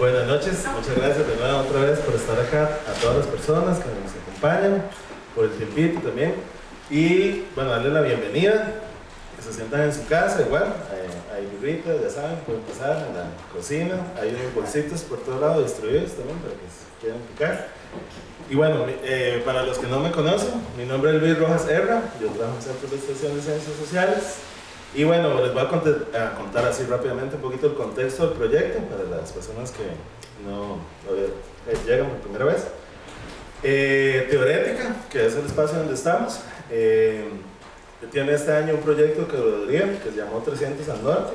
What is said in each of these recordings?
Buenas noches, muchas gracias de nuevo otra vez por estar acá, a todas las personas que nos acompañan, por el tiempito también. Y bueno, darle la bienvenida, que se sientan en su casa, igual, eh, hay birritas, ya saben, pueden pasar en la cocina, hay unos bolsitos por todo lado distribuidos también para que se quieran picar. Y bueno, eh, para los que no me conocen, mi nombre es Luis Rojas Herra, yo trabajo en Centro de Estación de Ciencias Sociales. Y bueno, les voy a contar, así rápidamente un poquito el contexto del proyecto para las personas que no, eh, llegan por primera vez. Eh, Teorética, que es el espacio donde estamos, tiene este año un proyecto que que se llamó 300 al Norte.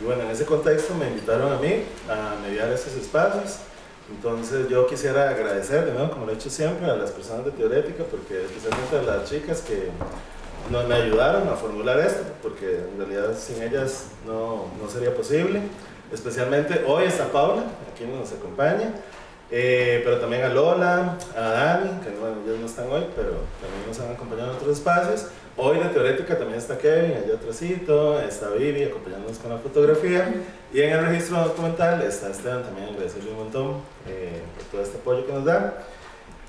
Y bueno, en ese contexto me invitaron a mí a mediar esos espacios entonces yo quisiera agradecer de nuevo, como lo he hecho siempre, a las personas de Teorética, porque especialmente a las chicas que nos, me ayudaron a formular esto, porque en realidad sin ellas no, no sería posible. Especialmente hoy está Paula, aquí nos acompaña, eh, pero también a Lola, a Dani, que bueno, ellos no están hoy, pero también nos han acompañado en otros espacios. Hoy de Teorética también está Kevin, allá atrásito, está Vivi acompañándonos con la fotografía y en el registro documental está Esteban también, agradecerle un montón eh, por todo este apoyo que nos da.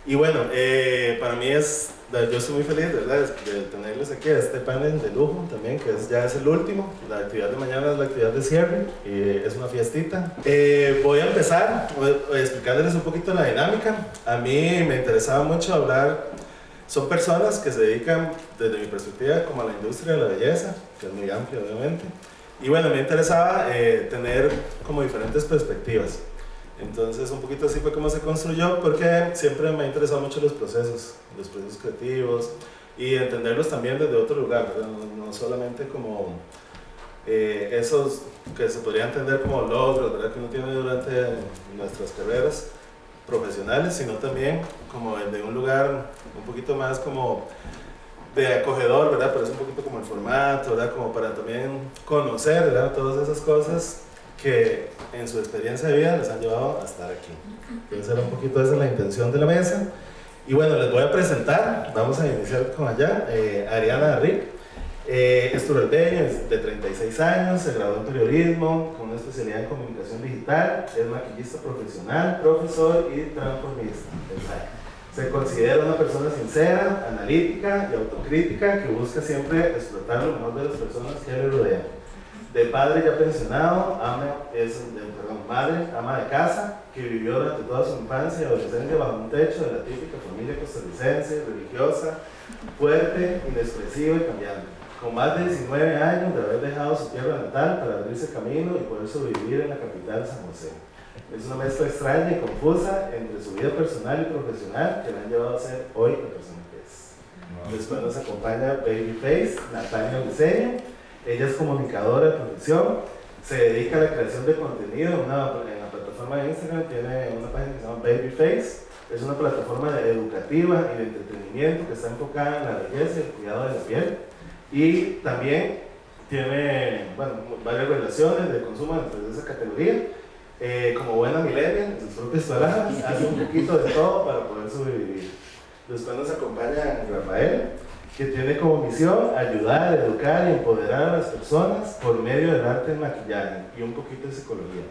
Y bueno, eh, para mí es, yo estoy muy feliz ¿verdad? de tenerles aquí a este panel de lujo también, que es, ya es el último. La actividad de mañana es la actividad de cierre y es una fiestita. Eh, voy a empezar explicándoles un poquito la dinámica. A mí me interesaba mucho hablar son personas que se dedican, desde mi perspectiva, como a la industria de la belleza, que es muy amplia obviamente. Y bueno, me interesaba eh, tener como diferentes perspectivas. Entonces, un poquito así fue como se construyó, porque siempre me ha interesado mucho los procesos, los procesos creativos, y entenderlos también desde otro lugar, no, solamente como eh, esos que se podría entender como logros ¿verdad? que uno tiene durante nuestras carreras, profesionales, sino también como de un lugar un poquito más como de acogedor, ¿verdad? Pero es un poquito como el formato, ¿verdad? Como para también conocer, ¿verdad? Todas esas cosas que en su experiencia de vida les han llevado a estar aquí. Entonces era un poquito esa la intención de la mesa. Y bueno, les voy a presentar, vamos a iniciar con allá, eh, Ariana Rick. Eh, es de 36 años, se graduó en periodismo con una especialidad en comunicación digital, es maquillista profesional, profesor y transformista. Se considera una persona sincera, analítica y autocrítica que busca siempre explotar lo mejor de las personas que le rodean. De padre ya pensionado, ama, es, perdón, madre, ama de casa, que vivió durante toda su infancia y adolescencia bajo un techo de la típica familia costarricense, religiosa, fuerte, inexpresiva y cambiante con más de 19 años de haber dejado su tierra natal para abrirse camino y poder sobrevivir en la capital San José. Es una mezcla extraña y confusa entre su vida personal y profesional que le han llevado a ser hoy la persona que es. Después nos acompaña Babyface, Natalia Diseño. Ella es comunicadora de profesión, se dedica a la creación de contenido en, la plataforma de Instagram, tiene una página que se llama Babyface. Es una plataforma educativa y de entretenimiento que está enfocada en la belleza y el cuidado de la piel y también tiene varias relaciones de consumo dentro de esa categoría. Eh, como buena millennial, en sus propias palabras, hace un poquito de todo para poder sobrevivir. Después nos acompaña Rafael, que tiene como misión ayudar, educar y empoderar a las personas por medio del arte en maquillaje y un poquito de psicología.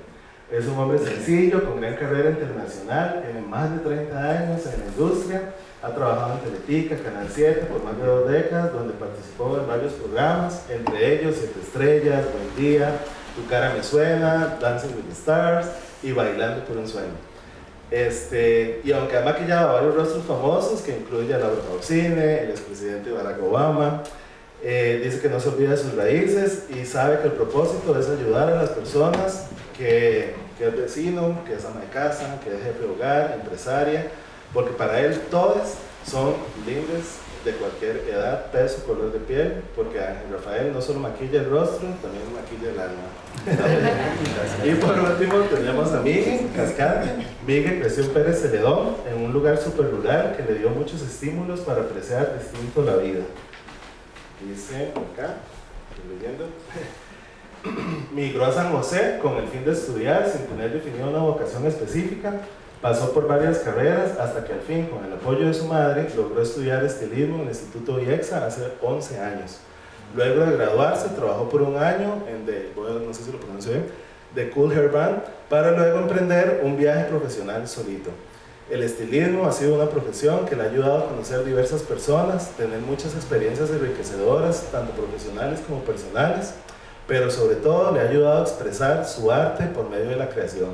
Es un hombre sencillo, con gran carrera internacional, tiene más de 30 años en la industria, ha trabajado en Teletica, Canal 7 por más de dos décadas, donde participó en varios programas, entre ellos Siete Estrellas, Buen Día, Tu Cara Me Suena, Dancing with the Stars y Bailando por un Sueño. Este, y aunque ha maquillado varios rostros famosos, que incluye a Laura Pausine, el expresidente Barack Obama, eh, dice que no se olvida de sus raíces y sabe que el propósito es ayudar a las personas que, que es vecino, que es ama de casa, que es jefe de hogar, empresaria, porque para él todas son lindas de cualquier edad, peso, color de piel, porque Rafael no solo maquilla el rostro, también maquilla el alma. y por último tenemos a Miguel Cascante. Miguel creció en Pérez Celedón, en un lugar súper rural que le dio muchos estímulos para apreciar distinto la vida. Dice acá, estoy leyendo. Migró a San José con el fin de estudiar sin tener definida una vocación específica Pasó por varias carreras hasta que al fin, con el apoyo de su madre, logró estudiar estilismo en el Instituto IEXA hace 11 años. Luego de graduarse, trabajó por un año en, de, no sé si lo pronuncio bien, de Cool Hair Band para luego emprender un viaje profesional solito. El estilismo ha sido una profesión que le ha ayudado a conocer diversas personas, tener muchas experiencias enriquecedoras, tanto profesionales como personales, pero sobre todo le ha ayudado a expresar su arte por medio de la creación.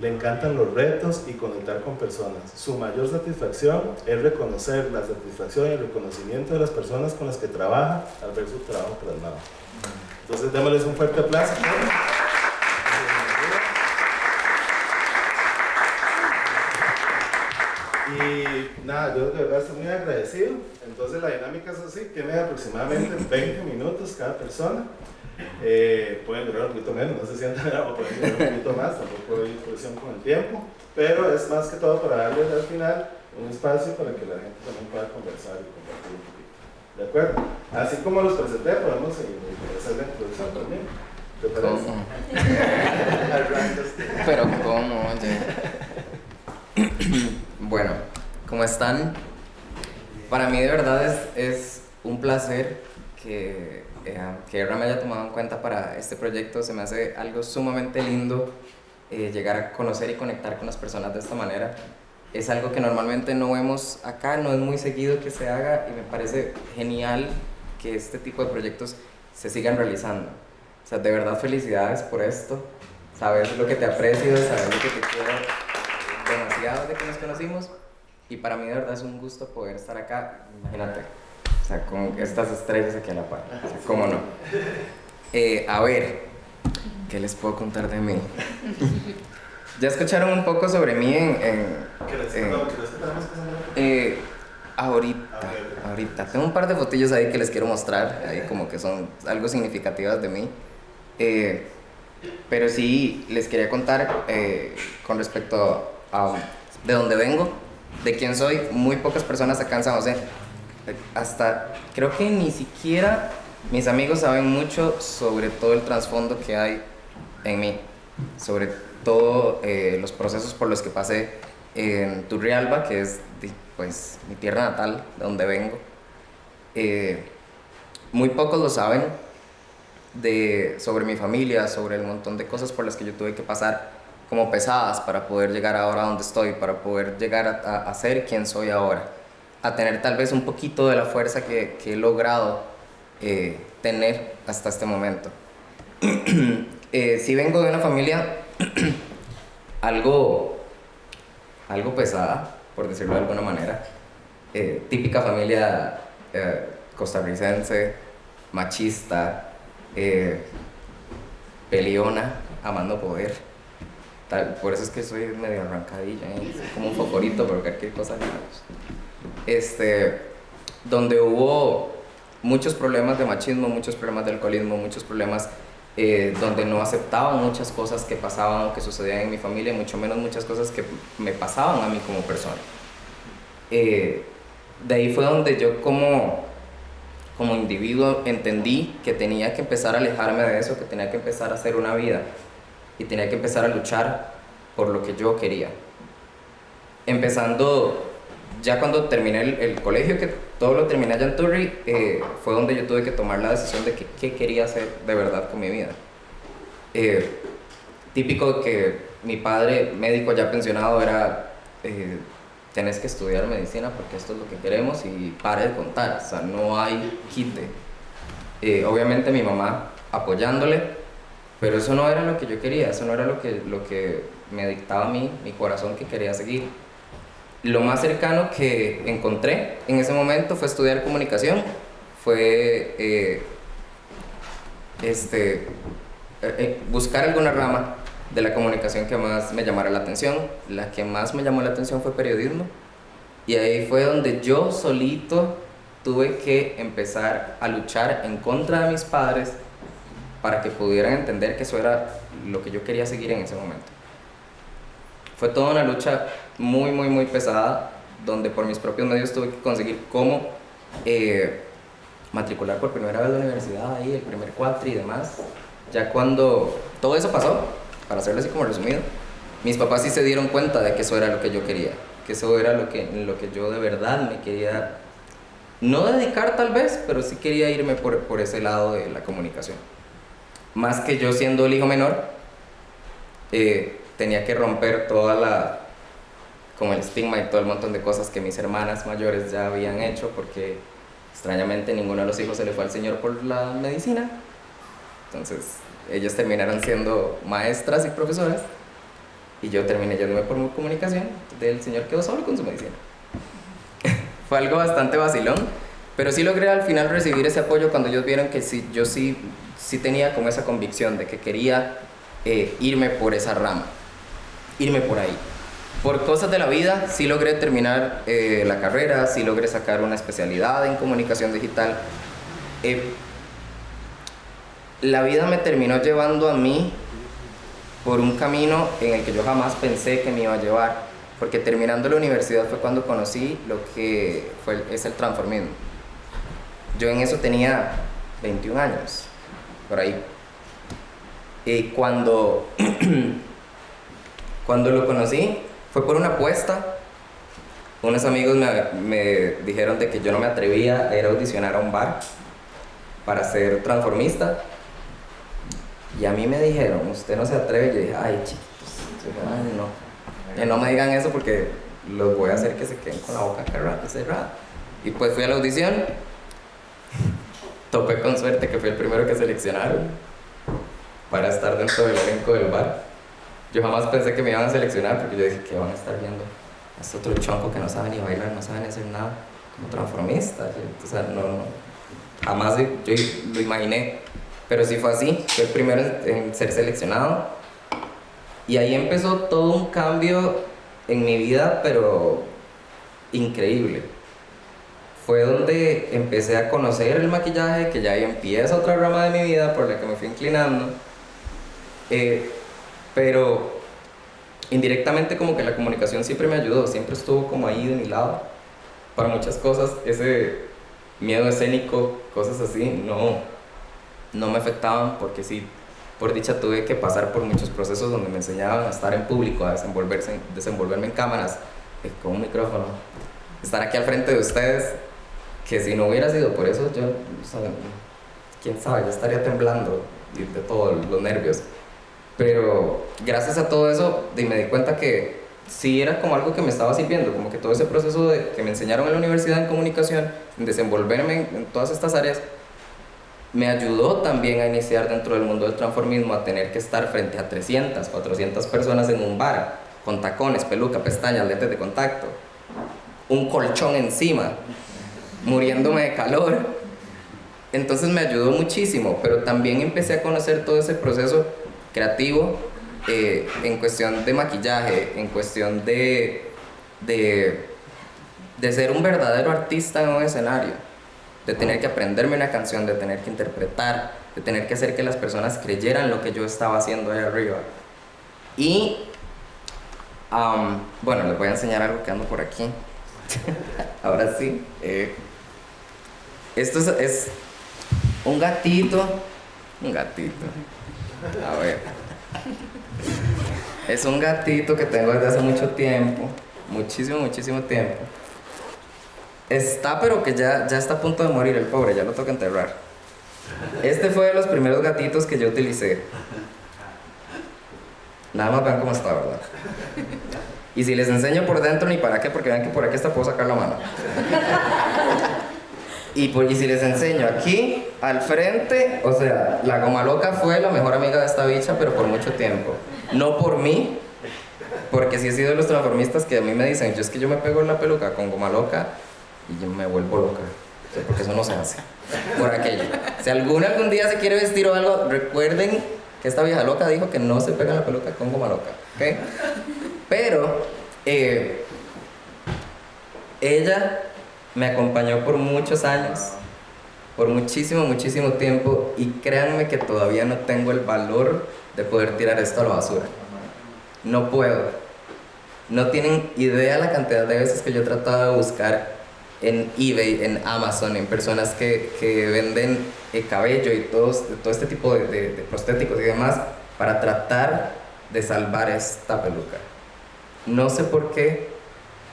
Le encantan los retos y conectar con personas. Su mayor satisfacción es reconocer la satisfacción y el reconocimiento de las personas con las que trabaja al ver su trabajo plasmado. Entonces démosles un fuerte aplauso. Y nada, yo de verdad estoy muy agradecido. Entonces la dinámica es así, tiene aproximadamente 20 minutos cada persona. Eh, pueden durar un poquito menos, no se sientan o pueden durar un poquito más, tampoco hay presión con el tiempo, pero es más que todo para darles al final un espacio para que la gente también pueda conversar y compartir un poquito. ¿De acuerdo? Así como los presenté, podemos hacer la introducción también. ¿Te parece? ¿Cómo? Pero ¿cómo? Oye. bueno, ¿cómo están? Para mí de verdad es, es un placer que, eh, que me haya tomado en cuenta para este proyecto. Se me hace algo sumamente lindo eh, llegar a conocer y conectar con las personas de esta manera. Es algo que normalmente no vemos acá, no es muy seguido que se haga y me parece genial que este tipo de proyectos se sigan realizando. O sea, de verdad felicidades por esto. Sabes lo que te aprecio, sabes lo que te quiero demasiado de que nos conocimos y para mí de verdad es un gusto poder estar acá, imagínate, sea, con estas estrellas aquí a la par, o sea, cómo no. Eh, a ver, ¿qué les puedo contar de mí? ya escucharon un poco sobre mí en... en, eh, ahorita, ahorita. Tengo un par de fotillos ahí que les quiero mostrar, ahí como que son algo significativas de mí. Eh, pero sí, les quería contar con respecto a de dónde vengo, de quién soy. Muy pocas personas acá en San José, hasta creo que ni siquiera mis amigos saben mucho sobre todo el trasfondo que hay en mí, sobre todos eh, los procesos por los que pasé en Turrialba, que es pues mi tierra natal, de donde vengo. Eh, muy pocos lo saben de, sobre mi familia, sobre el montón de cosas por las que yo tuve que pasar como pesadas para poder llegar ahora a donde estoy, para poder llegar a, ser quien soy ahora, a tener tal vez un poquito de la fuerza que, he logrado eh, tener hasta este momento. eh, si vengo de una familia algo, algo pesada, por decirlo de alguna manera, eh, típica familia costarricense, machista, peleona, amando poder. Por eso es que soy medio arrancadilla, como un favorito, pero cualquier cosa Este, donde hubo muchos problemas de machismo, muchos problemas de alcoholismo, muchos problemas eh, donde no aceptaban muchas cosas que pasaban o que sucedían en mi familia, mucho menos muchas cosas que me pasaban a mí como persona. Eh, de ahí fue donde yo como, como individuo entendí que tenía que empezar a alejarme de eso, que tenía que empezar a hacer una vida y tenía que empezar a luchar por lo que yo quería. Empezando, ya cuando terminé el, colegio, que todo lo terminé allá en Turri, eh, fue donde yo tuve que tomar la decisión de qué quería hacer de verdad con mi vida. Eh, típico que mi padre, médico ya pensionado, era, eh, tenés que estudiar medicina porque esto es lo que queremos y pare de contar, o sea, no hay quite. Eh, obviamente mi mamá apoyándole, pero eso no era lo que yo quería, eso no era lo que, lo que me dictaba a mí, mi corazón que quería seguir. Lo más cercano que encontré en ese momento fue estudiar comunicación, fue eh, este, eh, eh, buscar alguna rama de la comunicación que más me llamara la atención. La que más me llamó la atención fue periodismo. Y ahí fue donde yo solito tuve que empezar a luchar en contra de mis padres para que pudieran entender que eso era lo que yo quería seguir en ese momento. Fue toda una lucha muy, muy, muy pesada, donde por mis propios medios tuve que conseguir cómo eh, matricular por primera vez la universidad, ahí, el primer cuatri y demás. Ya cuando todo eso pasó, para hacerlo así como resumido, mis papás sí se dieron cuenta de que eso era lo que yo quería, que eso era lo que, lo que yo de verdad me quería, no dedicar tal vez, pero sí quería irme por, por ese lado de la comunicación más que yo siendo el hijo menor, eh, tenía que romper toda la, como el estigma y todo el montón de cosas que mis hermanas mayores ya habían hecho, porque extrañamente ninguno de los hijos se le fue al Señor por la medicina. Entonces, ellos terminaron siendo maestras y profesoras, y yo terminé yéndome por comunicación, del Señor quedó solo con su medicina. fue algo bastante vacilón, pero sí logré al final recibir ese apoyo cuando ellos vieron que sí, yo sí, sí tenía como esa convicción de que quería eh, irme por esa rama, irme por ahí. Por cosas de la vida, sí logré terminar eh, la carrera, sí logré sacar una especialidad en comunicación digital. Eh, la vida me terminó llevando a mí por un camino en el que yo jamás pensé que me iba a llevar, porque terminando la universidad fue cuando conocí lo que fue, es el transformismo. Yo en eso tenía 21 años, por ahí. Y cuando, cuando lo conocí, fue por una apuesta. Unos amigos me, dijeron de que yo no me atrevía a ir a audicionar a un bar para ser transformista. Y a mí me dijeron, usted no se atreve. Yo dije, ay, chiquitos, ay, no. Y no me digan eso porque los voy a hacer que se queden con la boca cerrada. Y pues fui a la audición. Topé con suerte que fui el primero que seleccionaron para estar dentro del elenco del bar. Yo jamás pensé que me iban a seleccionar porque yo dije que van a estar viendo a este otro chonco que no sabe ni bailar, no sabe ni hacer nada, como transformista. O sea, no, no, jamás yo lo imaginé. Pero sí fue así, fue el primero en ser seleccionado. Y ahí empezó todo un cambio en mi vida, pero increíble. Fue donde empecé a conocer el maquillaje, que ya ahí empieza otra rama de mi vida por la que me fui inclinando eh, pero indirectamente como que la comunicación siempre me ayudó, siempre estuvo como ahí de mi lado. Para muchas cosas, ese miedo escénico, cosas así, no, no me afectaban porque sí, por dicha tuve que pasar por muchos procesos donde me enseñaban a estar en público, a desenvolverse, desenvolverme en cámaras, eh, con un micrófono, estar aquí al frente de ustedes, que si no hubiera sido por eso, yo, quién sabe, ya estaría temblando de todos los nervios. Pero gracias a todo eso me di cuenta que sí era como algo que me estaba sirviendo, como que todo ese proceso de, que me enseñaron en la universidad en comunicación, en desenvolverme en, todas estas áreas, me ayudó también a iniciar dentro del mundo del transformismo a tener que estar frente a 300, 400 personas en un bar, con tacones, peluca, pestañas, lentes de contacto, un colchón encima, muriéndome de calor. Entonces me ayudó muchísimo, pero también empecé a conocer todo ese proceso creativo eh, en cuestión de maquillaje, en cuestión de, de, de ser un verdadero artista en un escenario, de tener que aprenderme una canción, de tener que interpretar, de tener que hacer que las personas creyeran lo que yo estaba haciendo ahí arriba. Y, bueno, les voy a enseñar algo que ando por aquí. Ahora sí. Eh, esto es, es un gatito, un gatito. A ver. Es un gatito que tengo desde hace mucho tiempo. Muchísimo, muchísimo tiempo. Está, pero que ya, ya está a punto de morir el pobre, ya lo toca enterrar. Este fue de los primeros gatitos que yo utilicé. Nada más vean cómo está, ¿verdad? Y si les enseño por dentro, ni para qué, porque vean que por aquí hasta puedo sacar la mano. Y, pues, y si les enseño aquí, al frente, o sea, la goma loca fue la mejor amiga de esta bicha, pero por mucho tiempo. No por mí, porque sí he sido de los transformistas que a mí me dicen, yo es que yo me pego en la peluca con goma loca y yo me vuelvo loca. porque eso no se hace. Por aquello. Si alguno algún día se quiere vestir o algo, recuerden que esta vieja loca dijo que no se pega la peluca con goma loca. ¿Ok? Pero, eh, ella me acompañó por muchos años, por muchísimo, muchísimo tiempo y créanme que todavía no tengo el valor de poder tirar esto a la basura. No puedo. No tienen idea la cantidad de veces que yo he tratado de buscar en eBay, en Amazon, en personas que, que venden el cabello y todo este tipo de prostéticos y demás para tratar de salvar esta peluca. No sé por qué,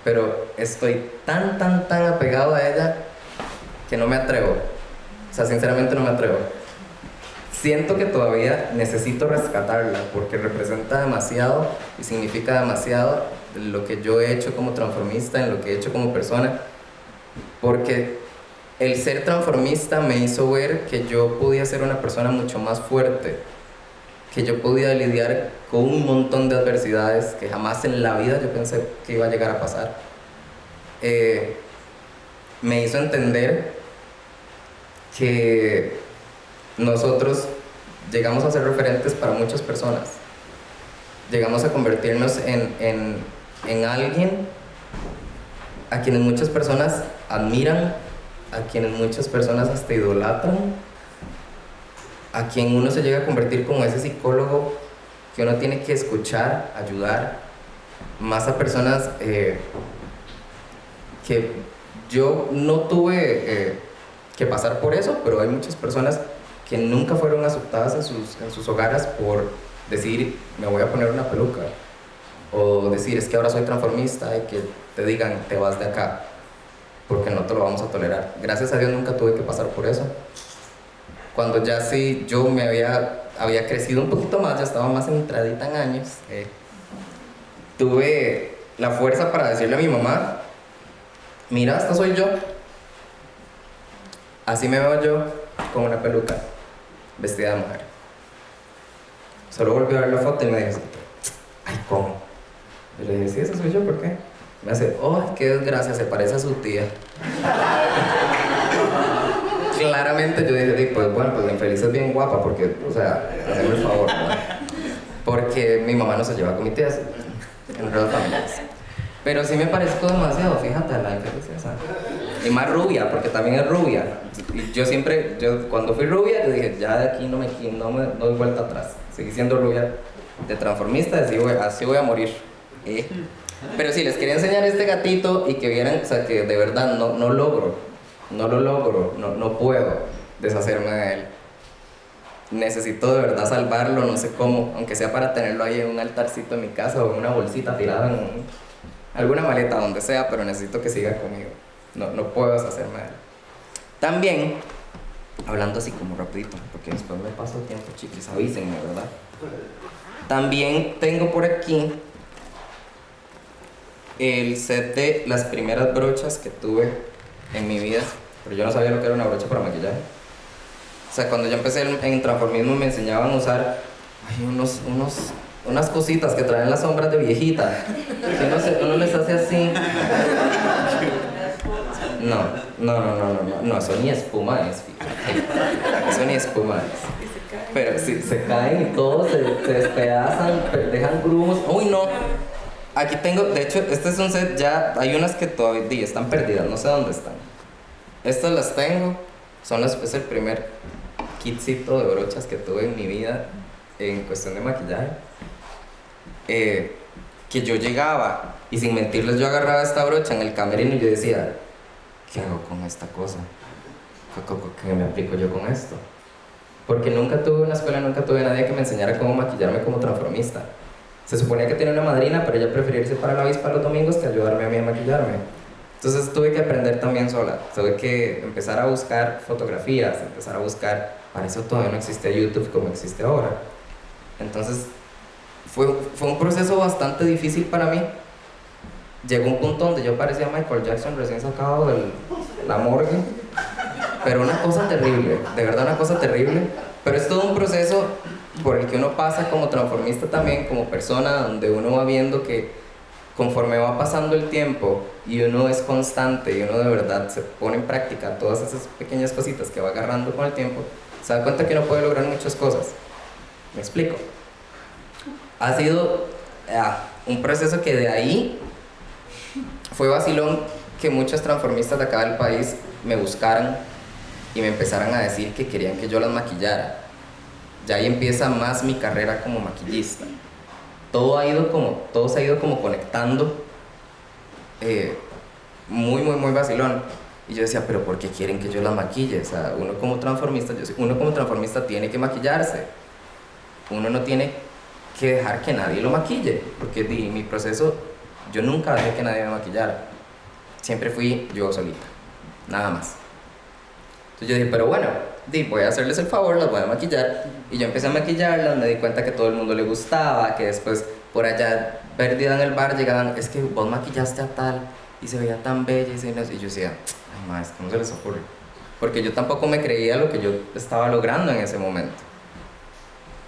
pero estoy tan, tan, tan apegado a ella que no me atrevo. O sea, sinceramente no me atrevo. siento que todavía necesito rescatarla porque representa demasiado y significa demasiado lo que yo he hecho como transformista, en lo que he hecho como persona, porque el ser transformista me hizo ver que yo podía ser una persona mucho más fuerte, que yo podía lidiar con un montón de adversidades que jamás en la vida yo pensé que iba a llegar a pasar. Eh, me hizo entender que nosotros llegamos a ser referentes para muchas personas. Llegamos a convertirnos en, en, en alguien a quienes muchas personas admiran, a quienes muchas personas hasta idolatran, a quien uno se llega a convertir como ese psicólogo que uno tiene que escuchar, ayudar, más a personas eh, que yo no tuve eh, que pasar por eso, pero hay muchas personas que nunca fueron aceptadas en sus, en sus hogares por decir, me voy a poner una peluca, o decir, es que ahora soy transformista y que te digan, te vas de acá, porque no te lo vamos a tolerar. Gracias a Dios nunca tuve que pasar por eso. Cuando ya sí yo me había, había crecido un poquito más, ya estaba más entradita en años, eh, tuve la fuerza para decirle a mi mamá, mira, esta soy yo. Así me veo yo con una peluca vestida de mujer. Solo volví a ver la foto y me dice, ay, ¿cómo? Y le dije, sí, esa soy yo, ¿por qué? Me hace, oh, qué desgracia, se parece a su tía. Claramente yo dije, pues bueno, pues la infeliz es bien guapa, porque, o sea, hazme el favor, ¿no? Porque mi mamá no se lleva con mi tía, en redes familiares. Pero sí me parezco demasiado, fíjate, la infeliz esa. Y más rubia, porque también es rubia. Y yo siempre, yo cuando fui rubia, yo dije, ya de aquí no me, no me doy vuelta atrás. Seguí siendo rubia de transformista, así voy, así voy a morir. ¿eh? Pero sí, les quería enseñar este gatito y que vieran, o sea, que de verdad no, no logro, no lo logro, no, no puedo deshacerme de él. Necesito de verdad salvarlo, no sé cómo, aunque sea para tenerlo ahí en un altarcito en mi casa o en una bolsita tirada en alguna maleta, donde sea, pero necesito que siga conmigo. No, no puedo deshacerme de él. También, hablando así como rapidito, porque después me paso tiempo, chiquis, avísenme, ¿verdad? También tengo por aquí el set de las primeras brochas que tuve en mi vida, pero yo no sabía lo que era una brocha para maquillaje. O sea, cuando yo empecé en transformismo me enseñaban a usar ay, unos, unos, unas cositas que traen las sombras de viejita, que uno, se, uno les hace así. No, no, no, no, no, no, eso ni espuma es. Eso ni espuma es. Pero si se caen y todos se, se despedazan, dejan grumos. Uy, no. Aquí tengo, de hecho, este es un set ya, hay unas que todavía están perdidas, no sé dónde están. Estas las tengo, son las, es el primer kitcito de brochas que tuve en mi vida en cuestión de maquillaje. Eh, que yo llegaba y sin mentirles yo agarraba esta brocha en el camerino y yo decía, ¿qué hago con esta cosa? ¿Qué, me aplico yo con esto? Porque nunca tuve una escuela, nunca tuve nadie que me enseñara cómo maquillarme como transformista. Se suponía que tenía una madrina, pero ella prefería irse para la avispa los domingos que ayudarme a mí a maquillarme. Entonces tuve que aprender también sola. Tuve que empezar a buscar fotografías, empezar a buscar. Para eso todavía no existía YouTube como existe ahora. Entonces fue, fue un proceso bastante difícil para mí. Llegó un punto donde yo parecía Michael Jackson recién sacado de la morgue. Pero una cosa terrible, de verdad una cosa terrible. Pero es todo un proceso por el que uno pasa como transformista también, como persona, donde uno va viendo que conforme va pasando el tiempo y uno es constante y uno de verdad se pone en práctica todas esas pequeñas cositas que va agarrando con el tiempo, se da cuenta que uno puede lograr muchas cosas. ¿Me explico? Ha sido ah, un proceso que de ahí fue vacilón que muchos transformistas de acá del país me buscaran y me empezaran a decir que querían que yo las maquillara ya ahí empieza más mi carrera como maquillista. Todo, ha ido como, todo se ha ido como conectando eh, muy, muy, muy vacilón. Y yo decía, pero ¿por qué quieren que yo la maquille? O sea, uno como transformista, yo, uno como transformista tiene que maquillarse. Uno no tiene que dejar que nadie lo maquille, porque di, mi proceso, yo nunca dejé que nadie me maquillara. Siempre fui yo solita, nada más. Entonces yo dije, pero bueno, di, voy a hacerles el favor, las voy a maquillar. Y yo empecé a maquillarlas, me di cuenta que todo el mundo le gustaba, que después por allá, perdida en el bar, llegaban, es que vos maquillaste a tal y se veía tan bella. Y, y yo decía, ay, más, ¿cómo se les ocurre? Porque yo tampoco me creía lo que yo estaba logrando en ese momento.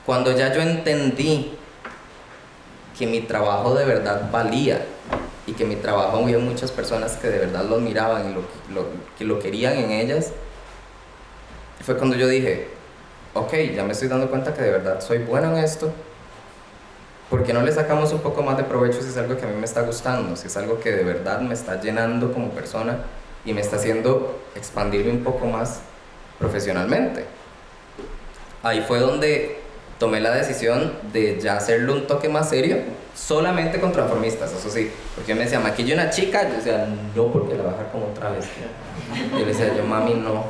Cuando ya yo entendí que mi trabajo de verdad valía y que mi trabajo había muchas personas que de verdad lo miraban y lo, que lo querían en ellas, fue cuando yo dije, ok, ya me estoy dando cuenta que de verdad soy bueno en esto, ¿por qué no le sacamos un poco más de provecho si es algo que a mí me está gustando, si es algo que de verdad me está llenando como persona y me está haciendo expandirme un poco más profesionalmente? Ahí fue donde tomé la decisión de ya hacerlo un toque más serio, solamente con transformistas, eso sí. Porque me decía, maquillo una chica, yo decía, no, porque la bajar como otra vez. Yo le decía, yo, mami, no,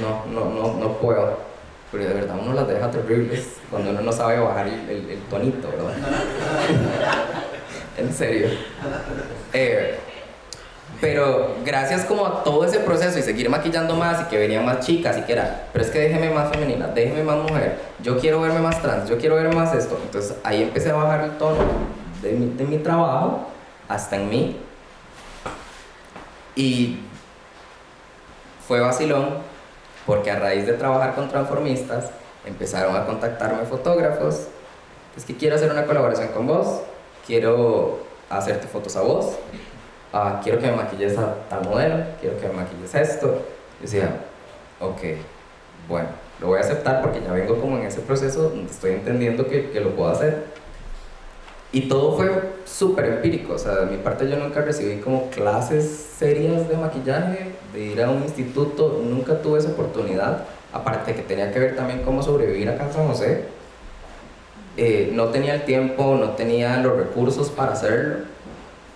no, no, no, no puedo. Pero de verdad uno las deja terribles cuando uno no sabe bajar el, el, tonito, ¿verdad? en serio. Eh, pero gracias como a todo ese proceso y seguir maquillando más y que venían más chicas y que era, pero es que déjeme más femenina, déjeme más mujer, yo quiero verme más trans, yo quiero verme más esto. Entonces ahí empecé a bajar el tono de mi, de mi trabajo hasta en mí. Y fue vacilón porque a raíz de trabajar con transformistas empezaron a contactarme fotógrafos. Es que quiero hacer una colaboración con vos, quiero hacerte fotos a vos ah, quiero que me maquilles a tal modelo, quiero que me maquilles esto. Yo decía, ok, bueno, lo voy a aceptar porque ya vengo como en ese proceso estoy entendiendo que, que lo puedo hacer. Y todo fue súper empírico, o sea, de mi parte yo nunca recibí como clases serias de maquillaje, de ir a un instituto, nunca tuve esa oportunidad, aparte que tenía que ver también cómo sobrevivir acá en San José. Eh, no tenía el tiempo, no tenía los recursos para hacerlo.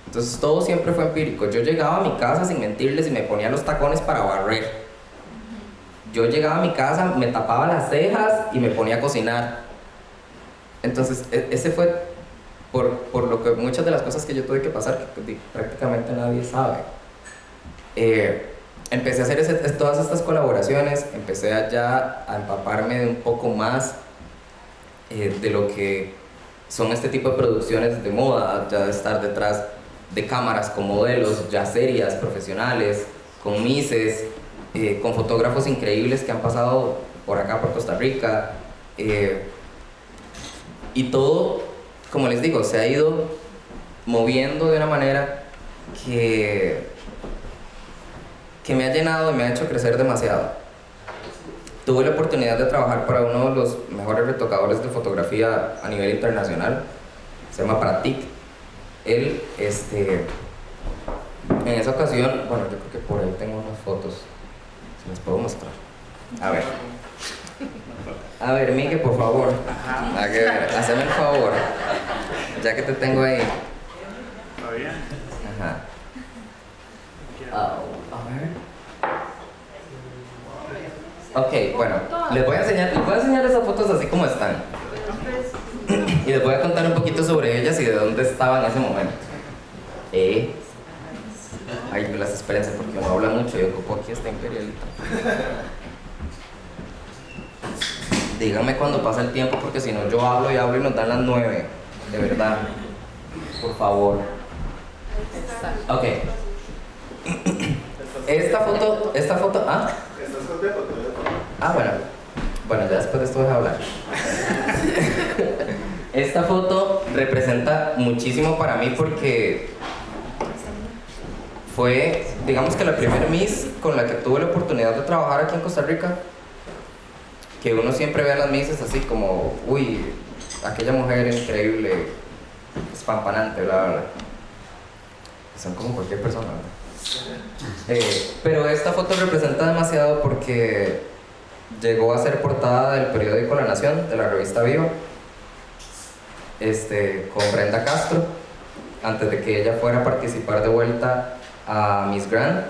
Entonces todo siempre fue empírico. Yo llegaba a mi casa sin mentirles y me ponía los tacones para barrer. Yo llegaba a mi casa, me tapaba las cejas y me ponía a cocinar. Entonces e, ese fue por, por lo que muchas de las cosas que yo tuve que pasar que prácticamente nadie sabe. Eh, empecé a hacer ese, todas estas colaboraciones, empecé ya a empaparme de un poco más eh, de lo que son este tipo de producciones de moda, ya de estar detrás de cámaras con modelos ya serias, profesionales, con mises, eh, con fotógrafos increíbles que han pasado por acá, por Costa Rica. Eh, y todo, como les digo, se ha ido moviendo de una manera que, que me ha llenado y me ha hecho crecer demasiado. Tuve la oportunidad de trabajar para uno de los mejores retocadores de fotografía a nivel internacional, se llama Pratik, él, este, en esa ocasión, bueno, yo creo que por ahí tengo unas fotos, si les puedo mostrar. A ver. A ver, Miguel, por favor. A ver, hazme el favor. Ya que te tengo ahí. Ajá. a ver. Ok, bueno, les voy a enseñar, les voy a enseñar esas fotos así como están y les voy a contar un poquito sobre ellas y de dónde estaban en ese momento. Eh, ay, las espérense porque no habla mucho, yo ocupo aquí esta imperialita. Díganme cuando pasa el tiempo porque si no yo hablo y hablo y nos dan las nueve, de verdad. Por favor. Ok. Esta foto, esta foto, ah. Ah, bueno. Bueno, ya después de esto voy a hablar. Esta foto representa muchísimo para mí porque fue, digamos que la primera Miss con la que tuve la oportunidad de trabajar aquí en Costa Rica. Que uno siempre ve a las Misses así como, uy, aquella mujer increíble, espampanante, bla, bla, bla. Son como cualquier persona. Eh, pero esta foto representa demasiado porque llegó a ser portada del periódico La Nación, de la revista Viva este, con Brenda Castro, antes de que ella fuera a participar de vuelta a Miss Grand.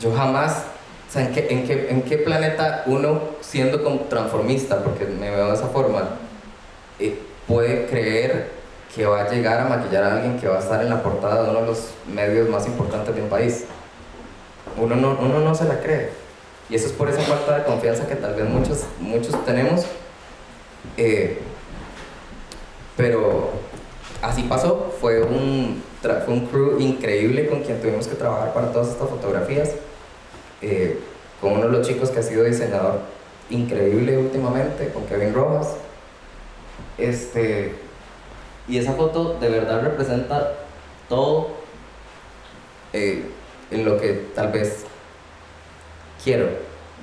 Yo jamás, o sea, ¿en qué, en qué, en qué planeta uno, siendo transformista, porque me veo de esa forma, eh, puede creer que va a llegar a maquillar a alguien que va a estar en la portada de uno de los medios más importantes de un país? Uno no, uno no se la cree. Y eso es por esa falta de confianza que tal vez muchos, muchos tenemos. Eh, pero así pasó, fue un, fue un crew increíble con quien tuvimos que trabajar para todas estas fotografías. Eh, con uno de los chicos que ha sido diseñador increíble últimamente, con Kevin Rojas. Este, y esa foto de verdad representa todo eh, en lo que tal vez quiero,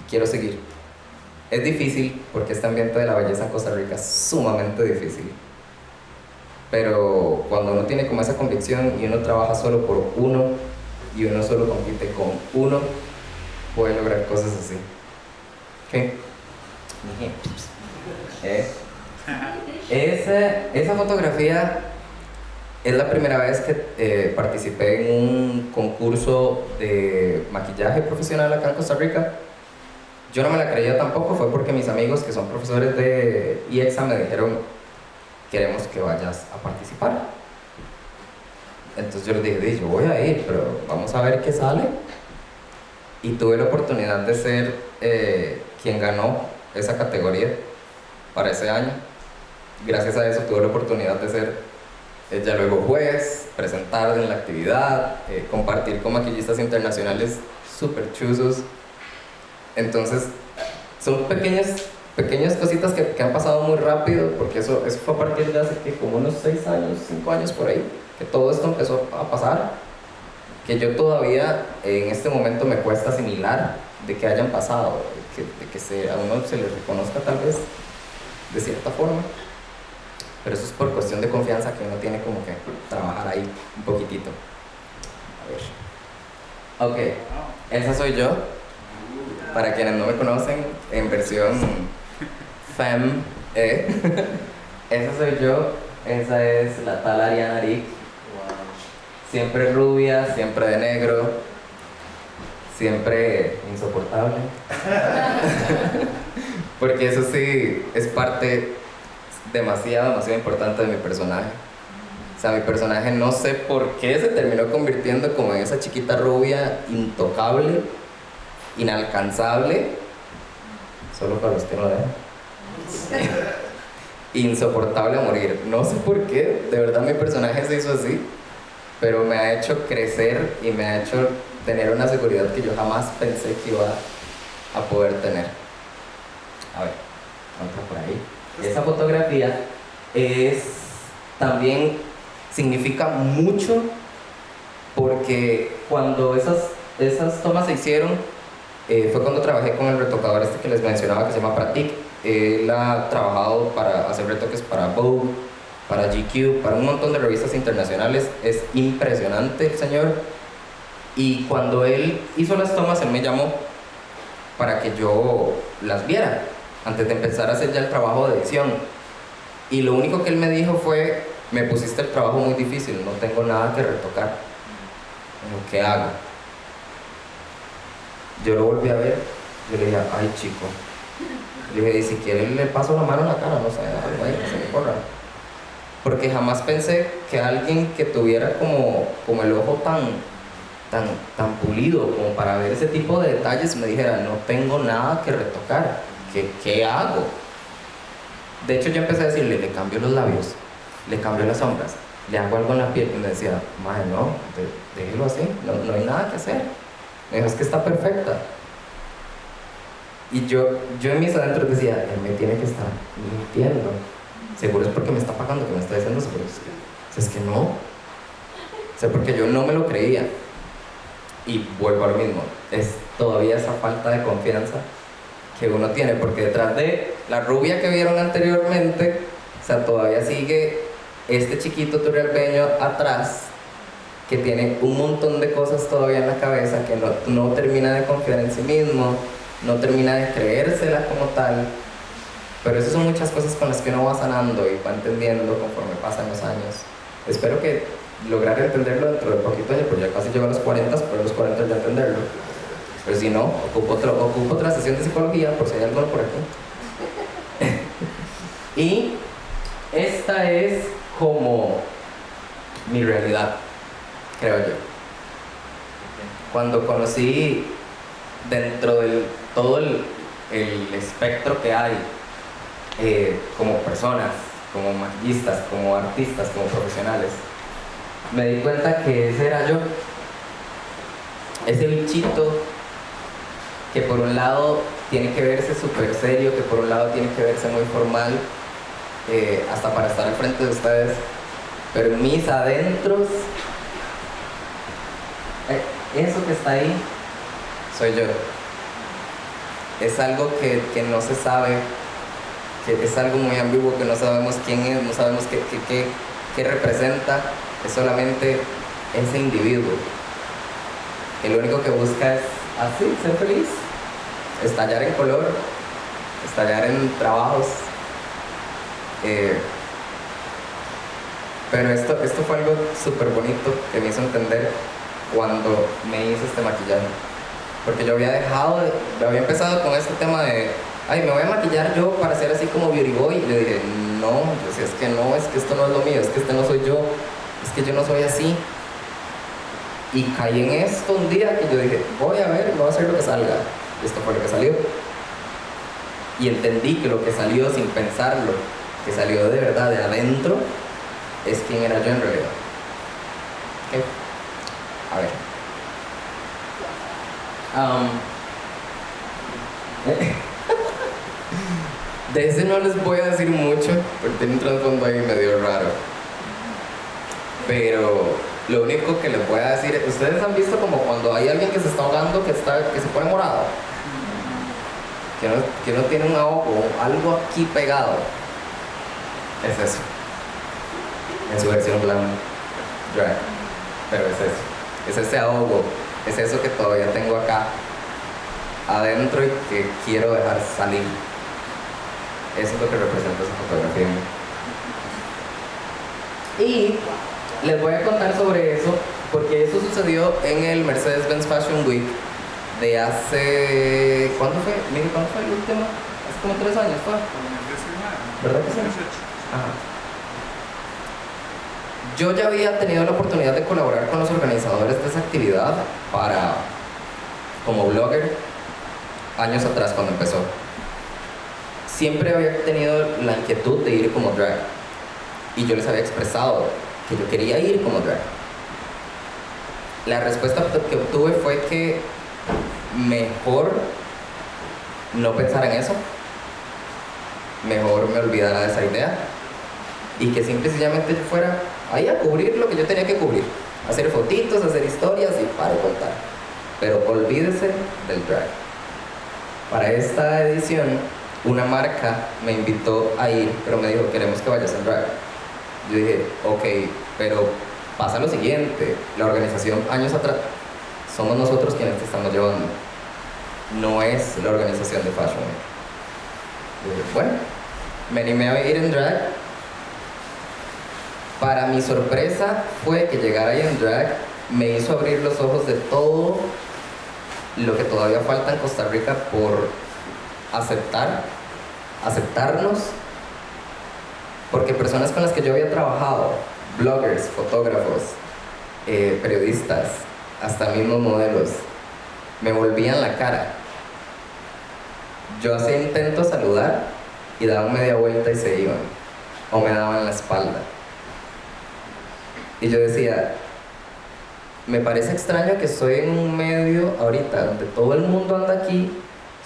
quiero seguir. Es difícil porque este ambiente de la belleza en Costa Rica es sumamente difícil. Pero cuando uno tiene como esa convicción y uno trabaja solo por uno y uno solo compite con uno, puede lograr cosas así. ¿Qué? Eh. Esa, esa fotografía es la primera vez que eh, participé en un concurso de maquillaje profesional acá en Costa Rica. Yo no me la creía tampoco, fue porque mis amigos que son profesores de IEXA me dijeron, queremos que vayas a participar. Entonces yo les dije, yo voy a ir, pero vamos a ver qué sale. Y tuve la oportunidad de ser eh, quien ganó esa categoría para ese año. Gracias a eso tuve la oportunidad de ser ya luego juez, presentar en la actividad, eh, compartir con maquillistas internacionales súper chuzos. Entonces, son pequeñas, pequeñas cositas que, que, han pasado muy rápido, porque eso, eso fue a partir de hace como unos 6 años, 5 años por ahí, que todo esto empezó a pasar, que yo todavía en este momento me cuesta asimilar de que hayan pasado, de que, de que se, a uno se le reconozca tal vez de cierta forma pero eso es por cuestión de confianza que uno tiene como que trabajar ahí un poquitito. A ver. Ok, esa soy yo. Para quienes no me conocen, en versión fem E. esa soy yo. Esa es la tal Ariana Rick. Siempre rubia, siempre de negro, siempre insoportable. Porque eso sí es parte demasiado, demasiado importante de mi personaje. O sea, mi personaje no sé por qué se terminó convirtiendo como en esa chiquita rubia intocable, inalcanzable, solo para los que no vean. Insoportable a morir. No sé por qué, de verdad mi personaje se hizo así, pero me ha hecho crecer y me ha hecho tener una seguridad que yo jamás pensé que iba a poder tener. A ver, otra por ahí esa fotografía es también significa mucho porque cuando esas, esas tomas se hicieron eh, fue cuando trabajé con el retocador este que les mencionaba que se llama Pratik él ha trabajado para hacer retoques para Vogue, para GQ, para un montón de revistas internacionales es impresionante el señor y cuando él hizo las tomas él me llamó para que yo las viera antes de empezar a hacer ya el trabajo de edición. Y lo único que él me dijo fue, me pusiste el trabajo muy difícil, no tengo nada que retocar. ¿Qué hago? Yo lo volví a ver, yo le dije, ay chico. Le dije, si quiere le paso la mano en la cara, no sé, algo ahí, se me corra. Porque jamás pensé que alguien que tuviera como, como el ojo tan, tan, tan pulido como para ver ese tipo de detalles me dijera, no tengo nada que retocar. ¿qué, hago? De hecho, yo empecé a decirle, le cambio los labios, le cambio las sombras, le hago algo en la piel. Y me decía, madre, no, déjelo así, no, hay nada que hacer. Me dijo, es que está perfecta. Y yo, yo en mis adentros decía, él me tiene que estar mintiendo. Seguro es porque me está pagando, que me está diciendo eso, pero es que, es que no. O sea, porque yo no me lo creía. Y vuelvo al mismo, es todavía esa falta de confianza que uno tiene, porque detrás de la rubia que vieron anteriormente, o sea, todavía sigue este chiquito turrialbeño atrás, que tiene un montón de cosas todavía en la cabeza, que no, termina de confiar en sí mismo, no termina de creérsela como tal, pero esas son muchas cosas con las que uno va sanando y va entendiendo conforme pasan los años. Espero que lograr entenderlo dentro de poquito porque ya casi llevo a los 40, pero los 40 ya entenderlo. Pero si no, ocupo, ocupo otra sesión de psicología por si hay algo por aquí. y esta es como mi realidad, creo yo. Cuando conocí dentro de todo el, el espectro que hay eh, como personas, como maquillistas, como artistas, como profesionales, me di cuenta que ese era yo. Ese bichito que por un lado tiene que verse súper serio, que por un lado tiene que verse muy formal, eh, hasta para estar al frente de ustedes, pero mis adentros, eh, eso que está ahí, soy yo. Es algo que, no se sabe, que es algo muy ambiguo, que no sabemos quién es, no sabemos qué, qué, qué, representa, es solamente ese individuo, que lo único que busca es así, ser feliz, estallar en color, estallar en trabajos. Eh, pero esto, esto fue algo súper bonito que me hizo entender cuando me hice este maquillaje. Porque yo había dejado, de, había empezado con este tema de, ay, me voy a maquillar yo para ser así como beauty boy. Y le dije, no, pues es que no, es que esto no es lo mío, es que este no soy yo, es que yo no soy así. Y caí en esto un día que yo dije, voy a ver, voy a hacer lo que salga. Y esto fue lo que salió. Y entendí que lo que salió sin pensarlo, que salió de verdad de adentro, es quién era yo en realidad. ¿Okay? A ver. Um, de ese no les voy a decir mucho, porque tiene un trasfondo ahí medio raro. Pero lo único que les voy a decir, ustedes han visto como cuando hay alguien que se está ahogando que, está, que se pone morado, que no, que no tiene un ahogo, algo aquí pegado. Es eso. En su versión blanca. Drag. Pero es eso. Es ese ahogo. Es eso que todavía tengo acá adentro y que quiero dejar salir. Eso es lo que representa esa fotografía. Y les voy a contar sobre eso porque eso sucedió en el Mercedes-Benz Fashion Week de hace... ¿Cuándo fue? Mire, ¿cuándo fue el último? Hace como tres años fue. ¿Verdad que sí? Ajá. Yo ya había tenido la oportunidad de colaborar con los organizadores de esa actividad para, como blogger, años atrás cuando empezó. Siempre había tenido la inquietud de ir como drag y yo les había expresado que yo quería ir como drag. La respuesta que obtuve fue que mejor no pensar en eso, mejor me olvidara de esa idea y que simple fuera ahí a cubrir lo que yo tenía que cubrir, hacer fotitos, hacer historias y para contar. Pero olvídese del drag. Para esta edición, una marca me invitó a ir, pero me dijo, queremos que vayas al drag. Yo dije, ok, pero pasa lo siguiente, la organización años atrás, somos nosotros quienes te estamos llevando, no es la organización de Fashion Week. Dije, bueno, me animé a ir en drag. Para mi sorpresa fue que llegar ahí en drag me hizo abrir los ojos de todo lo que todavía falta en Costa Rica por aceptar, aceptarnos porque personas con las que yo había trabajado, bloggers, fotógrafos, eh, periodistas, hasta mismos modelos, me volvían la cara. Yo hacía intento saludar y daban media vuelta y se iban, o me daban la espalda. Y yo decía, me parece extraño que estoy en un medio ahorita donde todo el mundo anda aquí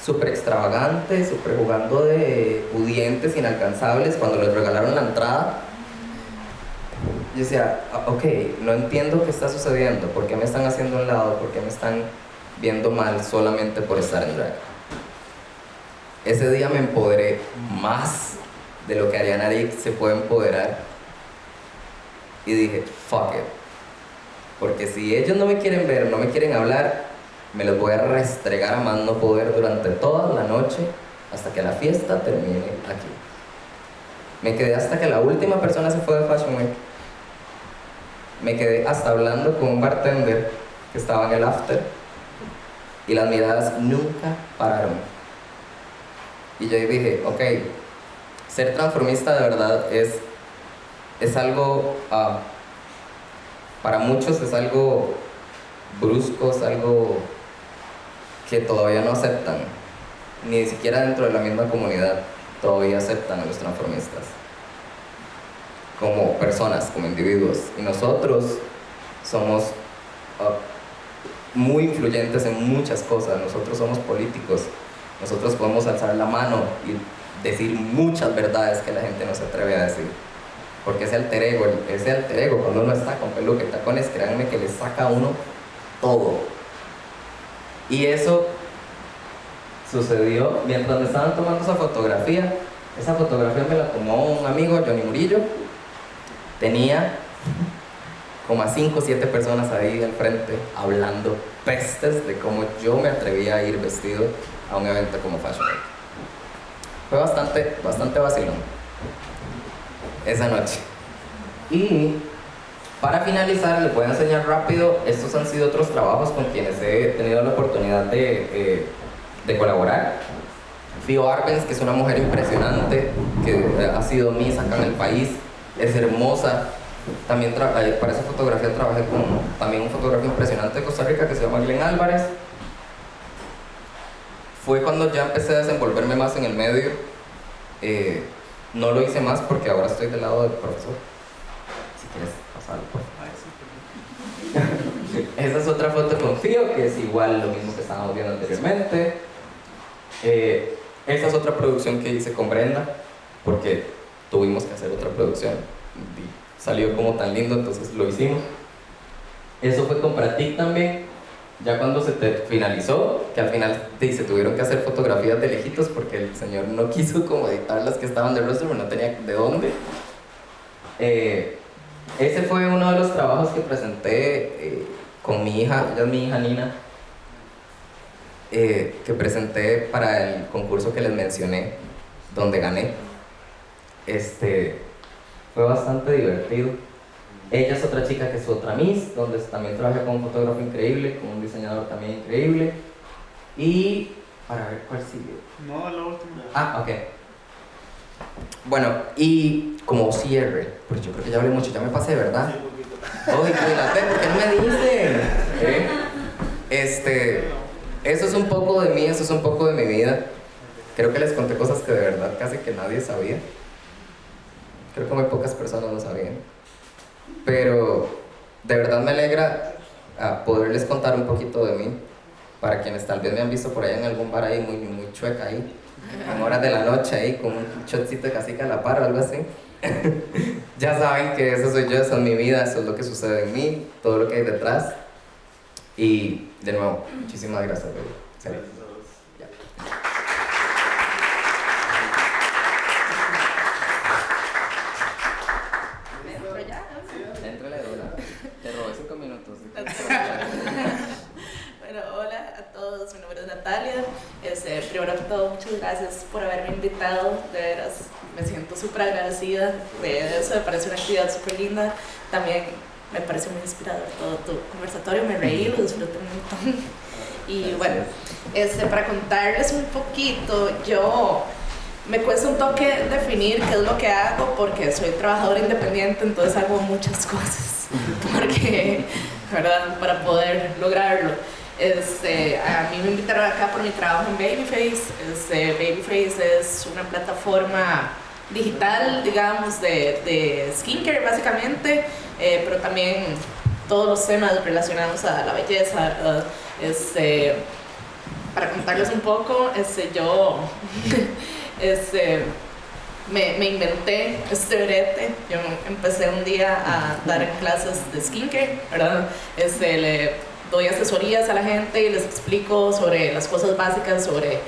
súper extravagante, súper jugando de pudientes, inalcanzables, cuando les regalaron la entrada. Yo decía, ah, ok, no entiendo qué está sucediendo, por qué me están haciendo un lado, por qué me están viendo mal solamente por estar en drag. Ese día me empoderé más de lo que Ariana Rick se puede empoderar. Y dije, fuck it. Porque si ellos no me quieren ver, no me quieren hablar, me los voy a restregar a más poder durante toda la noche hasta que la fiesta termine aquí. Me quedé hasta que la última persona se fue de Fashion Week. Me quedé hasta hablando con un bartender que estaba en el after y las miradas nunca pararon. Y yo dije, ok, ser transformista de verdad es, es algo, uh, para muchos es algo brusco, es algo que todavía no aceptan. ni siquiera dentro de la misma comunidad todavía aceptan a los transformistas como personas, como individuos. Y nosotros somos uh, muy influyentes en muchas cosas. Nosotros somos políticos. Nosotros podemos alzar la mano y decir muchas verdades que la gente no se atreve a decir. Porque ese alter ego, ese alter ego, cuando uno está con peluca y tacones, créanme que le saca a uno todo. Y eso sucedió mientras me estaban tomando esa fotografía. Esa fotografía me la tomó un amigo, Johnny Murillo. Tenía como a 5 o 7 personas ahí al frente hablando pestes de cómo yo me atrevía a ir vestido a un evento como Fashion Week. Fue bastante, bastante vacilón esa noche. Y para finalizar, les voy a enseñar rápido, estos han sido otros trabajos con quienes he tenido la oportunidad de, eh, colaborar. Fio Arbenz, que es una mujer impresionante, que ha sido Miss acá en el país, es hermosa. También eh, para esa fotografía trabajé con también un fotógrafo impresionante de Costa Rica que se llama Glenn Álvarez. Fue cuando ya empecé a desenvolverme más en el medio. Eh, no lo hice más porque ahora estoy del lado del profesor. Si quieres Esa es otra foto con Fío, que es igual lo mismo que estábamos viendo anteriormente. Eh, es otra producción que hice con Brenda, porque tuvimos que hacer otra producción. Y salió como tan lindo, entonces lo hicimos. Eso fue con Pratik también, ya cuando se te finalizó, que al final se tuvieron que hacer fotografías de lejitos porque el señor no quiso como editar las que estaban de rostro, no tenía de dónde. Eh, ese fue uno de los trabajos que presenté eh, con mi hija, ella es mi hija Nina, eh, que presenté para el concurso que les mencioné, donde gané. Este, fue bastante divertido. Ella es otra chica que es otra Miss, donde también trabaja con un fotógrafo increíble, con un diseñador también increíble. Y para ver cuál sigue. No, la última. Ah, ok. Bueno, y como cierre, pues yo creo que ya hablé mucho, ya me pasé, ¿verdad? Oye, cuídate, porque no me dicen. ¿Eh? Este, eso es un poco de mí, eso es un poco de mi vida. Creo que les conté cosas que de verdad casi que nadie sabía. Creo que muy pocas personas lo sabían. Pero de verdad me alegra a poderles contar un poquito de mí, para quienes tal vez me han visto por ahí en algún bar ahí muy, muy chueca ahí, en horas de la noche ahí con un shotcito de casica a la par o algo así. ya saben que eso soy yo, eso es mi vida, eso es lo que sucede en mí, todo lo que hay detrás. Y de nuevo, muchísimas gracias, Gracias. primero que todo, muchas gracias por haberme invitado, de veras, me siento súper agradecida de eso, me parece una actividad súper linda, también me parece muy inspirador todo tu conversatorio, me reí, lo disfruté un montón. Y bueno, este, para contarles un poquito, yo me cuesta un toque definir qué es lo que hago porque soy trabajadora independiente, entonces hago muchas cosas, porque, ¿verdad? Para poder lograrlo. Este, a mí me invitaron acá por mi trabajo en Babyface. Este, Babyface es una plataforma digital, digamos, de, de skincare básicamente, eh, pero también todos los temas relacionados a la belleza. Este, para contarles un poco, este, yo este, me, inventé este brete. Yo empecé un día a dar clases de skincare, ¿verdad? Este, le, doy asesorías a la gente y les explico sobre las cosas básicas, sobre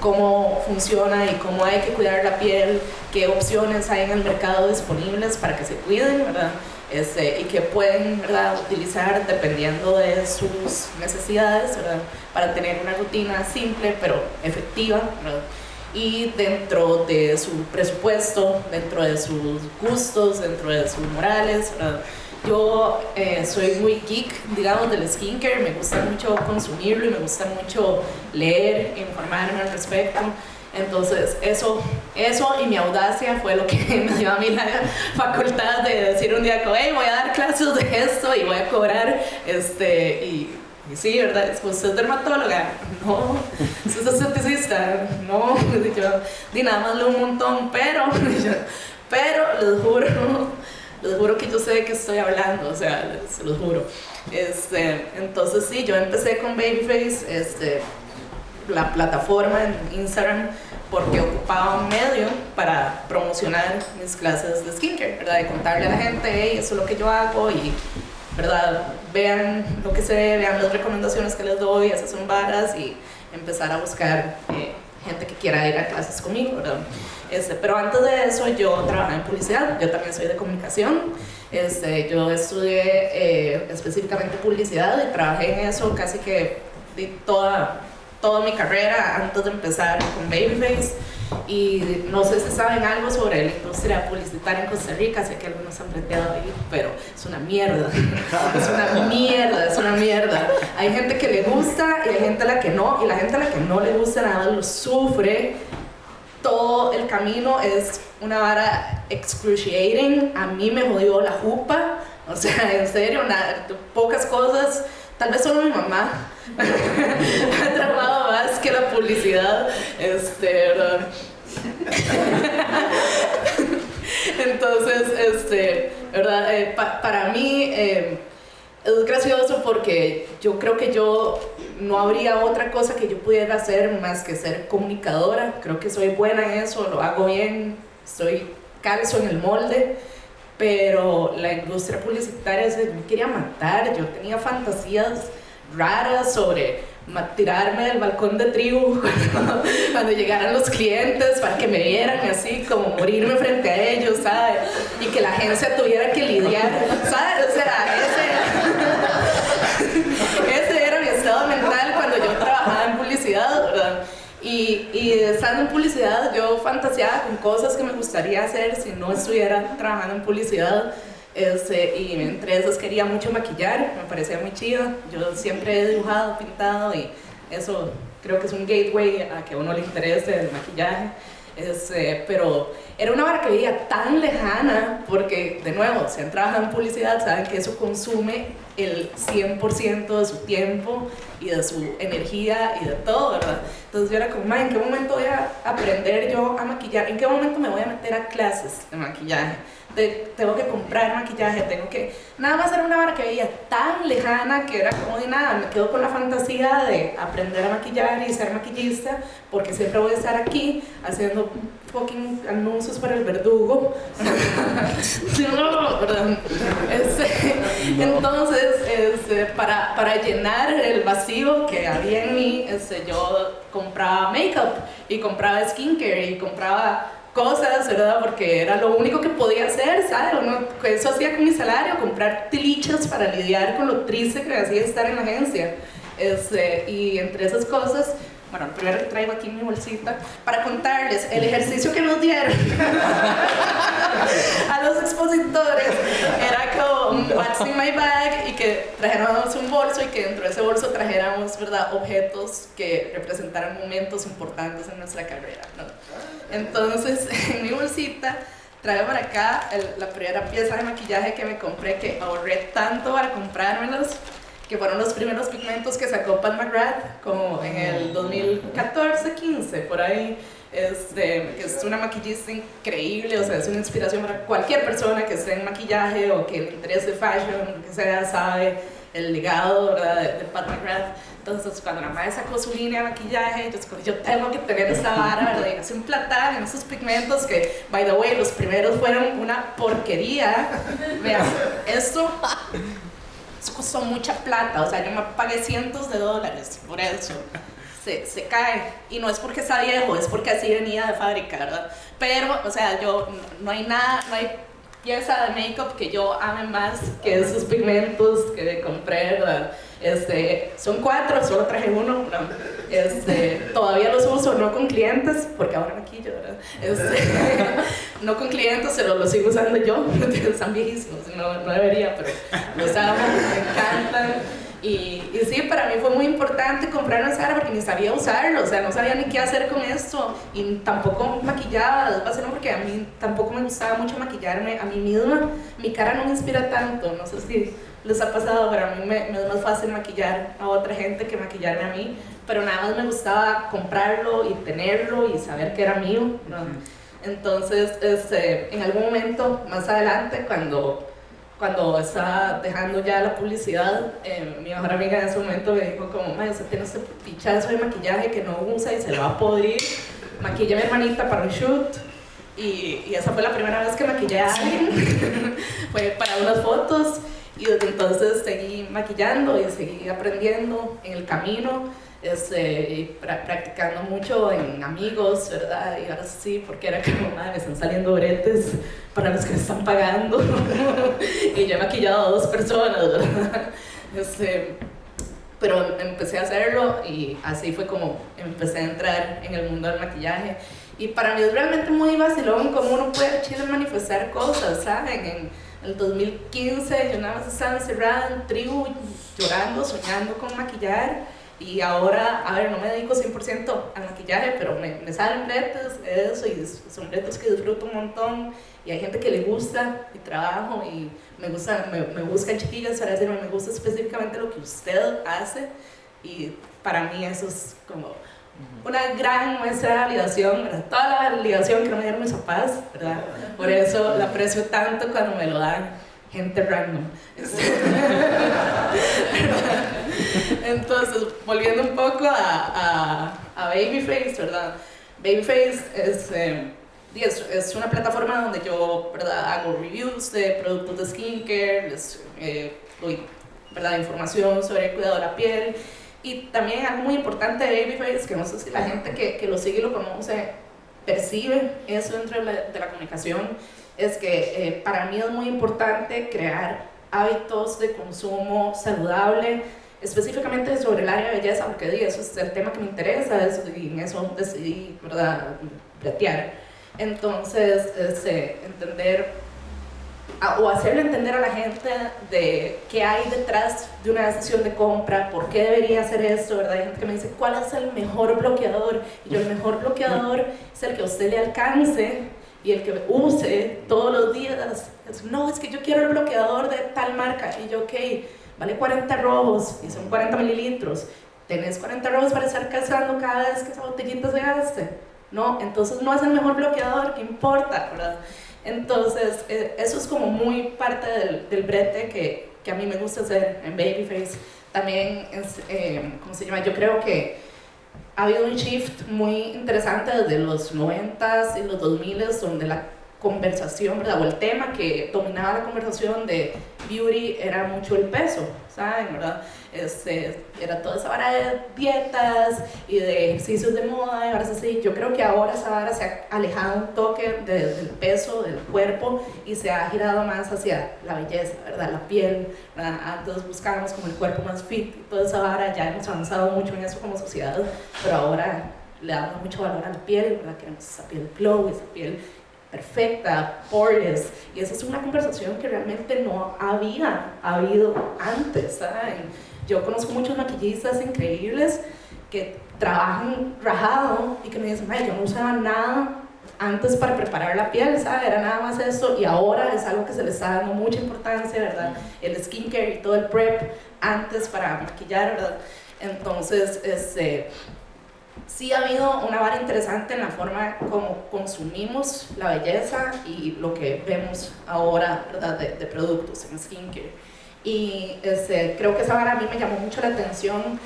cómo funciona y cómo hay que cuidar la piel, qué opciones hay en el mercado disponibles para que se cuiden, ¿verdad? Este, y que pueden ¿verdad? utilizar dependiendo de sus necesidades ¿verdad? para tener una rutina simple pero efectiva ¿verdad? y dentro de su presupuesto, dentro de sus gustos, dentro de sus morales. ¿verdad? Yo eh, soy muy geek, digamos, del skincare, me gusta mucho consumirlo y me gusta mucho leer, informarme al respecto. Entonces, eso, eso y mi audacia fue lo que me dio a mí la facultad de decir un día, hey, voy a dar clases de esto y voy a cobrar, este, y sí, ¿verdad? ¿Usted es dermatóloga? No. ¿Usted es? No. Yo, di nada más un montón, pero, pero les juro, les juro que yo sé de qué estoy hablando, o sea, se los juro. Este, entonces sí, yo empecé con Babyface, este, la plataforma en Instagram, porque ocupaba un medio para promocionar mis clases de skincare, ¿verdad? De contarle a la gente, hey, eso es lo que yo hago y ¿verdad? Vean lo que ve, vean las recomendaciones que les doy, esas son varas y empezar a buscar eh, gente que quiera ir a clases conmigo, ¿verdad? Este, pero antes de eso yo trabajaba en publicidad, yo también soy de comunicación, este, yo estudié eh, específicamente publicidad y trabajé en eso casi que toda, toda mi carrera antes de empezar con Babyface y no sé si saben algo sobre la industria publicitaria en Costa Rica, sé que algunos han planteado ahí, pero es una mierda, es una mierda, es una mierda. Hay gente que le gusta y hay gente a la que no, y la gente a la que no le gusta nada lo sufre. Todo el camino es una vara excruciating, a mí me jodió la jupa, o sea, en serio, pocas cosas, tal vez solo mi mamá. Ha traumado más que la publicidad, este. Entonces, este, ¿verdad? Eh, para mí eh, es gracioso porque yo creo que yo no habría otra cosa que yo pudiera hacer más que ser comunicadora. Creo que soy buena en eso, lo hago bien, estoy calzo en el molde pero la industria publicitaria se me quería matar, yo tenía fantasías raras sobre tirarme del balcón de tribu cuando, llegaran los clientes para que me vieran así como morirme frente a ellos, ¿sabes? Y que la agencia tuviera que lidiar, ¿sabes? O sea, ese, ese era mi estado mental cuando yo trabajaba en publicidad, ¿verdad? Y, estando en publicidad yo fantaseaba con cosas que me gustaría hacer si no estuviera trabajando en publicidad este, y entre esas quería mucho maquillar, me parecía muy chido. Yo siempre he dibujado, pintado y eso creo que es un gateway a que a uno le interese el maquillaje. Este, pero era una vara que veía tan lejana porque, de nuevo, si han trabajado en publicidad, saben que eso consume el 100% de su tiempo y de su energía y de todo, ¿verdad? Entonces yo era como, ¿en qué momento voy a aprender yo a maquillar? ¿En qué momento me voy a meter a clases de maquillaje? Tengo que comprar maquillaje, tengo que... Nada más era una vara que veía tan lejana que era como de nada, me quedo con la fantasía de aprender a maquillar y ser maquillista, porque siempre voy a estar aquí haciendo fucking anuncios para el verdugo. Este, entonces, este, para, para llenar el vacío que había en mí, este, yo compraba makeup y compraba skincare y compraba cosas, ¿verdad? Porque era lo único que podía hacer, ¿sabes? eso hacía con mi salario, comprar tilichas para lidiar con lo triste que me hacía estar en la agencia. Este, y entre esas cosas, bueno, el primero que traigo aquí en mi bolsita, para contarles el ejercicio que nos dieron a los expositores era como what's in my bag y que trajéramos un bolso y que dentro de ese bolso trajéramos, ¿verdad?, objetos que representaran momentos importantes en nuestra carrera, ¿no? Entonces, en mi bolsita traigo para acá la primera pieza de maquillaje que me compré, que ahorré tanto para comprármelos, que fueron los primeros pigmentos que sacó Pat McGrath, como en el 2014-15, por ahí. Este, es una maquillista increíble, o sea, es una inspiración para cualquier persona que esté en maquillaje o que le interese fashion, que sea, sabe el legado ¿verdad? De, de Pat McGrath. Entonces, cuando la madre sacó su línea de maquillaje, yo, yo tengo que tener esta vara, ¿verdad? Y hace un platal en esos pigmentos que, by the way, los primeros fueron una porquería. Vean, esto, costó mucha plata, o sea, yo me pagué cientos de dólares por eso. Se, se, cae. Y no es porque está viejo, es porque así venía de fábrica, ¿verdad? Pero, o sea, yo, no hay nada, no hay pieza de make-up que yo ame más que esos pigmentos que compré, ¿verdad? Este, son cuatro, solo traje uno. Este, todavía los uso, no con clientes, porque ahora aquí yo, ¿verdad? Este, no con clientes, pero los sigo usando yo. Están viejísimos, no, no debería, pero los amo, me encantan. Y, y, sí, para mí fue muy importante comprar una Sara porque ni sabía usarlo, o sea, no sabía ni qué hacer con esto y tampoco maquillaba, porque a mí tampoco me gustaba mucho maquillarme a mí misma, mi cara no me inspira tanto, no sé si les ha pasado, pero a mí me, me, es más fácil maquillar a otra gente que maquillarme a mí, pero nada más me gustaba comprarlo y tenerlo y saber que era mío. Entonces, este, en algún momento más adelante, cuando, cuando estaba dejando ya la publicidad, eh, mi mejor amiga en ese momento me dijo como, usted tiene este pichazo de maquillaje que no usa y se lo va a podrir, maquilla a mi hermanita para un shoot. Y, y esa fue la primera vez que maquillé a alguien, fue para unas fotos. Y desde entonces seguí maquillando y seguí aprendiendo en el camino, este, practicando mucho en amigos, ¿verdad? Y ahora sí, porque era como, madre, me están saliendo bretes para los que me están pagando. y yo he maquillado a dos personas, ¿verdad? Este, pero empecé a hacerlo y así fue como empecé a entrar en el mundo del maquillaje. Y para mí es realmente muy vacilón cómo uno puede chile manifestar cosas, ¿saben? En, el 2015 yo nada más estaba encerrada en tribu, llorando, soñando con maquillar. Y ahora, a ver, no me dedico 100% al maquillaje, pero me, salen retos, eso, y son retos que disfruto un montón. Y hay gente que le gusta mi trabajo y me, gusta, me, me buscan chiquillas para decirme, me gusta específicamente lo que usted hace. Y para mí eso es como una gran muestra de validación, ¿verdad? Toda la validación que me dieron mis papás, ¿verdad? Por eso la aprecio tanto cuando me lo dan gente random. Entonces, volviendo un poco a, a, Babyface, ¿verdad? Babyface es, eh, es, es, una plataforma donde yo ¿verdad? hago reviews de productos de skincare, les eh, doy ¿verdad? información sobre el cuidado de la piel y también algo muy importante de Babyface, que no sé si la gente que, que lo sigue lo conoce percibe eso dentro de la, de la comunicación, es que eh, para mí es muy importante crear hábitos de consumo saludable, específicamente sobre el área de belleza, porque eso es el tema que me interesa eso, y en eso decidí, ¿verdad?, platear. Entonces, este, entender o hacerle entender a la gente de qué hay detrás de una decisión de compra, por qué debería hacer esto, ¿verdad? Hay gente que me dice, ¿cuál es el mejor bloqueador? Y yo, el mejor bloqueador es el que a usted le alcance y el que use todos los días. no, es que yo quiero el bloqueador de tal marca. Y yo, ok, vale 40 rojos y son 40 mililitros. ¿Tenés 40 rojos para estar cazando cada vez que esa botellita se gaste? No, entonces no es el mejor bloqueador, ¿qué importa, verdad? Entonces, eh, eso es como muy parte del, del brete que, a mí me gusta hacer en Babyface. También, es, eh, ¿cómo se llama? Yo creo que ha habido un shift muy interesante desde los 90s y los 2000s, donde la conversación, ¿verdad? O el tema que dominaba la conversación de beauty era mucho el peso, ¿saben? ¿verdad? Este, era toda esa vara de dietas y de ejercicios de moda y ahora así. Yo creo que ahora esa vara se ha alejado un toque del peso del cuerpo y se ha girado más hacia la belleza, ¿verdad? La piel, ¿verdad? Antes buscábamos como el cuerpo más fit y toda esa vara, ya hemos avanzado mucho en eso como sociedad, pero ahora le damos mucho valor a la piel, ¿verdad? Queremos esa piel glow, esa piel perfecta, poreless, y esa es una conversación que realmente no había habido antes, ¿saben? Yo conozco muchos maquillistas increíbles que trabajan rajado y que me dicen, yo no usaba nada antes para preparar la piel, ¿sabes? Era nada más eso y ahora es algo que se le está dando mucha importancia, ¿verdad? El skincare y todo el prep antes para maquillar, ¿verdad? Entonces, este, sí ha habido una vara interesante en la forma como consumimos la belleza y lo que vemos ahora ¿verdad? De, de productos en skincare. Y este, creo que esa vara a mí me llamó mucho la atención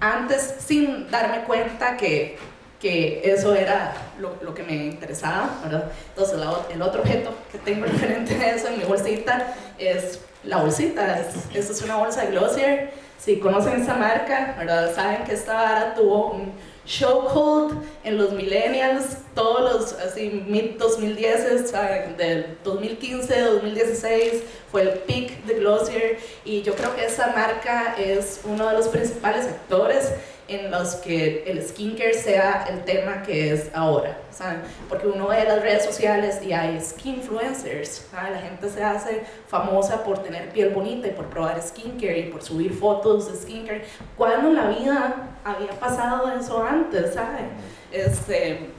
antes sin darme cuenta que, que eso era lo, lo, que me interesaba, ¿verdad? Entonces el otro objeto que tengo referente a eso en mi bolsita es la bolsita, es, es una bolsa de Glossier si conocen esa marca, ¿verdad? saben que esta vara tuvo un chokehold en los millennials, todos los así mid 2010 del 2015, 2016 fue el peak de Glossier. Y yo creo que esa marca es uno de los principales actores en los que el skincare sea el tema que es ahora, ¿saben? Porque uno ve las redes sociales y hay skin influencers, ¿saben? La gente se hace famosa por tener piel bonita y por probar skincare y por subir fotos de skincare. ¿Cuándo en la vida había pasado eso antes, ¿saben? Este,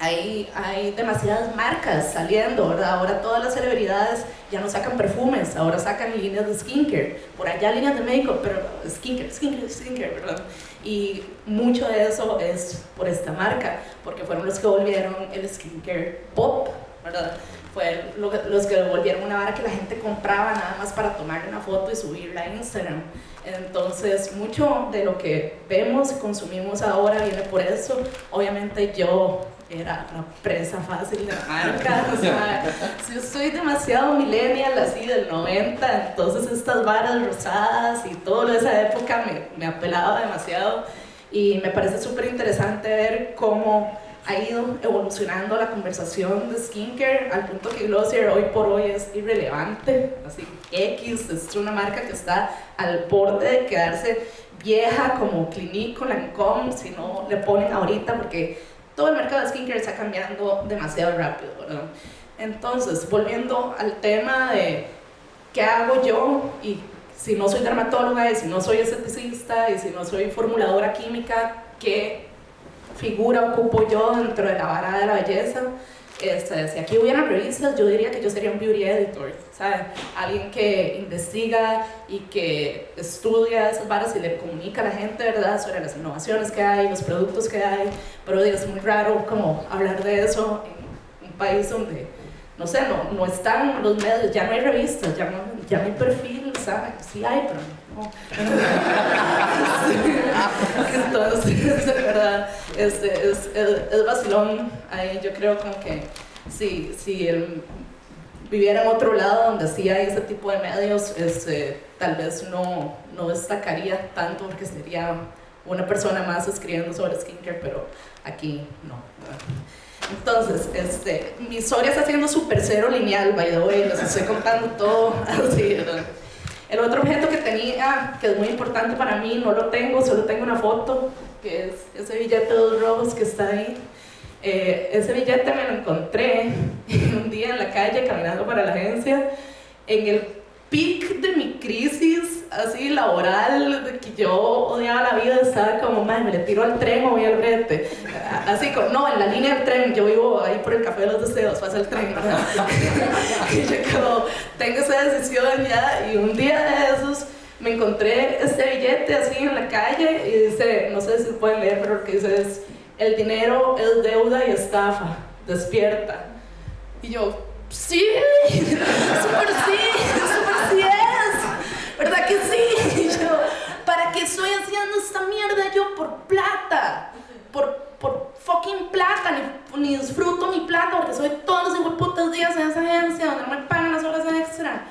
hay, hay demasiadas marcas saliendo, ¿verdad? Ahora todas las celebridades ya no sacan perfumes, ahora sacan líneas de skincare, por allá líneas de make-up, pero skincare, skincare, skincare, ¿verdad? Y mucho de eso es por esta marca, porque fueron los que volvieron el skincare pop, ¿verdad? Fueron los que volvieron una vara que la gente compraba nada más para tomar una foto y subirla a Instagram. Entonces, mucho de lo que vemos y consumimos ahora viene por eso. Obviamente yo era una presa fácil de marca, o sea, yo soy demasiado millennial, así del 90, entonces estas varas rosadas y todo de esa época me, me apelaba demasiado y me parece súper interesante ver cómo ha ido evolucionando la conversación de skincare al punto que Glossier hoy por hoy es irrelevante, así X es una marca que está al borde de quedarse vieja como Clinique con Lancôme si no le ponen ahorita porque todo el mercado de skincare está cambiando demasiado rápido, ¿verdad? Entonces, volviendo al tema de qué hago yo y si no soy dermatóloga y si no soy esteticista y si no soy formuladora química, ¿qué figura ocupo yo dentro de la vara de la belleza? Este, si aquí hubieran revistas, yo diría que yo sería un beauty editor, ¿sabes? Alguien que investiga y que estudia esas varas y le comunica a la gente, ¿verdad? Sobre las innovaciones que hay, los productos que hay, pero es muy raro como hablar de eso en un país donde, no sé, no, no están los medios, ya no hay revistas, ya no, ya no hay perfil, ¿sabes? Sí hay, pero Entonces, de verdad, este, es, es, es, vacilón ahí, yo creo como que si, si él viviera en otro lado donde sí hay ese tipo de medios, este, tal vez no, no destacaría tanto porque sería una persona más escribiendo sobre skincare, pero aquí no. Entonces, este, mi historia está siendo súper cero lineal, by the way, les estoy contando todo así, ¿verdad? El otro objeto que tenía, que es muy importante para mí, no lo tengo, solo tengo una foto, que es ese billete de dos rojos que está ahí. Eh, ese billete me lo encontré un día en la calle caminando para la agencia, en el pic de mi crisis así laboral, de que yo odiaba la vida, estaba como, madre, me le tiro al tren o voy al brete. Así como, no, en la línea del tren, yo vivo ahí por el Café de los Deseos, pasa el tren, ¿verdad? y yo como, tengo esa decisión ya, y un día de esos me encontré este billete así en la calle y dice, no sé si pueden leer, pero lo que dice es, el dinero es deuda y estafa, despierta. Y yo, sí, súper sí, súper sí es, ¿verdad que sí? Y yo, ¿para qué estoy haciendo esta mierda yo por plata? Por, por fucking plata, ni, ni disfruto mi plata porque soy todos los putos días en esa agencia donde no me pagan las horas extra.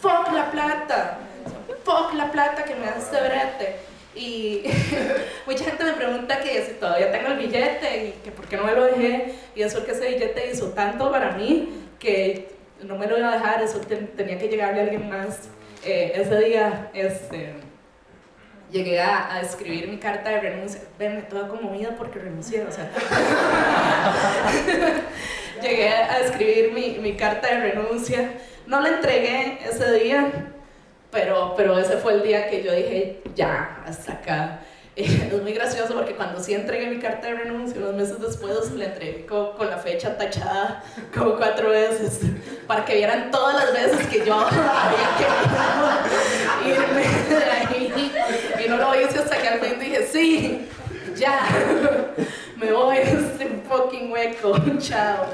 Fuck la plata, fuck la plata que me da este brete. Y mucha gente me pregunta que si todavía tengo el billete y que por qué no me lo dejé. Y eso es que ese billete hizo tanto para mí que no me lo iba a dejar, eso tenía que llegarle a alguien más. Eh, ese día este, llegué a, a, escribir mi carta de renuncia. Venme toda conmovida porque renuncié, o sea. llegué a escribir mi, mi carta de renuncia. No la entregué ese día, pero, pero ese fue el día que yo dije, ya, hasta acá. Es muy gracioso porque cuando sí entregué mi carta de renuncia, unos meses después la entregué con, con, la fecha tachada como cuatro veces, para que vieran todas las veces que yo había querido irme de ahí. Y no lo hice hasta que al fin dije, sí, ya, me voy de este fucking hueco, chao.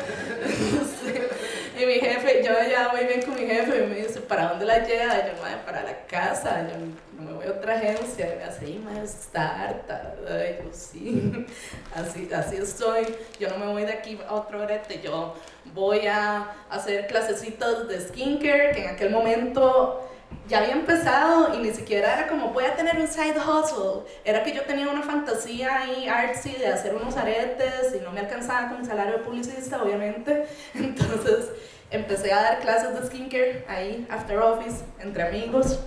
Y mi jefe, yo ya muy bien con mi jefe, y me dice, ¿para dónde la lleva? Y yo, madre, para la casa, yo no me voy a otra agencia. Y me dice, sí, madre, está harta. Y yo, sí, así, así estoy. Yo no me voy de aquí a otro brete, yo voy a hacer clasecitas de skincare, que en aquel momento ya había empezado y ni siquiera era como voy tener un side hustle. Era que yo tenía una fantasía ahí artsy de hacer unos aretes y no me alcanzaba con mi salario de publicista, obviamente. Entonces empecé a dar clases de skincare ahí, after office, entre amigos.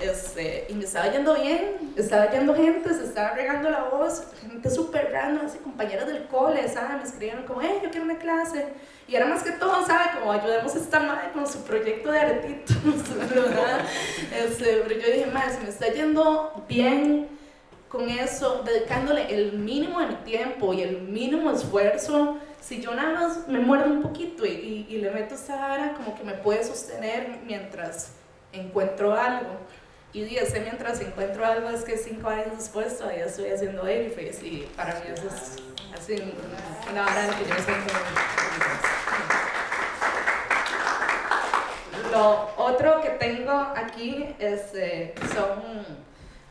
Este, y me estaba yendo bien, estaba yendo gente, se estaba regando la voz, gente súper random, así compañeras del cole, ¿sabes? Me escribieron como, hey, yo quiero una clase. Y era más que todo, ¿sabes? Como ayudemos a esta madre con su proyecto de aretitos, ¿verdad? Este, pero yo dije, madre, se me está yendo bien, con eso, dedicándole el mínimo de mi tiempo y el mínimo esfuerzo, si yo nada más me muerdo un poquito y, y, le meto esta vara, como que me puede sostener mientras encuentro algo. Y ese mientras encuentro algo es que cinco años después todavía estoy haciendo Babyface y para mí eso es así una hora que yo siento Lo otro que tengo aquí es, eh, son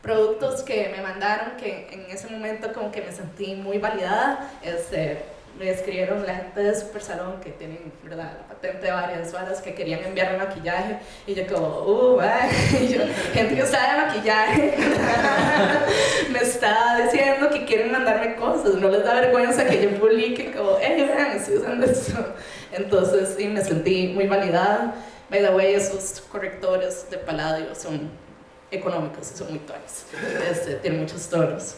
productos que me mandaron que en ese momento como que me sentí muy validada. Este, me escribieron la gente de Super Salón que tienen ¿verdad? De varias varas que querían enviarme maquillaje y yo como, uh, y yo, gente que sabe maquillaje me está diciendo que quieren mandarme cosas, no les da vergüenza que yo publique como, hey, vean, estoy usando esto. Entonces sí, me sentí muy validada. By the way, esos correctores de paladio son económicos y son muy tuanes. Este, tienen muchos tonos.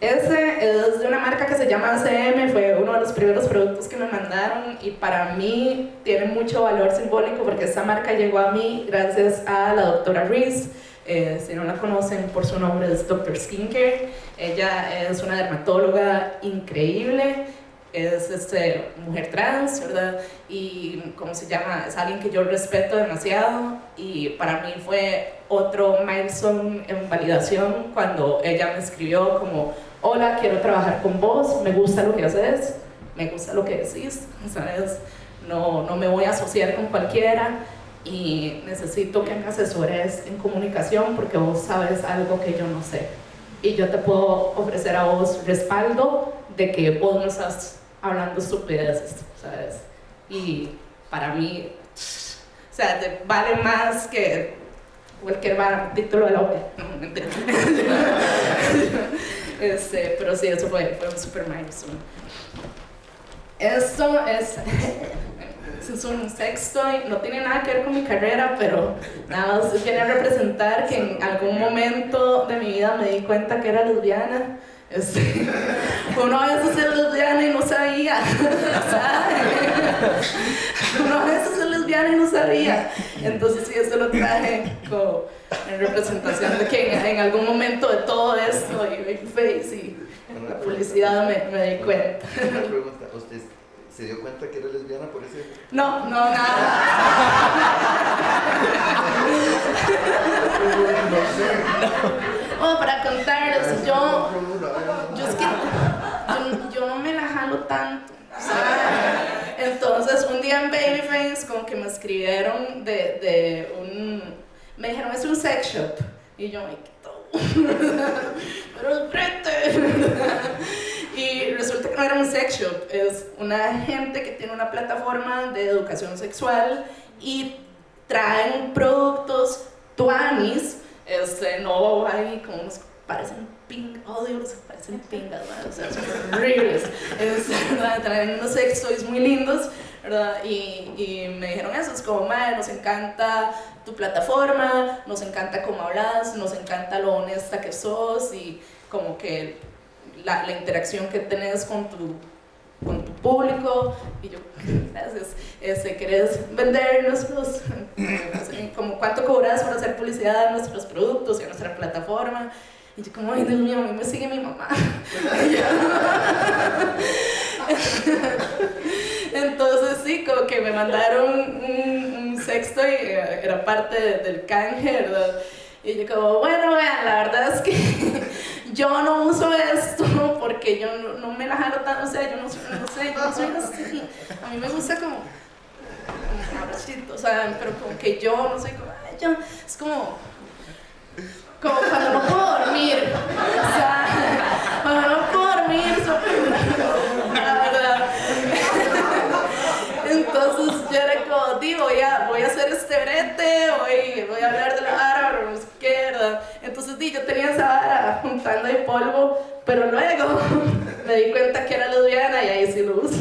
Ese es de una marca que se llama ACM, fue uno de los primeros productos que me mandaron y para mí tiene mucho valor simbólico porque esta marca llegó a mí gracias a la doctora Reese. Eh, si no la conocen por su nombre es Dr. Skincare. Ella es una dermatóloga increíble es este, mujer trans, ¿verdad? Y, ¿cómo se llama? Es alguien que yo respeto demasiado y para mí fue otro milestone en validación cuando ella me escribió como, hola, quiero trabajar con vos, me gusta lo que haces, me gusta lo que decís, ¿sabes? No, no me voy a asociar con cualquiera y necesito que me asesores en comunicación porque vos sabes algo que yo no sé. Y yo te puedo ofrecer a vos respaldo de que vos no estás hablando estupideces, ¿sabes? Y para mí, o sea, te vale más que cualquier título de la OPE. No, este, pero sí, eso fue, fue un super milestone. Esto es, es un sexto, no tiene nada que ver con mi carrera, pero nada más viene representar que en algún momento de mi vida me di cuenta que era lesbiana este, uno a veces es lesbiana y no sabía, Uno a veces es lesbiana y no sabía. Entonces sí, eso lo traje como en representación de que en, algún momento de todo esto y Face y la publicidad me, me di cuenta. Una pregunta, ¿usted se dio cuenta que era lesbiana por ese? No, no, nada. no sé. Bueno, para contarles, yo, yo es que yo, no me la jalo tanto. Entonces, un día en Babyface, como que me escribieron de, de un. Me dijeron, es un sex shop. Y yo Pero frente. Y resulta que no era un sex shop, es una gente que tiene una plataforma de educación sexual y traen productos tuanis este, no hay como unos parecen ping, oh Dios, parecen pingas, o sea, son horribles. Traen unos sex toys muy lindos, ¿verdad? Y, y, me dijeron eso, es como, madre, nos encanta tu plataforma, nos encanta cómo hablas, nos encanta lo honesta que sos y como que la, la interacción que tenés con tu con tu público y yo, gracias, este, ¿querés vender nuestros, como cuánto cobras por hacer publicidad de nuestros productos y a nuestra plataforma? Y yo como, ay Dios mío, a mí me sigue mi mamá. Entonces sí, como que me mandaron un, sexto y era parte del canje, ¿verdad? Y yo como, bueno, vean, la verdad es que yo no uso esto porque yo no, me la jalo tan, o sea, yo no, no sé, yo no soy así. A mí me gusta como, como o sea, pero como que yo no soy como, ay, yo, es como, como cuando no puedo dormir, o sea, cuando no puedo dormir, la verdad. Entonces yo era como, digo, voy a, voy a hacer este brete, voy, voy a hablar de la vara, no sé. Entonces di, yo tenía esa vara juntando ahí polvo, pero luego me di cuenta que era lesbiana y ahí sí lo uso.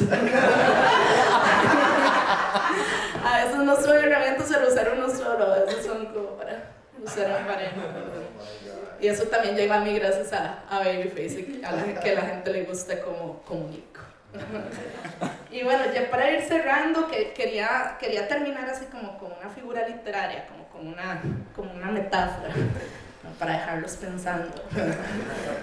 a veces no son herramientas para usar uno solo, a veces son como para usar en pareja. Y eso también llega a mí gracias a, a Babyface a la, que la gente le gusta como comunico. y bueno, ya para ir cerrando, que quería, quería terminar así como con una figura literaria, como con una, como una metáfora. para dejarlos pensando.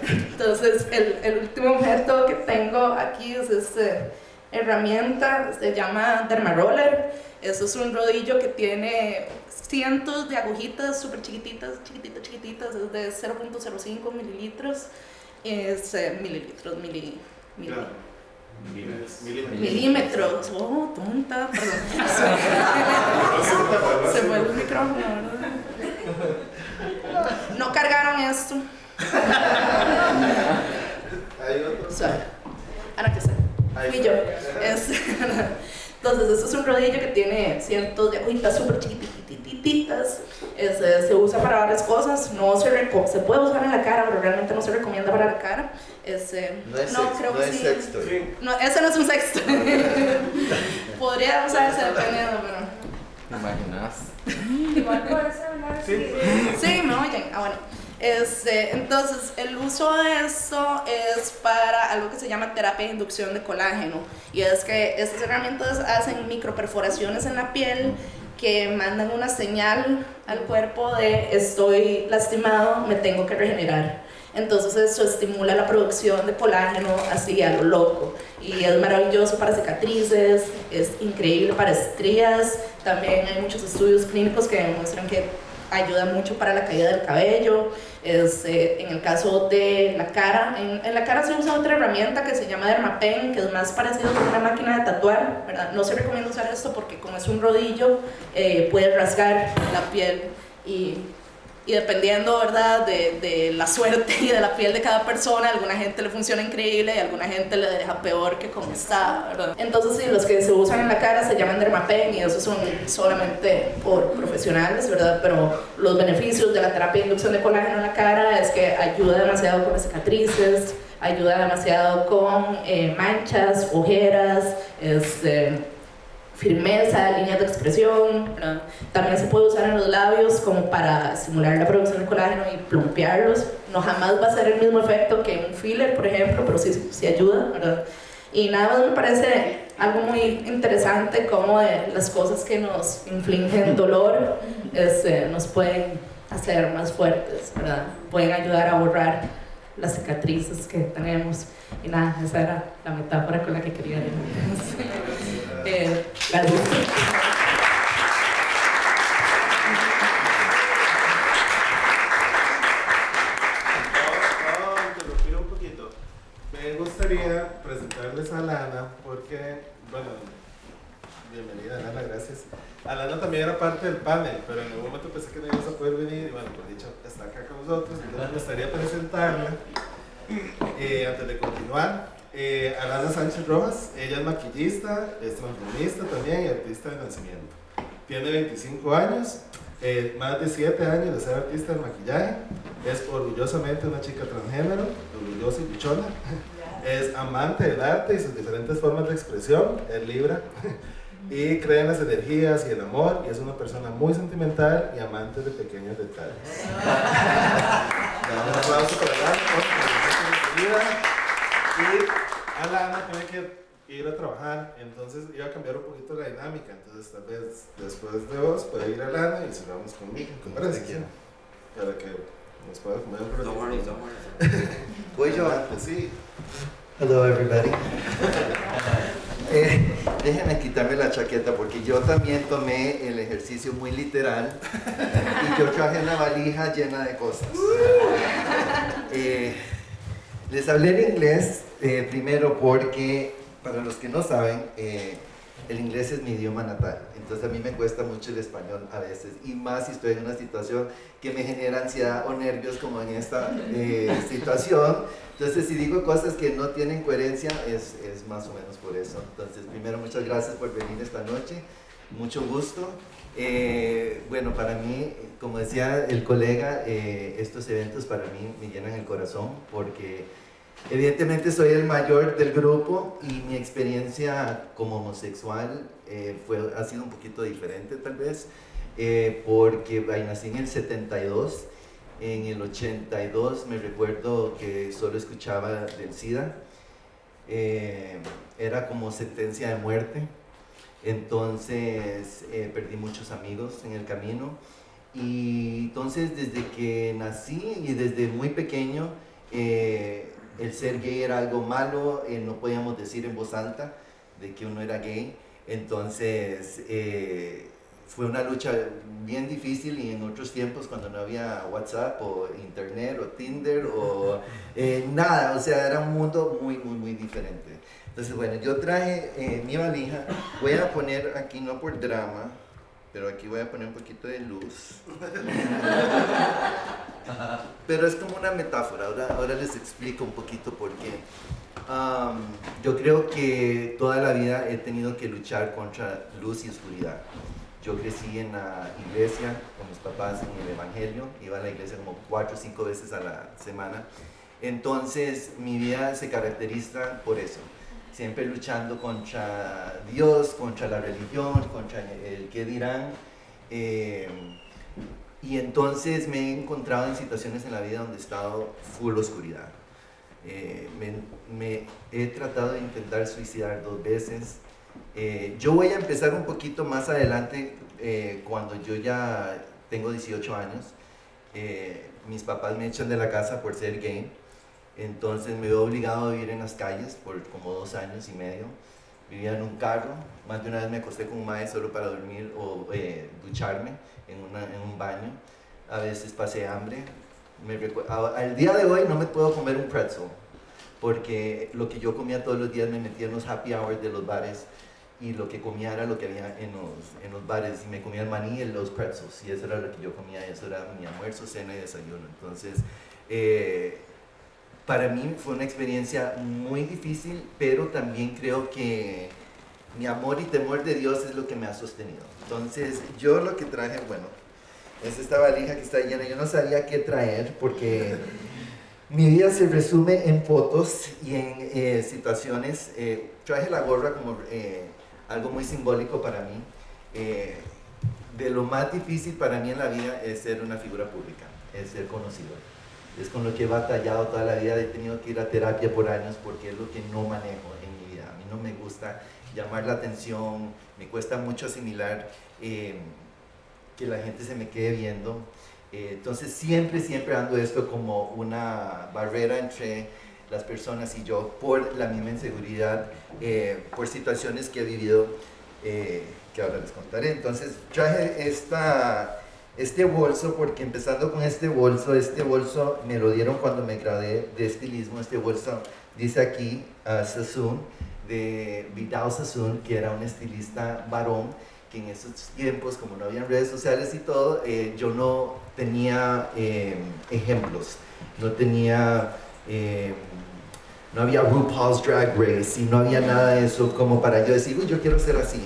Entonces, el, el, último objeto que tengo aquí es esta herramienta, se llama Dermaroller. Eso es un rodillo que tiene cientos de agujitas súper chiquititas, chiquititas, chiquititas, es de 0.05 mililitros, es eh, mililitros, mili, mili, Milímetros. Oh, tonta, perdón. Se fue el micrófono, ¿verdad? No cargaron esto. Hay otro. ahora que sé. Fui yo. Es, entonces, esto es un rodillo que tiene cientos de agujitas súper chiquititas. Eh, se usa para varias cosas. No se, se puede usar en la cara, pero realmente no se recomienda para la cara. Es, eh, no es, no, creo no es sexto. No, ese no es un sexto. Podría usarse dependiendo, pero. ¿Te imaginas? Igual puede ser, Sí. sí, me oyen. Ah, bueno. Este, entonces, el uso de esto es para algo que se llama terapia de inducción de colágeno. Y es que estas herramientas hacen microperforaciones en la piel que mandan una señal al cuerpo de estoy lastimado, me tengo que regenerar. Entonces eso estimula la producción de colágeno así a lo loco. Y es maravilloso para cicatrices, es increíble para estrías. También hay muchos estudios clínicos que demuestran que ayuda mucho para la caída del cabello. Es, eh, en el caso de la cara, en, la cara se usa otra herramienta que se llama Dermapen, que es más parecido a una máquina de tatuar, ¿verdad? No se recomienda usar esto porque como es un rodillo, eh, puede rasgar la piel y y dependiendo, ¿verdad?, de, de, la suerte y de la piel de cada persona, alguna gente le funciona increíble y alguna gente le deja peor que como está. Entonces, sí, los que se usan en la cara se llaman dermapen y eso son solamente por profesionales, ¿verdad? Pero los beneficios de la terapia de inducción de colágeno en la cara es que ayuda demasiado con las cicatrices, ayuda demasiado con eh, manchas, ojeras, este firmeza, líneas de expresión. También se puede usar en los labios como para simular la producción de colágeno y plumpearlos. No jamás va a ser el mismo efecto que un filler, por ejemplo, pero sí, sí ayuda. ¿verdad? Y nada más me parece algo muy interesante como las cosas que nos infligen dolor este, nos pueden hacer más fuertes, ¿verdad? pueden ayudar a borrar las cicatrices que tenemos. Y nada, esa era la metáfora con la que quería ir. eh, un poquito. Me gustaría presentarles a Lana porque, bueno, bienvenida Lana, gracias. Alana también era parte del panel, pero en algún momento pensé que no ibas a poder venir y bueno, por dicho, está acá con nosotros, entonces me gustaría presentarla eh, antes de continuar, eh, Alana Sánchez Rojas, ella es maquillista, es transformista también y artista de nacimiento. Tiene 25 años, eh, más de 7 años de ser artista de maquillaje, es orgullosamente una chica transgénero, orgullosa y luchona, es amante del arte y sus diferentes formas de expresión, es libra, y cree en las energías y el amor y es una persona muy sentimental y amante de pequeños detalles. un aplauso para Alana y Alana tiene que ir a trabajar, entonces iba a cambiar un poquito la dinámica, entonces tal vez después de vos puede ir a Alana y cerramos conmigo, con Para que nos pueda comer un Don't worry, don't worry. Voy yo. Sí. Hello everybody. Déjenme quitarme la chaqueta porque yo también tomé el ejercicio muy literal y yo traje una valija llena de cosas. Eh, les hablé en inglés eh, primero porque, para los que no saben, eh, el inglés es mi idioma natal, entonces a mí me cuesta mucho el español a veces, y más si estoy en una situación que me genera ansiedad o nervios como en esta eh, situación. Entonces si digo cosas que no tienen coherencia es, es más o menos por eso. Entonces primero muchas gracias por venir esta noche, mucho gusto. bueno, para mí, como decía el colega, estos eventos para mí me llenan el corazón porque Evidentemente soy el mayor del grupo y mi experiencia como homosexual eh, fue, ha sido un poquito diferente tal vez, eh, porque nací en el 72, en el 82 me recuerdo que solo escuchaba del SIDA, eh, era como sentencia de muerte, entonces perdí muchos amigos en el camino. Y entonces desde que nací y desde muy pequeño, eh, el ser gay era algo malo, eh, no podíamos decir en voz alta de que uno era gay. Entonces eh, fue una lucha bien difícil y en otros tiempos cuando no había WhatsApp o internet o Tinder o nada, o sea, era un mundo muy, muy, muy diferente. Entonces, bueno, yo traje mi valija, voy a poner aquí, no por drama, pero aquí voy a poner un poquito de luz. pero es como una metáfora, ahora, ahora les explico un poquito por qué. yo creo que toda la vida he tenido que luchar contra luz y oscuridad. Yo crecí en la iglesia con mis papás en el Evangelio, iba a la iglesia como cuatro o cinco veces a la semana. Entonces mi vida se caracteriza por eso siempre luchando contra Dios, contra la religión, contra el que dirán. Eh, y entonces me he encontrado en situaciones en la vida donde he estado full oscuridad. Eh, me, he tratado de intentar suicidar dos veces. Eh, yo voy a empezar un poquito más adelante, cuando yo ya tengo 18 años. mis papás me echan de la casa por ser gay. Entonces me veo obligado a vivir en las calles por como dos años y medio. Vivía en un carro, más de una vez me acosté con un maestro solo para dormir o eh, ducharme en, en, un baño. A veces pasé hambre. Me al día de hoy no me puedo comer un pretzel, porque lo que yo comía todos los días me metía en los happy hours de los bares y lo que comía era lo que había en los, en los bares y me comía el maní y los pretzels y eso era lo que yo comía, eso era mi almuerzo, cena y desayuno. Entonces, eh, para mí fue una experiencia muy difícil, pero también creo que mi amor y temor de Dios es lo que me ha sostenido. Entonces, yo lo que traje, bueno, es esta valija que está llena. Yo no sabía qué traer porque mi vida se resume en fotos y en eh, situaciones. Eh, traje la gorra como eh, algo muy simbólico para mí. de lo más difícil para mí en la vida es ser una figura pública, es ser conocido es con lo que he batallado toda la vida, he tenido que ir a terapia por años porque es lo que no manejo en mi vida. A mí no me gusta llamar la atención, me cuesta mucho asimilar eh, que la gente se me quede viendo. Eh, entonces siempre, siempre ando esto como una barrera entre las personas y yo por la misma inseguridad, eh, por situaciones que he vivido, que ahora les contaré. Entonces traje esta este bolso, porque empezando con este bolso, este bolso me lo dieron cuando me gradué de estilismo, este bolso dice aquí uh, Sassoon, de Vidal Sassoon, que era un estilista varón, que en esos tiempos, como no había redes sociales y todo, eh, yo no tenía eh, ejemplos, no tenía... Eh, no había RuPaul's Drag Race y no había nada de eso como para yo decir, uy, yo quiero ser así.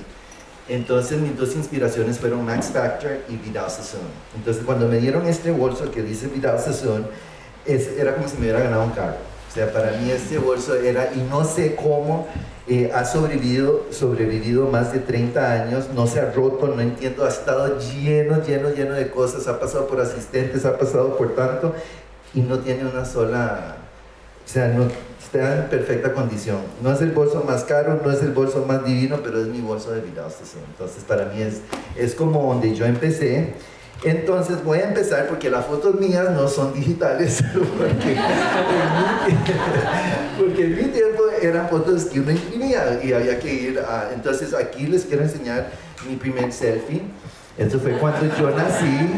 Entonces mis dos inspiraciones fueron Max Factor y Vidal Sassoon. Entonces cuando me dieron este bolso que dice Vidal Sassoon, era como si me hubiera ganado un carro. O sea, para mí este bolso era, y no sé cómo, eh, ha sobrevivido, sobrevivido más de 30 años, no se ha roto, no entiendo, ha estado lleno, lleno, lleno de cosas, ha pasado por asistentes, ha pasado por tanto, y no tiene una sola, o sea, no, está en perfecta condición. No es el bolso más caro, no es el bolso más divino, pero es mi bolso de vida. Entonces para mí es, es como donde yo empecé. Entonces voy a empezar porque las fotos mías no son digitales, porque, porque en mi tiempo eran fotos que uno imprimía y había que ir a... Entonces aquí les quiero enseñar mi primer selfie. Eso fue cuando yo nací.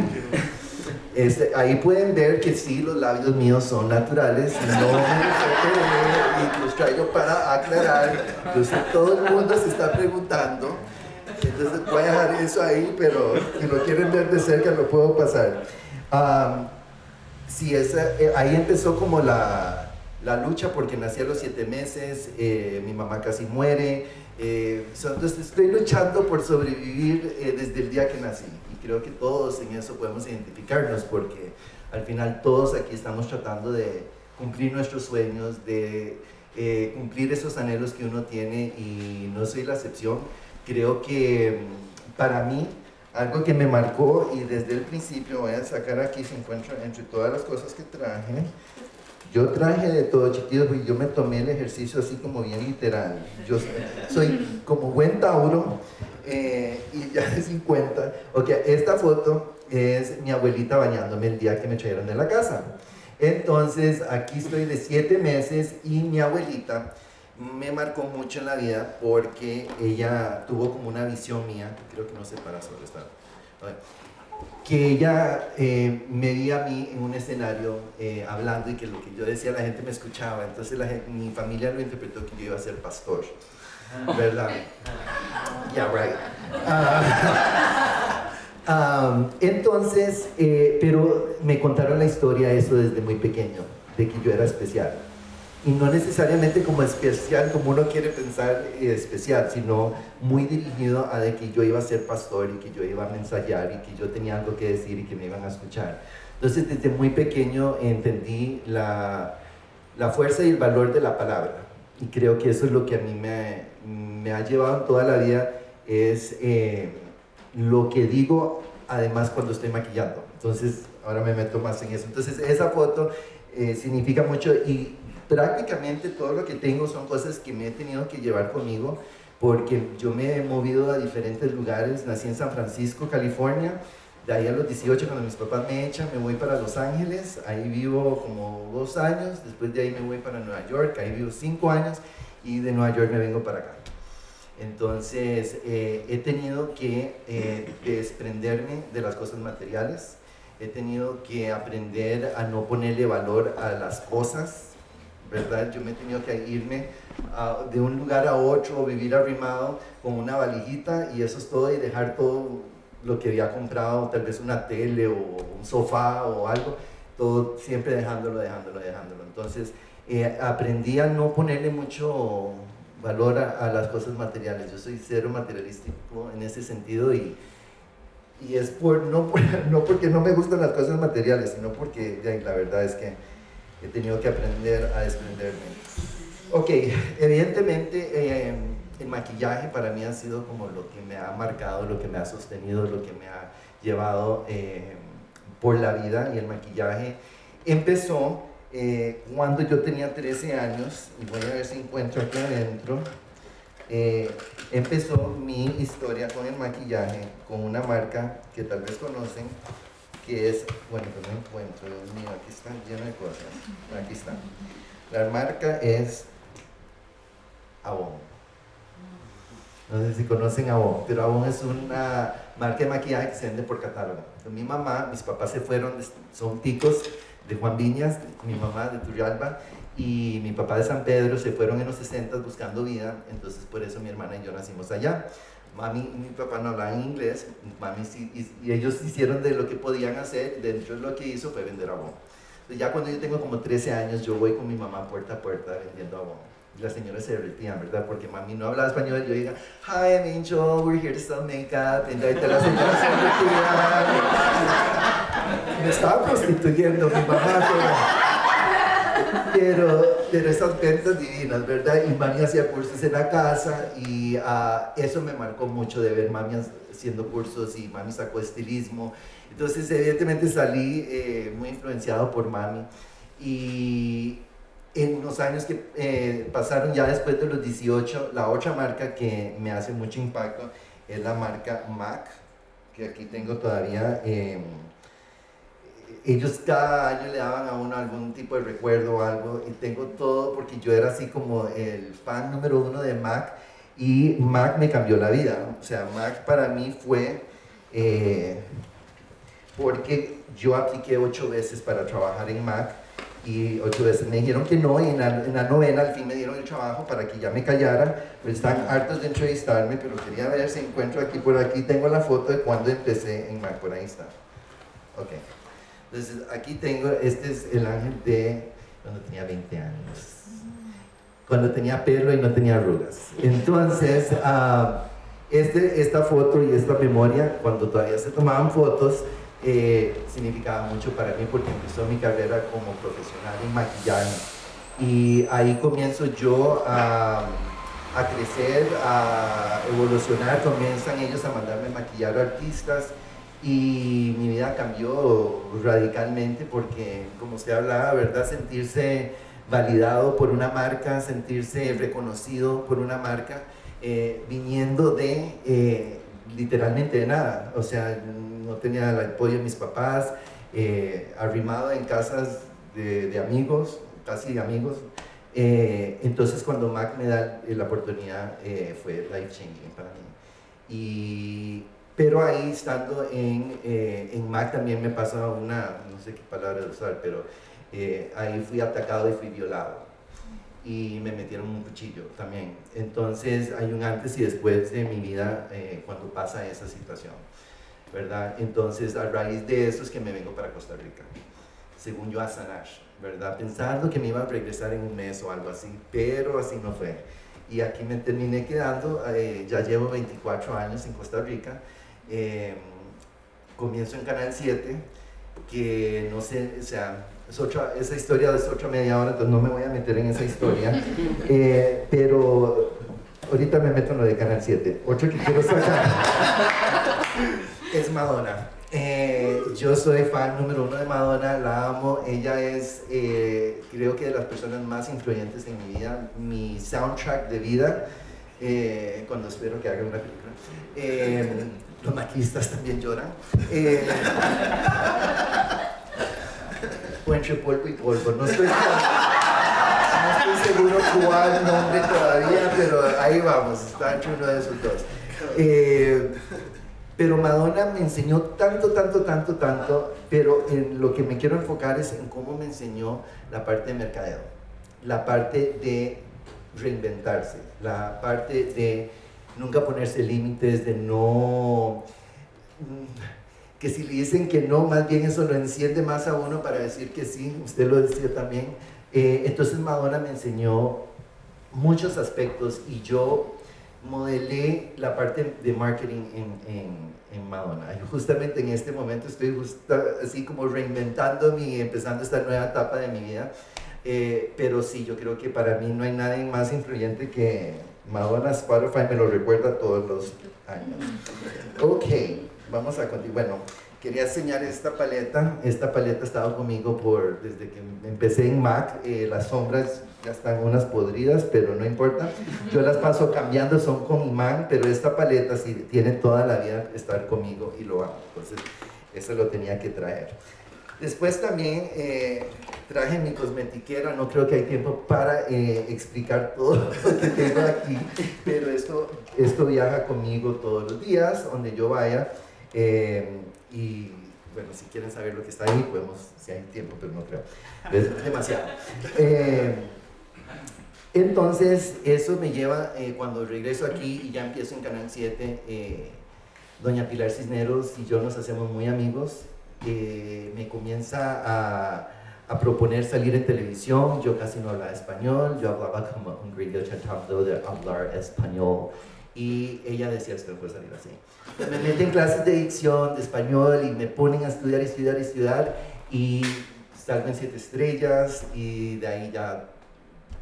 Ahí pueden ver que sí, los labios míos son naturales, no y los traigo para aclarar. Todo el mundo se está preguntando. Entonces voy a dejar eso ahí, pero si lo quieren ver de cerca lo puedo pasar. sí, esa, eh, ahí empezó como la, la, lucha porque nací a los siete meses, eh, mi mamá casi muere. Eh, entonces estoy luchando por sobrevivir desde el día que nací creo que todos en eso podemos identificarnos porque al final todos aquí estamos tratando de cumplir nuestros sueños, de eh, cumplir esos anhelos que uno tiene y no soy la excepción. Creo que mm, para mí algo que me marcó y desde el principio voy a sacar aquí se encuentra entre todas las cosas que traje. Yo traje de todo, chiquillos, y yo me tomé el ejercicio así como bien literal. Yo soy como buen Tauro, eh, y ya de 50. Ok, esta foto es mi abuelita bañándome el día que me trajeron de la casa. Entonces, aquí estoy de siete meses y mi abuelita me marcó mucho en la vida porque ella tuvo como una visión mía, creo que no sé para sobre esta, que ella eh, me veía a mí en un escenario eh, hablando y que lo que yo decía la gente me escuchaba, entonces la mi familia lo interpretó que yo iba a ser pastor, ¿verdad? Yeah, right. Ah, um, entonces, eh, pero me contaron la historia eso desde muy pequeño, de que yo era especial y no necesariamente como especial, como uno quiere pensar eh, especial, sino muy dirigido a de que yo iba a ser pastor y que yo iba a mensajar y que yo tenía algo que decir y que me iban a escuchar. Entonces desde muy pequeño entendí la, la fuerza y el valor de la palabra y creo que eso es lo que a mí me, me ha llevado toda la vida, es eh, lo que digo además cuando estoy maquillando. Entonces ahora me meto más en eso. Entonces esa foto eh, significa mucho y prácticamente todo lo que tengo son cosas que me he tenido que llevar conmigo porque yo me he movido a diferentes lugares. Nací en San Francisco, California. De ahí a los 18, cuando mis papás me echan, me voy para Los Ángeles. Ahí vivo como dos años. Después de ahí me voy para Nueva York. Ahí vivo cinco años. Y de Nueva York me vengo para acá. Entonces, eh, he tenido que eh, desprenderme de las cosas materiales. He tenido que aprender a no ponerle valor a las cosas ¿verdad? Yo me he tenido que irme de un lugar a otro, vivir arrimado con una valijita y eso es todo y dejar todo lo que había comprado, tal vez una tele o un sofá o algo, todo siempre dejándolo, dejándolo, dejándolo. Entonces eh, aprendí a no ponerle mucho valor a, las cosas materiales. Yo soy cero materialístico en ese sentido y, y es por, no, no porque no me gustan las cosas materiales, sino porque la verdad es que he tenido que aprender a desprenderme. Ok, evidentemente eh, el maquillaje para mí ha sido como lo que me ha marcado, lo que me ha sostenido, lo que me ha llevado eh, por la vida y el maquillaje empezó eh, cuando yo tenía 13 años, voy a ver si encuentro aquí adentro, empezó mi historia con el maquillaje, con una marca que tal vez conocen, que es, bueno, que no encuentro, Dios mío, aquí está lleno de cosas. Aquí está. La marca es Avon. No sé si conocen Avon, pero Avon es una marca de maquillaje que se vende por catálogo. mi mamá, mis papás se fueron, son ticos de Juan Viñas, mi mamá de Turrialba, y mi papá de San Pedro se fueron en los 60 buscando vida, entonces por eso mi hermana y yo nacimos allá mami y mi papá no hablaban inglés, mami y, ellos hicieron de lo que podían hacer, dentro de lo que hizo fue vender abón. ya cuando yo tengo como 13 años, yo voy con mi mamá puerta a puerta vendiendo abón. Las señoras se derretían, ¿verdad? Porque mami no hablaba español yo diga, Hi, I'm Angel, we're here to sell makeup. Y las señoras se derretían. Me estaba prostituyendo mi mamá, pero, pero esas ventas divinas, ¿verdad? Y mami hacía cursos en la casa y uh, eso me marcó mucho de ver mami haciendo cursos y mami sacó estilismo. Entonces, evidentemente salí eh, muy influenciado por mami y en los años que eh, pasaron ya después de los 18, la otra marca que me hace mucho impacto es la marca MAC, que aquí tengo todavía. Eh, ellos cada año le daban a uno algún tipo de recuerdo o algo y tengo todo porque yo era así como el fan número uno de Mac y Mac me cambió la vida. O sea, Mac para mí fue eh, porque yo apliqué ocho veces para trabajar en Mac y ocho veces me dijeron que no y en la, en la, novena al fin me dieron el trabajo para que ya me callara, pues están hartos de entrevistarme, pero quería ver si encuentro aquí por aquí, tengo la foto de cuando empecé en Mac, ahí está. Ok. Entonces, aquí tengo, este es el ángel de cuando tenía 20 años. Cuando tenía pelo y no tenía arrugas. Entonces, uh, este, esta foto y esta memoria, cuando todavía se tomaban fotos, eh, significaba mucho para mí porque empezó mi carrera como profesional en maquillaje. Y ahí comienzo yo a, a crecer, a evolucionar, comienzan ellos a mandarme maquillar artistas y mi vida cambió radicalmente porque, como usted hablaba, ¿verdad? Sentirse validado por una marca, sentirse reconocido por una marca, eh, viniendo de, eh, literalmente de nada, o sea, no tenía el apoyo de mis papás, eh, arrimado en casas de, de amigos, casi amigos, eh, entonces cuando Mac me da la oportunidad eh, fue life changing para mí. Y, pero ahí estando en, en Mac también me pasó una, no sé qué palabra usar, pero ahí fui atacado y fui violado. Y me metieron un cuchillo también. Entonces hay un antes y después de mi vida eh, cuando pasa esa situación. ¿Verdad? Entonces a raíz de eso es que me vengo para Costa Rica. Según yo a sanar. ¿Verdad? Pensando que me iba a regresar en un mes o algo así. Pero así no fue y aquí me terminé quedando, eh, ya llevo 24 años en Costa Rica, eh, comienzo en Canal 7, que no sé, o sea, es otra, esa historia es otra media hora, entonces no me voy a meter en esa historia, eh, pero ahorita me meto en lo de Canal 7. Otro que quiero sacar es Madonna. Eh, yo soy fan número uno de Madonna, la amo. Ella es, eh, creo que de las personas más influyentes en mi vida, mi soundtrack de vida. cuando espero que haga una película. Los maquistas también lloran. O entre polvo y polvo. No estoy, no estoy seguro cuál nombre todavía, pero ahí vamos, está entre uno de esos dos. Eh, pero Madonna me enseñó tanto, tanto, tanto, tanto, pero en lo que me quiero enfocar es en cómo me enseñó la parte de mercadeo, la parte de reinventarse, la parte de nunca ponerse límites, de no... que si le dicen que no, más bien eso lo enciende más a uno para decir que sí, usted lo decía también. Eh, entonces Madonna me enseñó muchos aspectos y yo modelé la parte de marketing en, en, en Madonna. Justamente en este momento estoy justa- así como reinventándome y empezando esta nueva etapa de mi vida. Eh, pero sí, yo creo que para mí no hay nadie más influyente que Madonna Spotify, me lo recuerda todos los años. Ok, vamos a continuar. Bueno, quería enseñar esta paleta. Esta paleta ha estado conmigo por, desde que empecé en Mac. Eh, las sombras ya están unas podridas, pero no importa. Yo las paso cambiando, son con imán, pero esta paleta sí tiene toda la vida estar conmigo y lo amo. Entonces, eso lo tenía que traer. Después también eh, traje mi cosmetiquera, no creo que hay tiempo para eh, explicar todo lo que tengo aquí, pero esto, esto viaja conmigo todos los días, donde yo vaya. Eh, y bueno, si quieren saber lo que está ahí, podemos, si hay tiempo, pero no creo. Es demasiado. Eh, entonces, eso me lleva, eh, cuando regreso aquí y ya empiezo en Canal 7, eh, doña Pilar Cisneros y yo nos hacemos muy amigos. eh, me comienza a, a proponer salir en televisión. Yo casi no hablaba español, yo hablaba como un gringo tratando de hablar español. Y ella decía, esto no puede salir así. Me meten clases de dicción, de español, y me ponen a estudiar, estudiar, estudiar. Y salgo en siete estrellas, y de ahí ya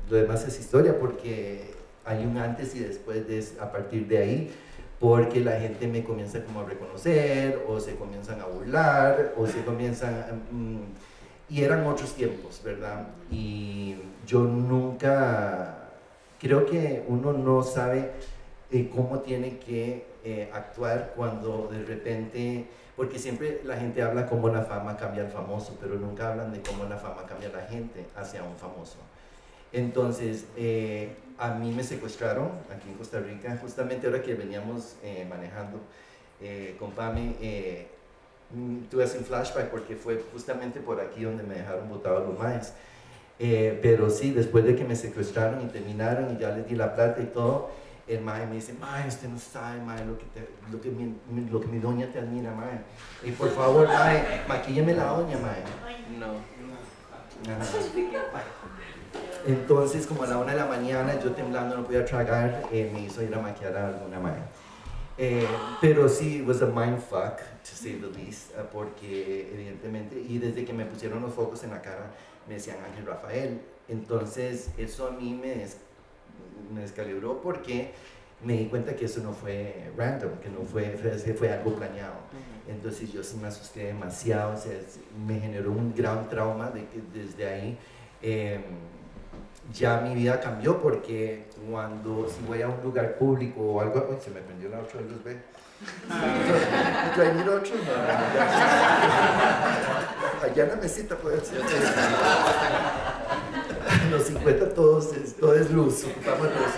lo demás es historia porque hay un antes y después de, a partir de ahí porque la gente me comienza como a reconocer o se comienzan a burlar o se comienzan mm, y eran otros tiempos verdad y yo nunca creo que uno no sabe cómo tiene que eh, actuar cuando de repente porque siempre la gente habla cómo la fama cambia al famoso pero nunca hablan de cómo la fama cambia a la gente hacia un famoso entonces, eh, a mí me secuestraron aquí en Costa Rica, justamente ahora que veníamos eh, manejando eh, con Pame, eh, mm, tuve un flashback porque fue justamente por aquí donde me dejaron botados los maes. Eh, pero sí, después de que me secuestraron y terminaron y ya les di la plata y todo, el mae me dice, mae, usted no sabe, mae, lo que, te- lo que, mi, lo que mi doña te admira, mae. Y por favor, mae, maquílleme la doña, mae. No. Ajá. Entonces, como a la una de la mañana, yo temblando, no podía tragar, eh, me hizo ir a maquillar a alguna madre. Eh, pero sí, it was a mindfuck, to say the least, eh, porque evidentemente, y desde que me pusieron los focos en la cara, me decían Ángel Rafael. Entonces, eso a mí me, me descalibró porque me di cuenta que eso no fue random, que no fue, fue, fue algo planeado. Entonces yo sí me asusté demasiado, o sea, me generó un gran trauma de que desde ahí. eh, ya mi vida cambió porque cuando si voy a un lugar público o algo, se me prendió la otra luz, ve. ¿Trae otro? No, Allá en la mesita puede ser. Los 50 todos, todo es luz, ocupamos luz.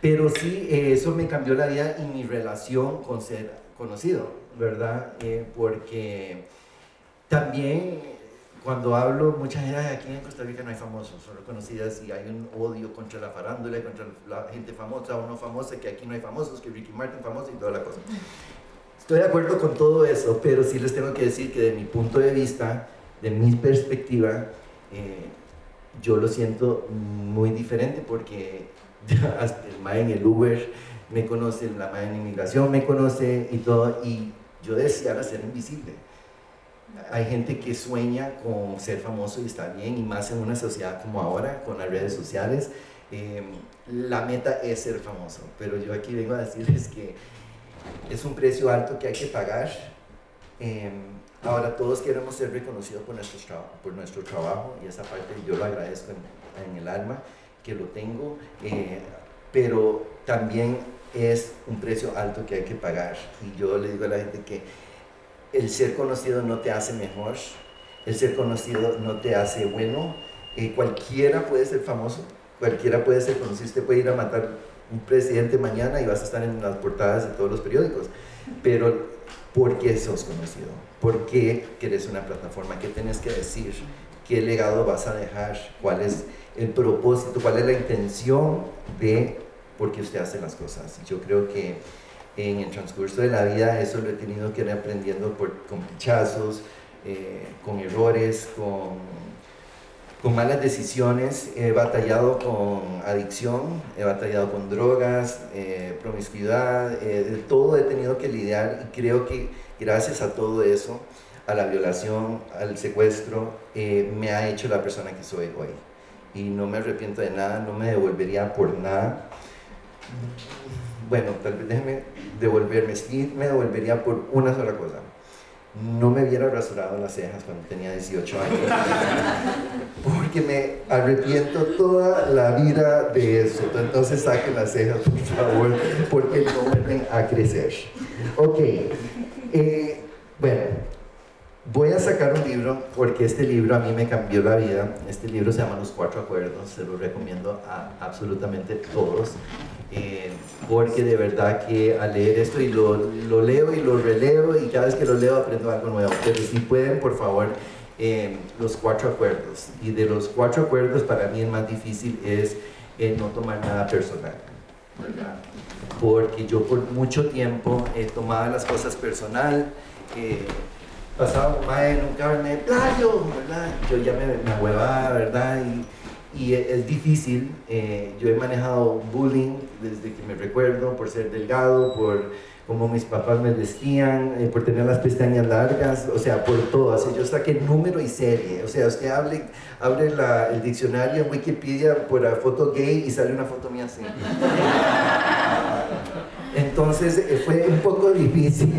pero sí, eh, eso me cambió la vida y mi relación con ser conocido, ¿verdad? Eh, porque también cuando hablo, mucha gente, aquí en Costa Rica no hay famosos, solo conocidas y hay un odio contra la farándula, contra la gente famosa o no famosa, que aquí no hay famosos, que Ricky Martin famoso y toda la cosa. Estoy de acuerdo con todo eso, pero sí les tengo que decir que de mi punto de vista, de mi perspectiva, eh, yo lo siento muy diferente porque el MAE en el Uber me conoce, la MAE en inmigración me conoce y todo, y yo deseaba ser invisible hay gente que sueña con ser famoso y está bien, y más en una sociedad como ahora, con las redes sociales. Em, la meta es ser famoso, pero yo aquí vengo a decirles que es un precio alto que hay que pagar. Em, ahora todos queremos ser reconocidos por nuestro, por nuestro trabajo y esa parte yo lo agradezco en, el alma que lo tengo, eh, pero también es un precio alto que hay que pagar. Y yo le digo a la gente que el ser conocido no te hace mejor, el ser conocido no te hace bueno. Eh, cualquiera puede ser famoso, cualquiera puede ser conocido. Usted puede ir a matar un presidente mañana y vas a estar en las portadas de todos los periódicos. Pero, ¿por qué sos conocido? ¿Por qué querés una plataforma? ¿Qué tienes que decir? ¿Qué legado vas a dejar? ¿Cuál es el propósito? ¿Cuál es la intención de por qué usted hace las cosas? Yo creo que en el transcurso de la vida eso lo he tenido que ir aprendiendo por, con pinchazos, eh, con errores, con, con malas decisiones, he batallado con adicción, he batallado con drogas, eh, promiscuidad, eh, de todo he tenido que lidiar y creo que gracias a todo eso, a la violación, al secuestro, me ha hecho la persona que soy hoy. Y no me arrepiento de nada, no me devolvería por nada. Bueno, tal vez déjeme devolverme, sí me devolvería por una sola cosa. No me hubiera rasurado las cejas cuando tenía 18 años, porque me arrepiento toda la vida de eso. Entonces saquen las cejas, por favor, porque no vuelven a crecer. Ok, eh, bueno, voy a sacar un libro porque este libro a mí me cambió la vida. Este libro se llama Los Cuatro Acuerdos, se lo recomiendo a absolutamente todos. Eh, porque de verdad que al leer esto y lo, lo, leo y lo releo y cada vez que lo leo aprendo algo nuevo. Pero si pueden, por favor, eh, los cuatro acuerdos. Y de los cuatro acuerdos para mí el más difícil es eh, no tomar nada personal. Porque yo por mucho tiempo he tomado las cosas personal. pasaba en un carne, playo, ¿verdad? Yo ya me, me ¿verdad? Y, y es difícil. Eh, yo he manejado bullying desde que me recuerdo por ser delgado, por cómo mis papás me vestían, eh, por tener las pestañas largas, o sea, por todo. Así, yo saqué número y serie. O sea, usted hable, abre la, el diccionario en Wikipedia por la foto gay y sale una foto mía así. Entonces eh, fue un poco difícil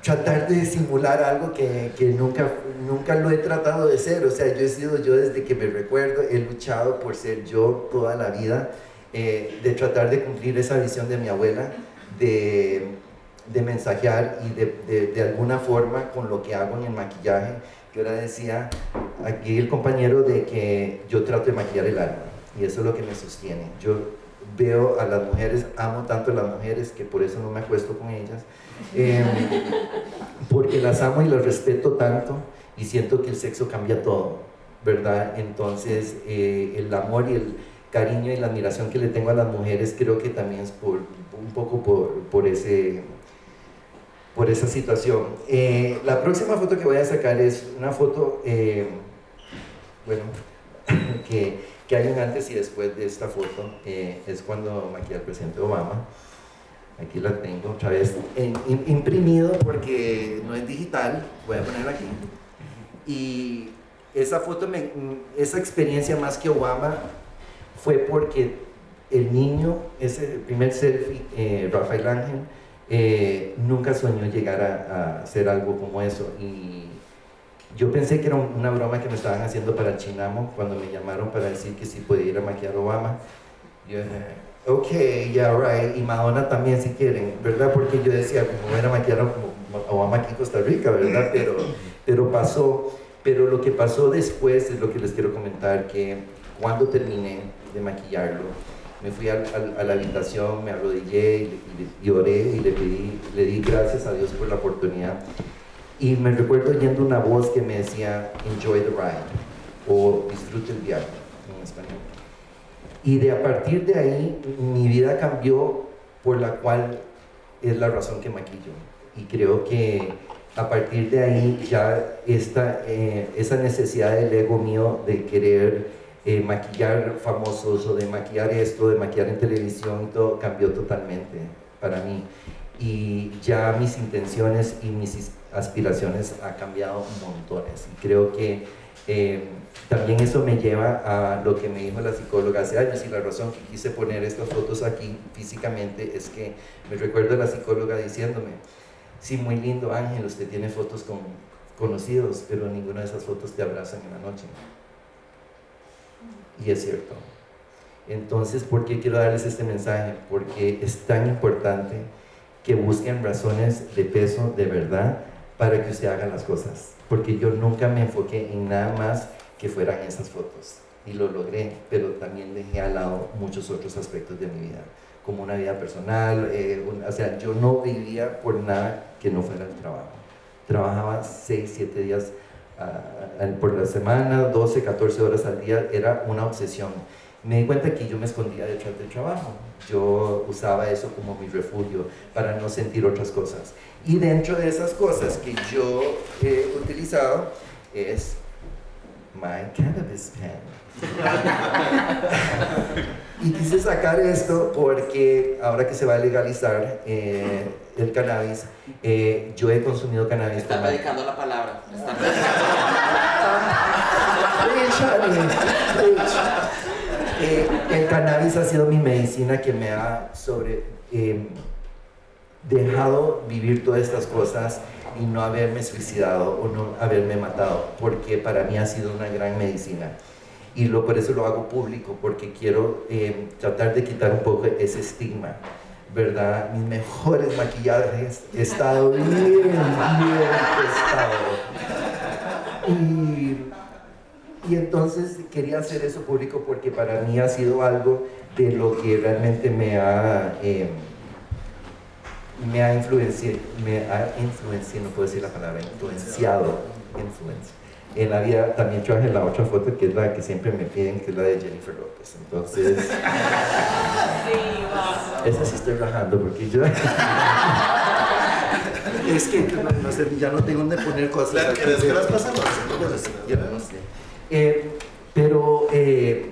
tratar de simular algo que, que, nunca, nunca lo he tratado de ser. O sea, yo he sido yo desde que me recuerdo, he luchado por ser yo toda la vida, eh, de tratar de cumplir esa visión de mi abuela, de, de mensajear y de, de, de, alguna forma con lo que hago en el maquillaje. Yo ahora decía aquí el compañero de que yo trato de maquillar el alma y eso es lo que me sostiene. Yo veo a las mujeres, amo tanto a las mujeres que por eso no me acuesto con ellas, em, porque las amo y las respeto tanto y siento que el sexo cambia todo, ¿verdad? Entonces eh, el amor y el cariño y la admiración que le tengo a las mujeres creo que también es por, un poco por, por ese por esa situación. Eh, la próxima foto que voy a sacar es una foto, eh, bueno, que que hay un antes y después de esta foto, eh, es cuando maquillé al presidente Obama. Aquí la tengo otra vez imprimido porque no es digital, voy a ponerla aquí. Y esa foto, me, esa experiencia más que Obama fue porque el niño, ese primer selfie, eh, Rafael Ángel, eh, nunca soñó llegar a, a hacer algo como eso. Y yo pensé que era una broma que me estaban haciendo para Chinamo cuando me llamaron para decir que sí podía ir a maquillar a Obama. Yo ok, yeah, right, y Madonna también si quieren, ¿verdad? Porque yo decía, como era maquillar a Obama aquí en Costa Rica, ¿verdad? Pero, pero pasó, pero lo que pasó después es lo que les quiero comentar, que cuando terminé de maquillarlo, me fui a, la habitación, me arrodillé y, y, oré y le pedí, le di gracias a Dios por la oportunidad. Y me recuerdo oyendo una voz que me decía, enjoy the ride, o disfrute el viaje, en español. Y de a partir de ahí, mi vida cambió por la cual es la razón que maquillo. Y creo que a partir de ahí ya esta, eh, esa necesidad del ego mío de querer eh, maquillar famosos o de maquillar esto, de maquillar en televisión todo, cambió totalmente para mí. Y ya mis intenciones y mis aspiraciones ha cambiado montones. Y creo que eh, también eso me lleva a lo que me dijo la psicóloga hace años y la razón que quise poner estas fotos aquí físicamente es que me recuerdo a la psicóloga diciéndome, sí, muy lindo Ángel, usted tiene fotos con conocidos, pero ninguna de esas fotos te abrazan en la noche. Y es cierto. Entonces, ¿por qué quiero darles este mensaje? Porque es tan importante que busquen razones de peso de verdad para que usted haga las cosas. Porque yo nunca me enfoqué en nada más que fueran esas fotos. Y lo logré, pero también dejé al lado muchos otros aspectos de mi vida, como una vida personal. Eh, o sea, yo no vivía por nada que no fuera el trabajo. Trabajaba 6, 7 días por la semana, 12, 14 horas al día, era una obsesión. Me di cuenta que yo me escondía detrás del trabajo. Yo usaba eso como mi refugio para no sentir otras cosas. Y dentro de esas cosas que yo he utilizado es my cannabis pen. y quise sacar esto porque ahora que se va a legalizar eh, el cannabis, eh, yo he consumido cannabis. Está predicando la palabra. Eh, el cannabis ha sido mi medicina que me ha sobre, dejado vivir todas estas cosas y no haberme suicidado o no haberme matado, porque para mí ha sido una gran medicina y lo, por eso lo hago público, porque quiero eh, tratar de quitar un poco ese estigma, ¿verdad? Mis mejores maquillajes he estado bien, bien testado. Y, y entonces quería hacer eso público porque para mí ha sido algo de lo que realmente me ha... Eh, me ha influenciado, me ha influenciado, no puedo decir la palabra, influenciado, influencia en la vida también traje la otra foto que es la que siempre me piden, que es la de Jennifer López. Entonces, esa sí estoy rajando porque yo... es que no, sé, ya no tengo dónde poner cosas. Claro, que las pasamos. Yo no sé. Eh, pero eh,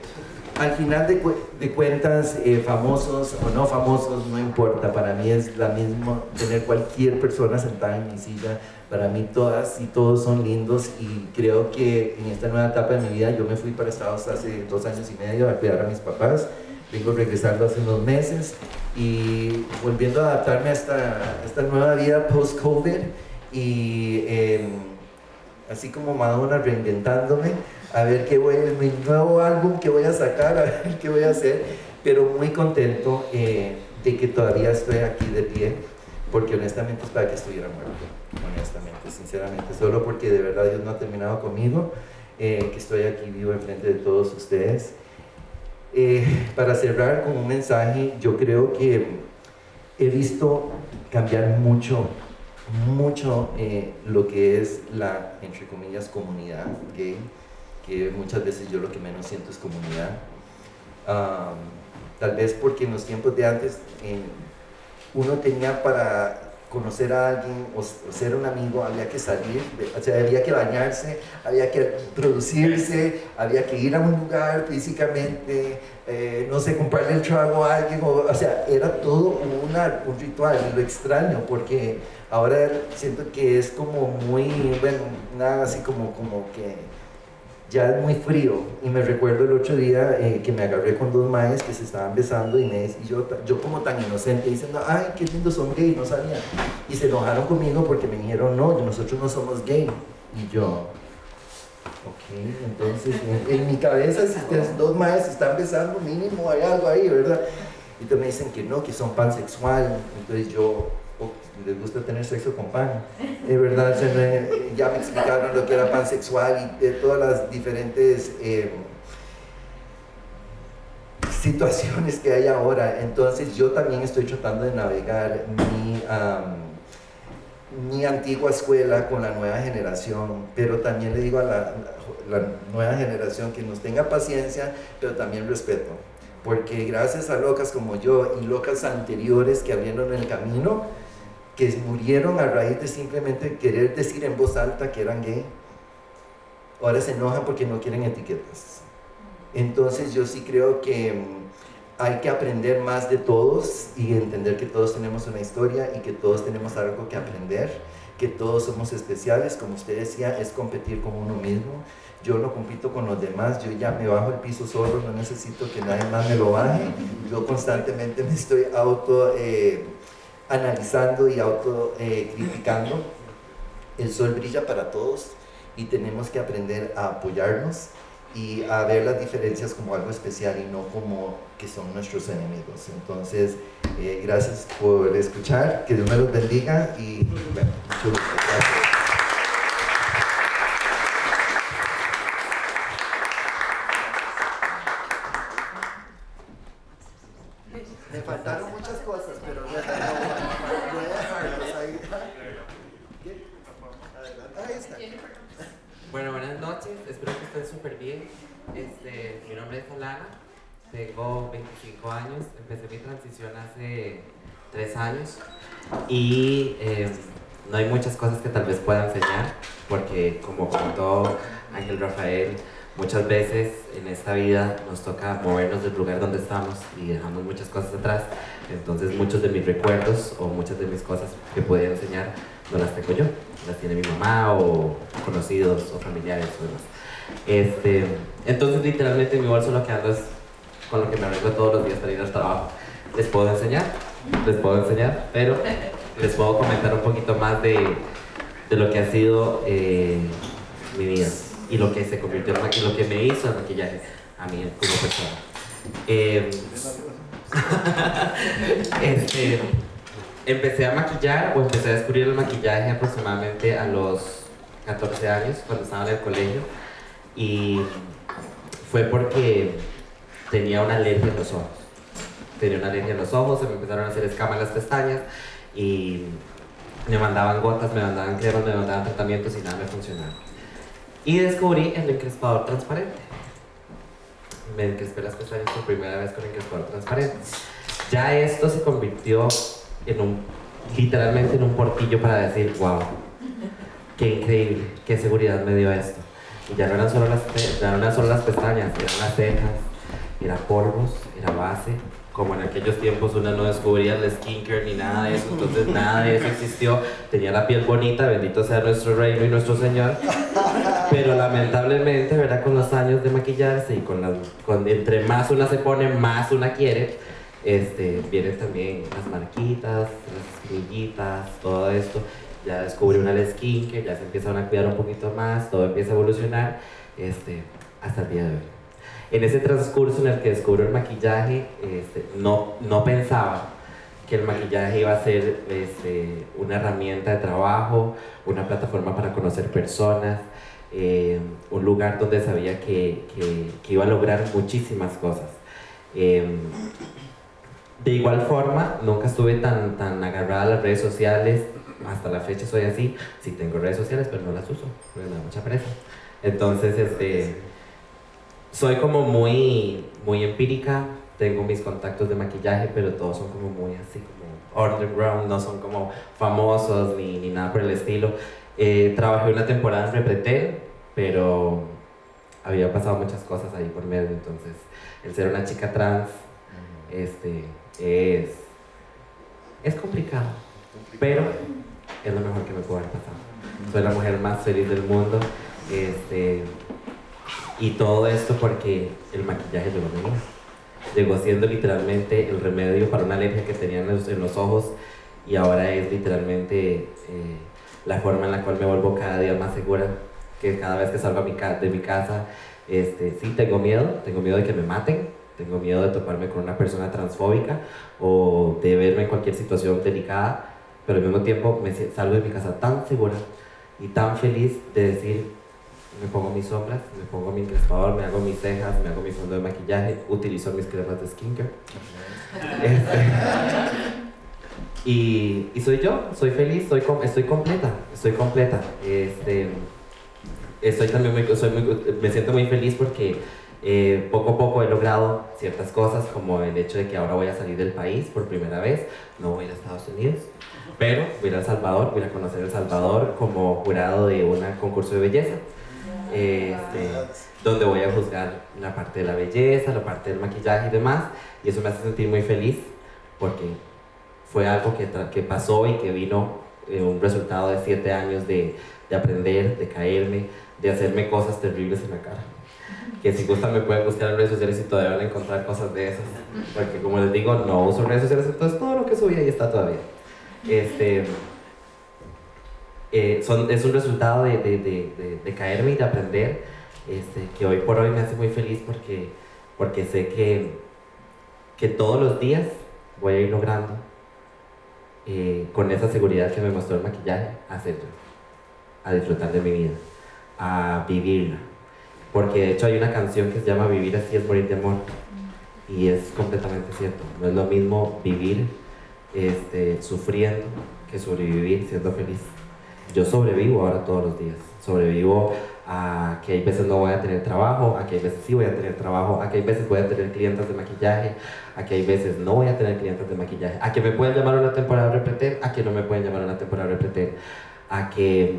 al final de, de cuentas, eh, famosos o no famosos, no importa. Para mí es la misma tener cualquier persona sentada en mi silla. Para mí todas y todos son lindos y creo que en esta nueva etapa de mi vida, yo me fui para Estados hace dos años y medio a cuidar a mis papás. Vengo regresando hace unos meses y volviendo a adaptarme a esta, esta nueva vida post-COVID y em, así como Madonna reinventándome a ver qué voy, mi nuevo álbum que voy a sacar, a ver qué voy a hacer, pero muy contento eh, de que todavía estoy aquí de pie, porque honestamente es para que estuviera muerto, honestamente, sinceramente, solo porque de verdad Dios no ha terminado conmigo, eh, que estoy aquí vivo enfrente de todos ustedes. Eh, para cerrar con un mensaje, yo creo que he visto cambiar mucho mucho lo que es la, entre comillas, comunidad gay muchas veces yo lo que menos siento es comunidad. tal vez porque en los tiempos de antes uno tenía para conocer a alguien o, ser un amigo había que salir, o sea, había que bañarse, había que producirse, había que ir a un lugar físicamente, eh, no sé, comprarle el trago a alguien, o, o sea, era todo un ritual, y lo extraño porque ahora siento que es como muy, bueno, nada así como, como que ya es muy frío y me recuerdo el otro día eh, que me agarré con dos maes que se estaban besando me, y yo, yo como tan inocente diciendo, ay, qué lindo son gay, no sabía. Y se enojaron conmigo porque me dijeron, no, nosotros no somos gay. Y yo, Ok, entonces en, mi cabeza si ustedes dos maestros están besando, mínimo hay algo ahí, ¿verdad? Y te me dicen que no, que son pansexual. Entonces yo, oh, les gusta tener sexo con pan. Es verdad, ya me explicaron lo que era pansexual y de todas las diferentes eh, situaciones que hay ahora. Entonces yo también estoy tratando de navegar mi, mi antigua escuela con la nueva generación, pero también le digo a la, la nueva generación que nos tenga paciencia, pero también respeto porque gracias a locas como yo y locas anteriores que abrieron el camino, que murieron a raíz de simplemente querer decir en voz alta que eran gay, ahora se enojan porque no quieren etiquetas. Entonces yo sí creo que mm, hay que aprender más de todos y entender que todos tenemos una historia y que todos tenemos algo que aprender, que todos somos especiales, como usted decía, es competir con uno mismo. Yo no compito con los demás, yo ya me bajo el piso solo, no necesito que nadie más me lo baje, yo constantemente me estoy auto eh, analizando y auto eh. El sol brilla para todos y tenemos que aprender a apoyarnos y a ver las diferencias como algo especial y no como que son nuestros enemigos. Entonces, eh, gracias por escuchar, que Dios me los bendiga y bueno, gracias. Años y eh, no hay muchas cosas que tal vez pueda enseñar porque como comentó Ángel Rafael, muchas veces en esta vida nos toca movernos del lugar donde estamos y dejamos muchas cosas atrás, entonces muchos de mis recuerdos o muchas de mis cosas que podía enseñar no las tengo yo, las tiene mi mamá o conocidos o familiares o demás. Este, entonces literalmente mi bolso lo que ando es con lo que me arreglo todos los días para ir al trabajo. Les puedo enseñar, les puedo enseñar, pero les puedo comentar un poquito más de, de lo que ha sido eh, mi vida y lo que se convirtió en maquillaje, lo que me hizo el maquillaje a mí como persona. Eh, empecé a maquillar o empecé a descubrir el maquillaje aproximadamente a los 14 años cuando estaba en el colegio y fue porque tenía una alergia en los ojos tenía una alergia en los ojos, se me empezaron a hacer escamas en las pestañas y me mandaban gotas, me mandaban cremas, me mandaban tratamientos y nada me funcionaba. Y descubrí el encrespador transparente. Me encrespé las pestañas por primera vez con el encrespador transparente. Ya esto se convirtió en un, literalmente en un portillo para decir, wow, qué increíble, qué seguridad me dio esto. Y ya no eran solo las, ya no eran solo las pestañas, eran las cejas, era polvos, era base, como en aquellos tiempos uno no descubría el skincare ni nada de eso, entonces nada de eso existió. Tenía la piel bonita, bendito sea nuestro reino y nuestro Señor. Pero lamentablemente, ¿verdad? Con los años de maquillarse y con, las, con entre más una se pone, más una quiere, este, vienen también las marquitas, las espinillitas, todo esto. Ya descubre una skincare, ya se empiezan a cuidar un poquito más, todo empieza a evolucionar este, hasta el día de hoy. En ese transcurso en el que descubro el maquillaje, este, no, no pensaba que el maquillaje iba a ser este, una herramienta de trabajo, una plataforma para conocer personas, eh, un lugar donde sabía que, que, iba a lograr muchísimas cosas. Eh, de igual forma, nunca estuve tan, tan agarrada a las redes sociales, hasta la fecha soy así, sí tengo redes sociales, pero no las uso, me da mucha pereza. Entonces, este, soy como muy, muy empírica, tengo mis contactos de maquillaje, pero todos son como muy así, como underground, no son como famosos ni, ni nada por el estilo. Eh, trabajé una temporada en Repretel, pero había pasado muchas cosas ahí por medio, entonces el ser una chica trans este, es, es complicado, pero es lo mejor que me puede haber pasado. Soy la mujer más feliz del mundo. Este, y todo esto porque el maquillaje llegó a mí. Llegó siendo literalmente el remedio para una alergia que tenía en los, ojos y ahora es literalmente eh, la forma en la cual me vuelvo cada día más segura que cada vez que salgo a mi de mi casa, este, sí tengo miedo, tengo miedo de que me maten, tengo miedo de toparme con una persona transfóbica o de verme en cualquier situación delicada, pero al mismo tiempo me salgo de mi casa tan segura y tan feliz de decir, me pongo mis sombras, me pongo mi encrespador, me hago mis cejas, me hago mi fondo de maquillaje, utilizo mis cremas de skincare. Este, y, soy yo, soy feliz, estoy completa, estoy completa. Este, estoy también muy, me siento muy feliz porque eh, poco a poco he logrado ciertas cosas, como el hecho de que ahora voy a salir del país por primera vez, no voy a Estados Unidos, pero voy a El Salvador, voy a conocer El Salvador como jurado de un concurso de belleza. Este, donde voy a juzgar la parte de la belleza, la parte del maquillaje y demás, y eso me hace sentir muy feliz porque fue algo que, que pasó y que vino eh, un resultado de siete años de, de, aprender, de caerme, de hacerme cosas terribles en la cara. Que si gustan me pueden buscar en redes sociales y todavía van a encontrar cosas de esas. Porque como les digo, no uso redes sociales, entonces todo lo que subí ahí está todavía. Este, eh, son, es un resultado de, de, de, de, caerme y de aprender, este, que hoy por hoy me hace muy feliz porque, porque sé que, que todos los días voy a ir logrando eh, con esa seguridad que me mostró el maquillaje, hacerlo, a disfrutar de mi vida, a vivirla. Porque de hecho hay una canción que se llama Vivir así es morir de amor. Y es completamente cierto. No es lo mismo vivir este, sufriendo que sobrevivir siendo feliz. Yo sobrevivo ahora todos los días. Sobrevivo a que hay veces no voy a tener trabajo, a que hay veces sí voy a tener trabajo, a que hay veces voy a tener clientes de maquillaje, a que hay veces no voy a tener clientes de maquillaje, a que me pueden llamar una temporada repreter, a que no me pueden llamar una temporada repreter, a que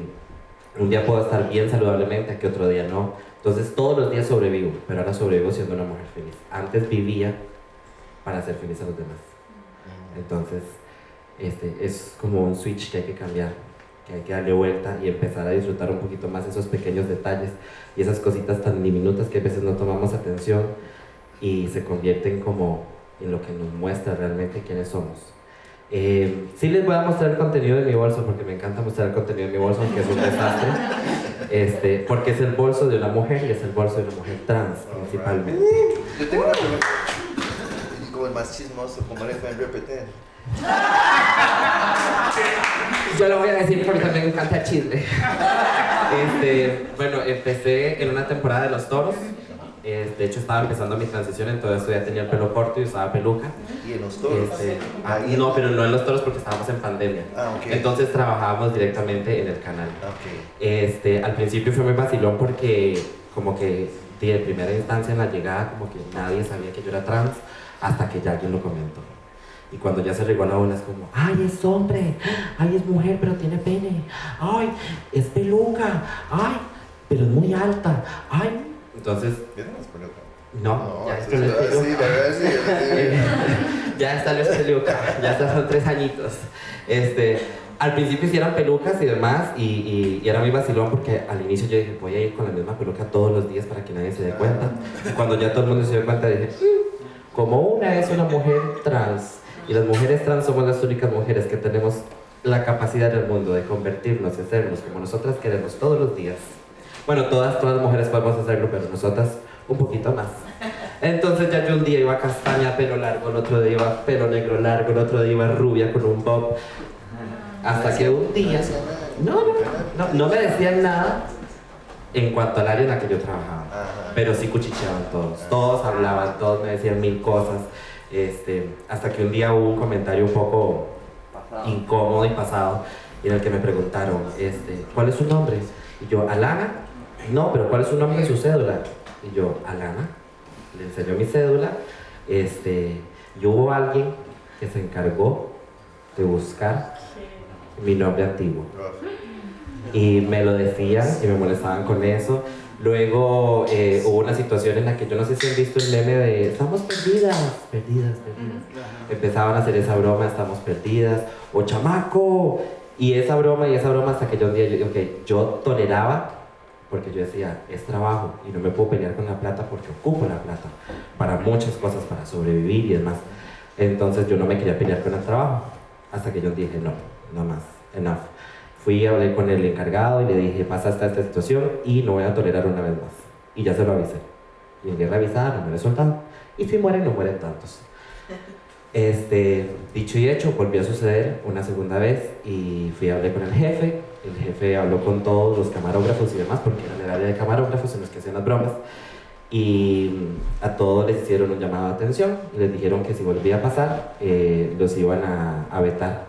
un día puedo estar bien saludablemente, a que otro día no. Entonces todos los días sobrevivo, pero ahora sobrevivo siendo una mujer feliz. Antes vivía para ser feliz a los demás. Entonces, este, es como un switch que hay que cambiar que hay que darle vuelta y empezar a disfrutar un poquito más esos pequeños detalles y esas cositas tan diminutas que a veces no tomamos atención y se convierten como en lo que nos muestra realmente quiénes somos. Eh, sí les voy a mostrar el contenido de mi bolso porque me encanta mostrar el contenido de mi bolso aunque es un desastre. Este, porque es el bolso de una mujer y es el bolso de una mujer trans principalmente. Yo tengo una pregunta. Como el más chismoso como le fue en repetir yo lo voy a decir porque también me encanta el chisme. Este, bueno, empecé en una temporada de Los Toros. Eh, de hecho, estaba empezando mi transición, entonces ya tenía el pelo corto y usaba peluca. ¿Y en Los Toros? Este, ah, no, pero no en Los Toros porque estábamos en pandemia. Ah, Entonces trabajábamos directamente en el canal. Okay. Este, al principio fue muy vacilón porque como que de primera instancia en la llegada como que nadie sabía que yo era trans hasta que ya alguien lo comentó. Y cuando ya se regó la ola es como, ay, es hombre, ay, es mujer, pero tiene pene, ay, es peluca, ay, pero es muy alta, ay. Entonces... No, no, ya está la ya está la peluca, ya está, son tres añitos. Este, al principio hicieron pelucas y demás, y, y, era muy vacilón porque al inicio yo dije, voy a ir con la misma peluca todos los días para que nadie se dé cuenta. Y cuando ya todo el mundo se dio cuenta, dije, mm, como una es una mujer trans y las mujeres trans somos las únicas mujeres que tenemos la capacidad del mundo de convertirnos y hacernos como nosotras queremos todos los días. Bueno, todas, todas las mujeres podemos hacerlo, pero nosotras un poquito más. Entonces ya yo un día iba castaña, pelo largo, el otro día iba pelo negro largo, el otro día iba rubia con un bob. Hasta que un día... No, no, no, no me decían nada en cuanto al área en la que yo trabajaba. Pero sí cuchicheaban todos. Todos hablaban, todos me decían mil cosas. Este, hasta que un día hubo un comentario un poco incómodo y pasado en el que me preguntaron, este, ¿cuál es su nombre? Y yo, Alana. No, pero ¿cuál es su nombre y su cédula? Y yo, Alana. Le enseñó mi cédula. Este, y hubo alguien que se encargó de buscar mi nombre antiguo. Y me lo decían y me molestaban con eso. Luego eh, hubo una situación en la que yo no sé si han visto el meme de estamos perdidas, perdidas, perdidas. Empezaban a hacer esa broma, estamos perdidas, o chamaco. Y esa broma y esa broma hasta que yo un día, yo, okay, yo toleraba, porque yo decía, es trabajo y no me puedo pelear con la plata porque ocupo la plata para muchas cosas, para sobrevivir y demás. Entonces yo no me quería pelear con el trabajo, hasta que yo dije, no, no más, enough. Fui, hablé con el encargado y le dije, pasa hasta esta situación y no voy a tolerar una vez más. Y ya se lo avisé. Guerra avisada no me resultan. Y si mueren, no mueren tantos. Este, dicho y hecho, volvió a suceder una segunda vez y fui a hablar con el jefe. El jefe habló con todos los camarógrafos y demás, porque era el área de camarógrafos en los que hacían las bromas. Y a todos les hicieron un llamado de atención y les dijeron que si volvía a pasar, eh, los iban a, a vetar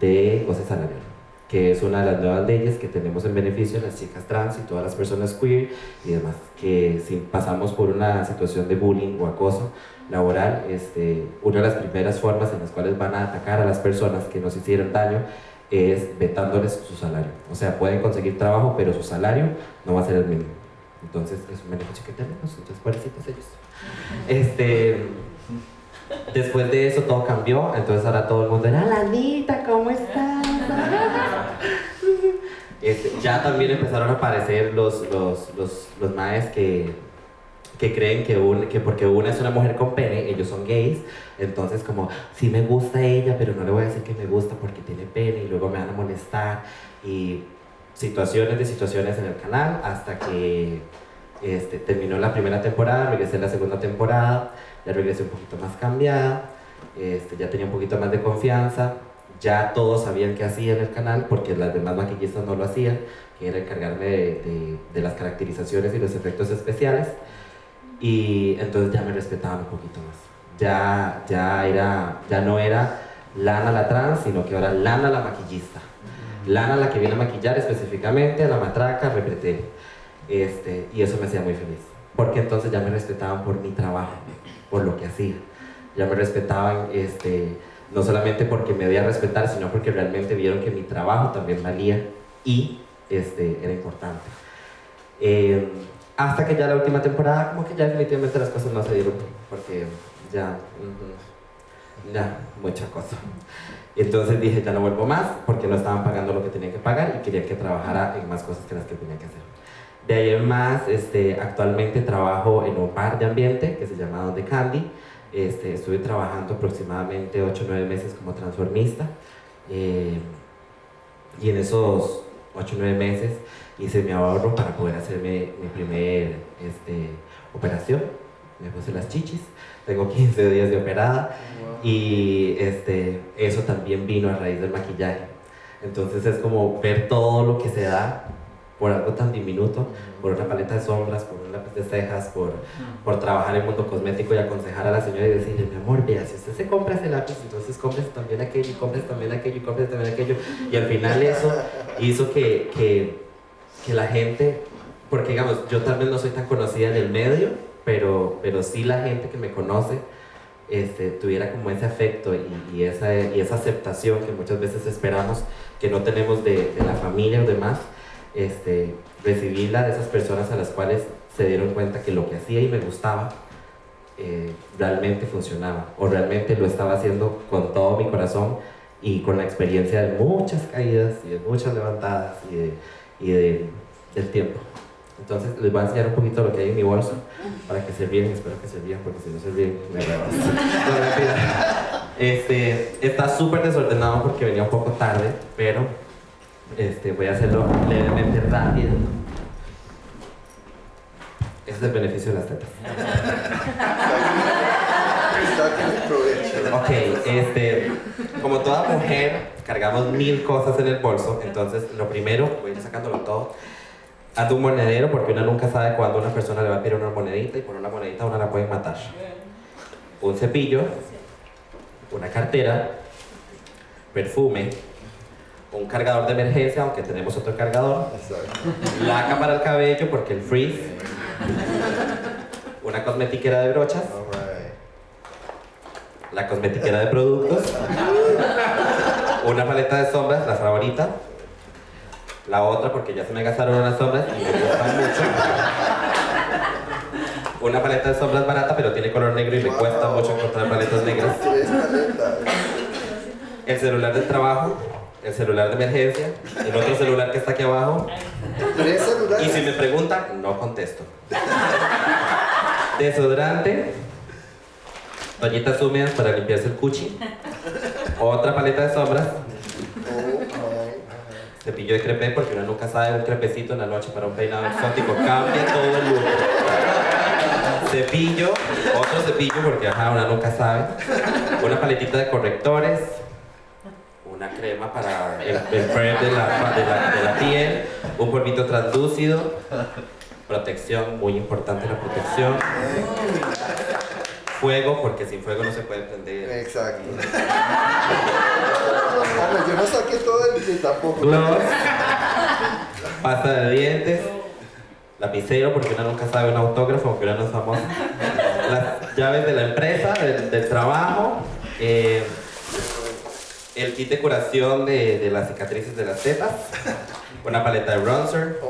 de goce salarial que es una de las nuevas leyes que tenemos en beneficio de las chicas trans y todas las personas queer y demás, que si pasamos por una situación de bullying o acoso laboral, este, una de las primeras formas en las cuales van a atacar a las personas que nos hicieron daño es vetándoles su salario. O sea, pueden conseguir trabajo, pero su salario no va a ser el mínimo. Entonces, es un beneficio que tenemos, entonces, pobrecitos ellos. Este, después de eso todo cambió, entonces ahora todo el mundo era, Lanita, ¿cómo estás? Este, ya también empezaron a aparecer los, los, los, los maes que, que creen que, un, que porque una es una mujer con pene, ellos son gays, entonces como, sí me gusta ella, pero no le voy a decir que me gusta porque tiene pene y luego me van a molestar y situaciones de situaciones en el canal hasta que este, terminó la primera temporada, regresé a la segunda temporada, ya regresé un poquito más cambiada, este, ya tenía un poquito más de confianza, ya todos sabían qué hacía en el canal porque las demás maquillistas no lo hacían, que era encargarme de, de, las caracterizaciones y los efectos especiales. Y entonces ya me respetaban un poquito más. Ya, ya, era, ya no era Lana la trans, sino que ahora Lana la maquillista. Lana la que viene a maquillar específicamente a la matraca, repreté. Este, y eso me hacía muy feliz. Porque entonces ya me respetaban por mi trabajo, por lo que hacía. Ya me respetaban este, no solamente porque me debía respetar, sino porque realmente vieron que mi trabajo también valía y este, era importante. Eh, hasta que ya la última temporada, como que ya definitivamente las cosas no se dieron, porque ya, ya, mucha cosa. Entonces dije, ya no vuelvo más, porque no estaban pagando lo que tenía que pagar y quería que trabajara en más cosas que las que tenía que hacer. De ahí en más, este, actualmente trabajo en un bar de ambiente que se llama Donde Candy, este, estuve trabajando aproximadamente 8 o 9 meses como transformista eh, y en esos 8 o 9 meses hice mi ahorro para poder hacerme mi primer este, operación. Me puse las chichis, tengo 15 días de operada y este, eso también vino a raíz del maquillaje. Entonces es como ver todo lo que se da por algo tan diminuto, por una paleta de sombras, por un lápiz de cejas, por, por trabajar en el mundo cosmético y aconsejar a la señora y decirle, mi amor, vea, si usted se compra ese lápiz, entonces compres también aquello, y compres también aquello, y compres también aquello. Y al final eso hizo que, que, que la gente, porque digamos, yo tal vez no soy tan conocida en el medio, pero, pero sí la gente que me conoce, este, tuviera como ese afecto y, y, esa, y esa aceptación que muchas veces esperamos que no tenemos de, de la familia o demás, este, recibirla de esas personas a las cuales se dieron cuenta que lo que hacía y me gustaba eh, realmente funcionaba o realmente lo estaba haciendo con todo mi corazón y con la experiencia de muchas caídas y de muchas levantadas y, de, y de, del tiempo. Entonces les voy a enseñar un poquito lo que hay en mi bolso para que se bien, espero que se bien, porque si no se bien me este, Está súper desordenado porque venía un poco tarde, pero este, voy a hacerlo levemente rápido. Ese es el beneficio de las tetas. ok, este, como toda mujer, cargamos mil cosas en el bolso, entonces lo primero, voy a ir sacándolo todo, haz un monedero porque uno nunca sabe cuándo una persona le va a pedir una monedita y por una monedita una la pueden matar. Un cepillo, una cartera, perfume, un cargador de emergencia, aunque tenemos otro cargador, laca para el cabello porque el freeze, una cosmetiquera de brochas, la cosmetiquera de productos, una paleta de sombras, la favorita, la otra porque ya se me gastaron las sombras y me gustan mucho. Una paleta de sombras barata, pero tiene color negro y me cuesta mucho encontrar paletas negras. El celular del trabajo, el celular de emergencia, el otro celular que está aquí abajo. Y si me preguntan, no contesto. Desodorante, toallitas húmedas para limpiarse el cuchi, otra paleta de sombras, cepillo de crepe porque uno nunca sabe un crepecito en la noche para un peinado exótico, cambia todo el look. Cepillo, otro cepillo porque ajá, uno nunca sabe. Una paletita de correctores, crema para el, el prep de la, de, la, de la piel, un polvito translúcido, protección, muy importante la protección. Fuego, porque sin fuego no se puede prender. Exacto. Hombre, yo no saqué todo el tampoco. Gloss, pasta de dientes, lapicero, porque uno nunca sabe un autógrafo, aunque uno no es famoso. Las llaves de la empresa, del, del trabajo, eh, el kit de curación de, de las cicatrices de las tetas, una paleta de bronzer,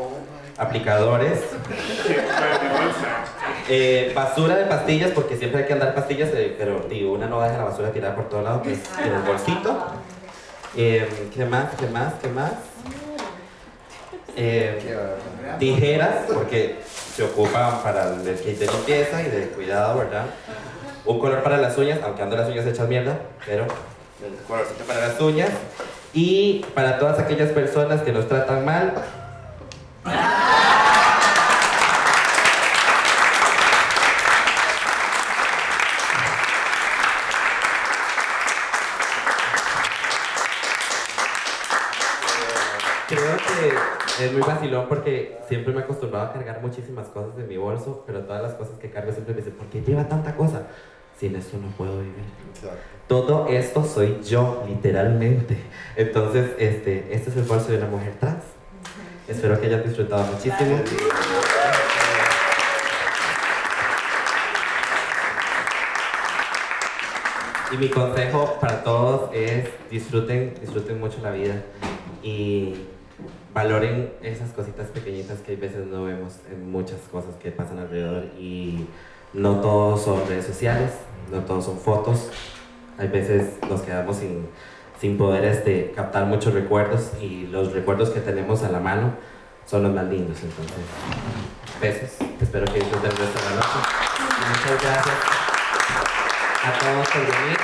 aplicadores, eh, basura de pastillas, porque siempre hay que andar pastillas, eh, pero digo, una no deja la basura tirada por todo lado, que es en el bolsito. Eh, ¿Qué más? ¿Qué más? ¿Qué más? Eh, tijeras, porque se ocupan para el kit de limpieza y de cuidado, ¿verdad? Un color para las uñas, aunque ando las uñas hechas mierda, pero colorcito para las uñas. Y para todas aquellas personas que nos tratan mal, Creo que es muy vacilón porque siempre me he acostumbrado a cargar muchísimas cosas en mi bolso, pero todas las cosas que cargo siempre me dicen, ¿por qué lleva tanta cosa? Sin esto no puedo vivir. Todo esto soy yo, literalmente. Entonces, este, este es el bolso de una mujer trans. Espero que hayan disfrutado muchísimo. Y mi consejo para todos es disfruten, disfruten mucho la vida y valoren esas cositas pequeñitas que a veces no vemos en muchas cosas que pasan alrededor y no todos son redes sociales, no todos son fotos, hay veces nos quedamos sin, sin poder este, captar muchos recuerdos y los recuerdos que tenemos a la mano son los más lindos, entonces besos, espero que disfruten de la noche. Muchas gracias a todos por venir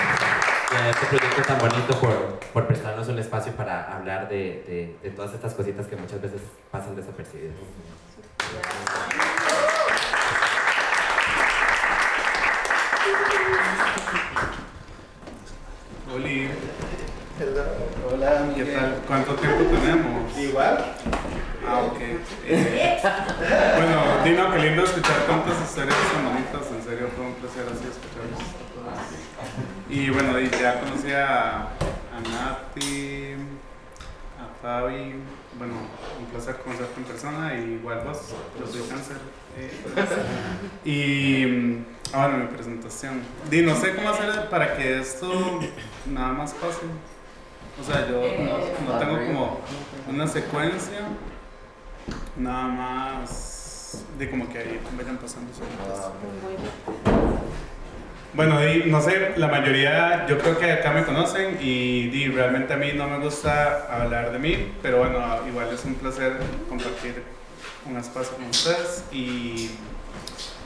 y a este proyecto tan bonito por, por prestarnos un espacio para hablar de, de, de todas estas cositas que muchas veces pasan desapercibidas. Oli, Hola, ¿qué tal? ¿Cuánto tiempo tenemos? Igual. Ah, ok. Eh, bueno, Dino, qué lindo escuchar tantas historias tan bonitas. En serio, fue un placer así escucharlos todas. Y bueno, y ya conocí a, a Nati, a Fabi. Bueno, un placer conocerte en persona. Y igual vos, yo soy cáncer. Eh, y ah, bueno, mi presentación. Di, no sé cómo hacer para que esto nada más pase. O sea, yo no, no tengo como una secuencia, nada más de como que ahí vayan pasando solitas. Bueno, di, no sé, la mayoría, yo creo que acá me conocen y di, realmente a mí no me gusta hablar de mí, pero bueno, igual es un placer compartir un espacio con ustedes y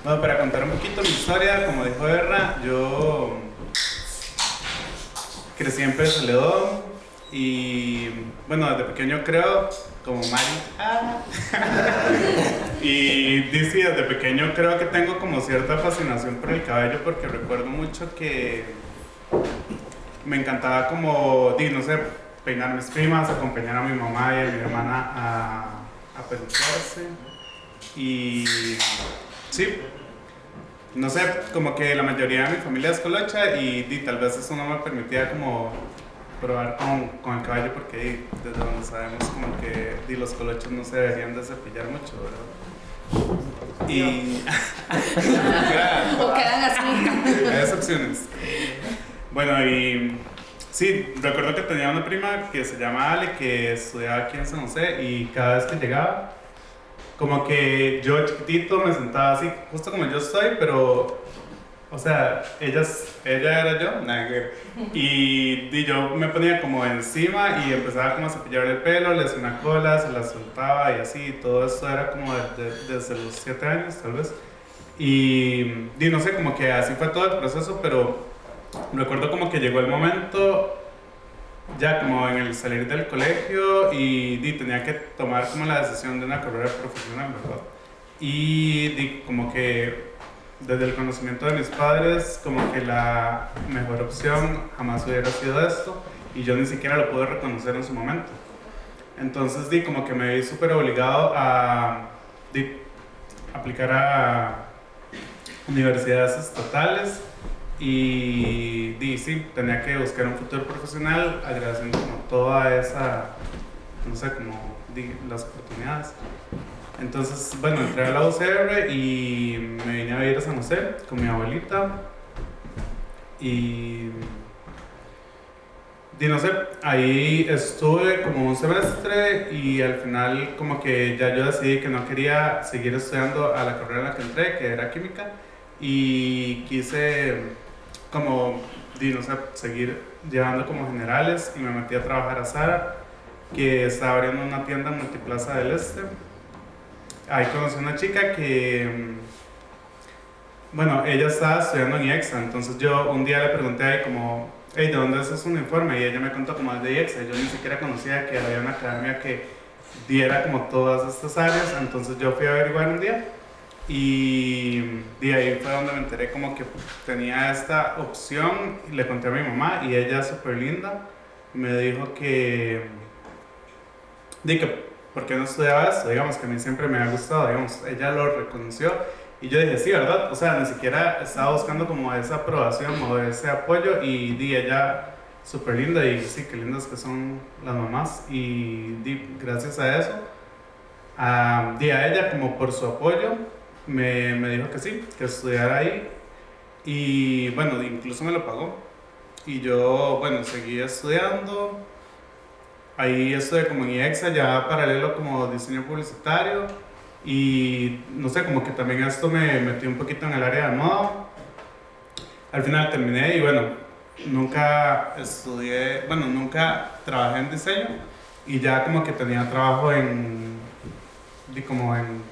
bueno, para contar un poquito mi historia, como dijo Erra, yo crecí en Pérez y bueno, desde pequeño creo, como Mari, ah. y dice, desde pequeño creo que tengo como cierta fascinación por el cabello porque recuerdo mucho que me encantaba como, no sé, peinar mis primas, acompañar a mi mamá y a mi hermana a, a peluquearse y sí, no sé, como que la mayoría de mi familia es colocha y, di, tal vez eso no me permitía como probar con, con el cabello porque di, desde donde sabemos como que di, los colochos no se deberían de cepillar mucho, ¿verdad? Y... O quedan así. Hay excepciones. Bueno, y sí, recuerdo que tenía una prima que se llama Ale, que estudiaba aquí en San José, y cada vez que llegaba, como que yo chiquitito me sentaba así, justo como yo estoy, pero, o sea, ella, ella era yo, y, y yo me ponía como encima y empezaba como a cepillarle el pelo, le hacía una cola, se la soltaba y así, y todo esto era como de- de- desde los 7 años tal vez. Y, y no sé, como que así fue todo el proceso, pero recuerdo como que llegó el momento ya como en el salir del colegio y di, tenía que tomar como la decisión de una carrera profesional, ¿verdad? Y di, como que desde el conocimiento de mis padres, como que la mejor opción jamás hubiera sido esto y yo ni siquiera lo pude reconocer en su momento. Entonces di, como que me vi súper obligado a di, aplicar a universidades estatales y, sí, tenía que buscar un futuro profesional agradeciendo como toda esa, no sé, como las oportunidades. Entonces, bueno, entré a la UCR y me vine a vivir a San José con mi abuelita y, di, no sé, ahí estuve como un semestre y al final como que ya yo decidí que no quería seguir estudiando a la carrera en la que entré, que era química, y quise como, no sé, seguir llevando como generales y me metí a trabajar a Sara, que estaba abriendo una tienda en Multiplaza del Este. Ahí conocí a una chica que, bueno, ella estaba estudiando en IEXA, entonces yo un día le pregunté ahí como, hey, ¿de dónde es ese uniforme? Y ella me contó como es de IEXA, yo ni siquiera conocía que había una academia que diera como todas estas áreas, entonces yo fui a averiguar un día y de ahí fue donde me enteré como que tenía esta opción y le conté a mi mamá y ella súper linda me dijo que, di que, ¿por qué no estudiaba esto? Digamos que a mí siempre me ha gustado, digamos, ella lo reconoció y yo dije, sí, ¿verdad? O sea, ni siquiera estaba buscando como esa aprobación o ese apoyo y di ella súper linda y sí, qué lindas que son las mamás y di, gracias a eso, a, di a ella como por su apoyo me, me, dijo que sí, que estudiara ahí. Y bueno, incluso me lo pagó. Y yo, bueno, seguí estudiando. Ahí estudié como en IEXA, ya paralelo como diseño publicitario. Y no sé, como que también esto me metió un poquito en el área de moda. Al final terminé y bueno, nunca estudié, bueno, nunca trabajé en diseño. Y ya como que tenía trabajo en, como en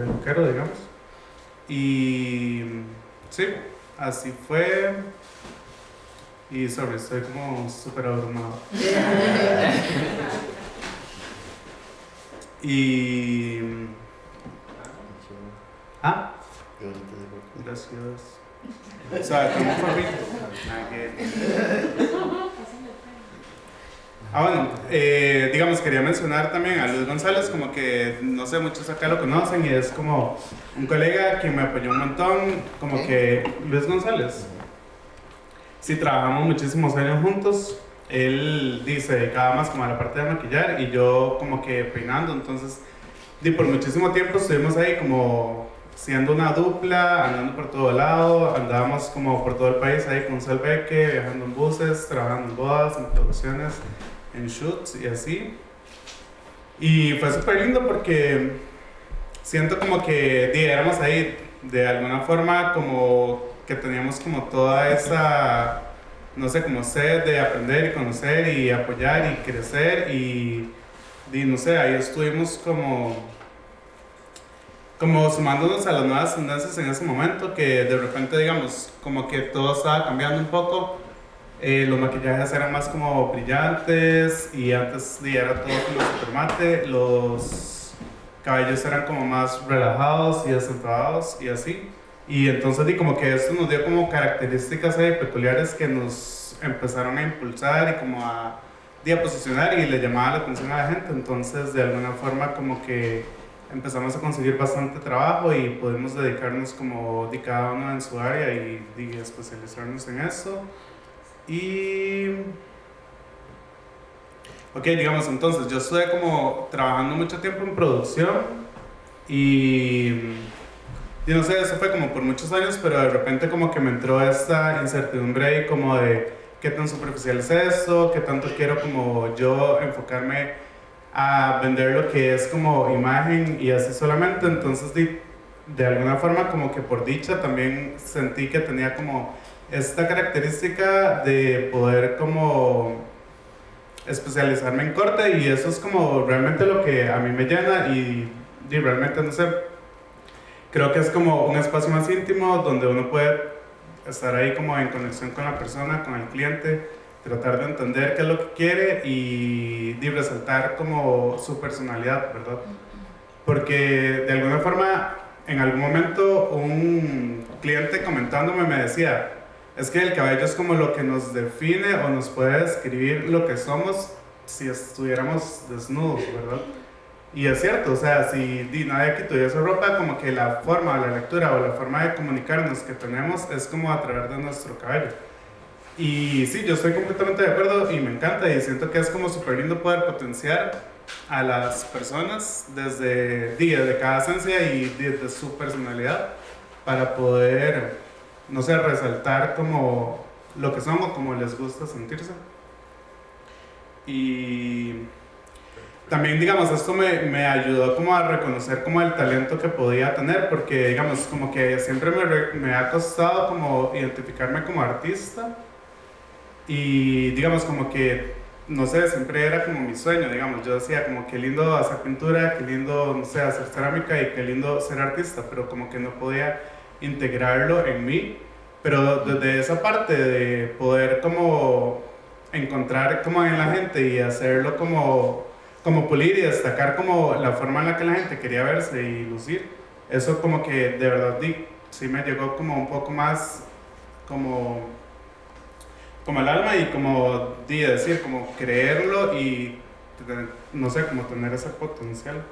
peluquero, digamos. Y sí, así fue. Y sobre, estoy como súper abrumado. y. Ah, gracias. O sea, como favorito. Ah, bueno, eh, digamos, quería mencionar también a Luis González, como que no sé, muchos acá lo conocen y es como un colega que me apoyó un montón, como que Luis González. Sí, trabajamos muchísimos años juntos. Él dice, dedicaba más como a la parte de maquillar y yo como que peinando, entonces, y por muchísimo tiempo estuvimos ahí como siendo una dupla, andando por todo lado, andábamos como por todo el país ahí con Salveque, viajando en buses, trabajando en bodas, en producciones en shoots y así. Y fue súper lindo porque siento como que éramos ahí de alguna forma como que teníamos como toda esa, no sé, como sed de aprender y conocer y apoyar y crecer y, y no sé, ahí estuvimos como como sumándonos a las nuevas tendencias en ese momento que de repente digamos como que todo estaba cambiando un poco eh, los maquillajes eran más como brillantes y antes era todo como super mate. Los cabellos eran como más relajados y acentuados y así. Y entonces di como que esto nos dio como características eh, peculiares que nos empezaron a impulsar y como a, a posicionar y le llamaba la atención a la gente. Entonces de alguna forma como que empezamos a conseguir bastante trabajo y pudimos dedicarnos como di cada uno en su área y di, especializarnos en eso. Y... Ok, digamos entonces, yo estuve como trabajando mucho tiempo en producción y, y no sé, eso fue como por muchos años, pero de repente como que me entró esta incertidumbre ahí como de qué tan superficial es esto, qué tanto quiero como yo enfocarme a vender lo que es como imagen y así solamente, entonces de, de alguna forma como que por dicha también sentí que tenía como esta característica de poder como especializarme en corte y eso es como realmente lo que a mí me llena y, y, realmente no sé, creo que es como un espacio más íntimo donde uno puede estar ahí como en conexión con la persona, con el cliente tratar de entender qué es lo que quiere y, y resaltar como su personalidad, ¿verdad? Porque de alguna forma, en algún momento un cliente comentándome me decía, es que el cabello es como lo que nos define o nos puede describir lo que somos si estuviéramos desnudos, ¿verdad? Y es cierto, o sea, si di, nadie aquí tuviese ropa, como que la forma la lectura o la forma de comunicarnos que tenemos es como a través de nuestro cabello. Y sí, yo estoy completamente de acuerdo y me encanta y siento que es como súper lindo poder potenciar a las personas desde, día de cada esencia y desde su personalidad para poder, no sé, resaltar como lo que son o como les gusta sentirse. Y también, digamos, esto me, me, ayudó como a reconocer como el talento que podía tener, porque, digamos, como que siempre me, me ha costado como identificarme como artista y, digamos, como que, no sé, siempre era como mi sueño, digamos, yo decía como qué lindo hacer pintura, qué lindo, no sé, hacer cerámica y qué lindo ser artista, pero como que no podía integrarlo en mí, pero desde esa parte de poder como encontrar como en la gente y hacerlo como como pulir y destacar como la forma en la que la gente quería verse y lucir, eso como que de verdad sí me llegó como un poco más como, como el alma y como decir, como creerlo y no sé, como tener ese potencial.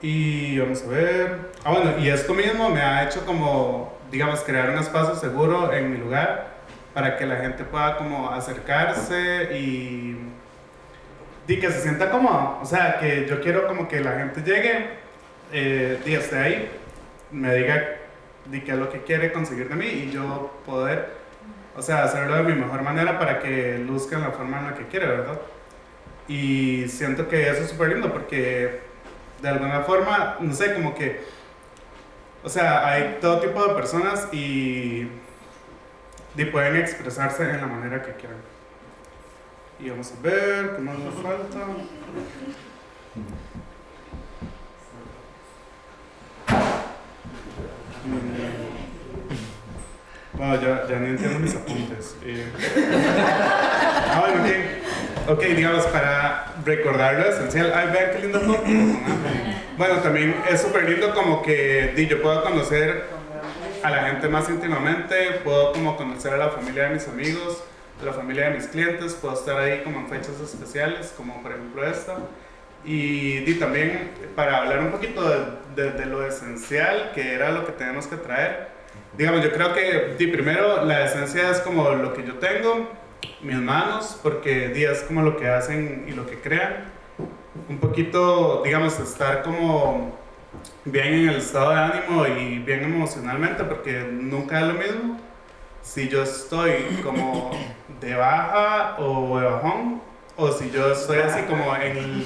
Y vamos a ver, ah bueno, y esto mismo me ha hecho como, digamos, crear un espacio seguro en mi lugar para que la gente pueda como acercarse y y que se sienta cómodo. O sea, que yo quiero como que la gente llegue eh, y esté ahí, me diga di qué es lo que quiere conseguir de mí y yo poder, o sea, hacerlo de mi mejor manera para que luzca en la forma en la que quiere, ¿verdad? Y siento que eso es súper lindo porque de alguna forma, no sé, como que, o sea, hay todo tipo de personas y, y pueden expresarse en la manera que quieran. Y vamos a ver qué más nos falta. Bueno, ya, ya ni entiendo mis apuntes. Eh. Ah, bueno, ok. Ok, digamos, para recordar lo esencial. Ay, vean qué lindo foto. Bueno, también es súper lindo como que yo puedo conocer a la gente más íntimamente, puedo como conocer a la familia de mis amigos, la familia de mis clientes, puedo estar ahí como en fechas especiales, como por ejemplo esta. Y, y también para hablar un poquito de, de, lo esencial, que era lo que tenemos que traer. Digamos, yo creo que primero la esencia es como lo que yo tengo, mis manos, porque di, es como lo que hacen y lo que crean. Un poquito, digamos, estar como bien en el estado de ánimo y bien emocionalmente, porque nunca es lo mismo si yo estoy como de baja o de bajón, o si yo estoy así como en...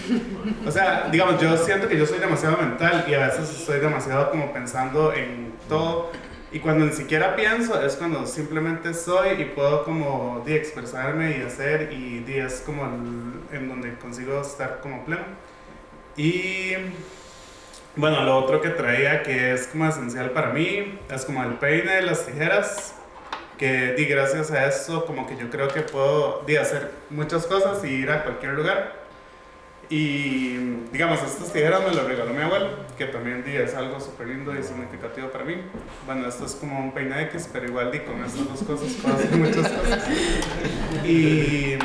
O sea, digamos, yo siento que yo soy demasiado mental y a veces estoy demasiado como pensando en todo. Y cuando ni siquiera pienso es cuando simplemente soy y puedo como di, expresarme y hacer y di, es como en donde consigo estar como pleno. Y bueno, lo otro que traía que es como esencial para mí es como el peine, las tijeras que di gracias a eso como que yo creo que puedo di, hacer muchas cosas y ir a cualquier lugar y digamos estas tijeras me las regaló mi abuelo que también di es algo súper lindo y significativo para mí. Bueno esto es como un peine X pero igual di con estas dos cosas puedo hacer muchas cosas. Y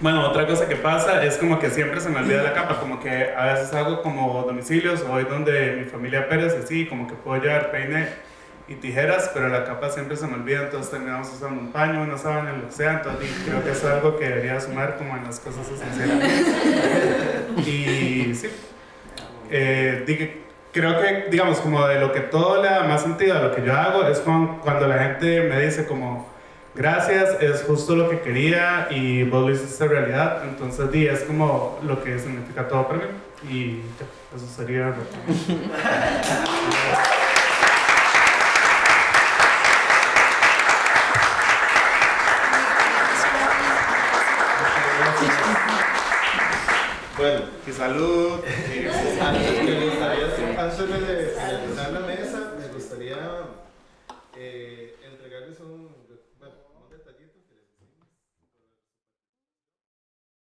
bueno, otra cosa que pasa es como que siempre se me olvida la capa, como que a veces hago como domicilios o voy donde mi familia Pérez, así, como que puedo llevar peine y tijeras, pero la capa siempre se me olvida, entonces terminamos usando un paño, una sábana, lo sea, entonces creo que es algo que debería sumar como en las cosas esenciales. y sí, eh, creo que, digamos, como de lo que todo le da más sentido a lo que yo hago es cuando la gente me dice como, gracias, es justo lo que quería y vos lo hiciste realidad, entonces di, es como lo que significa todo para mí y ya, eso sería Bueno, y salud. me gustaría, antes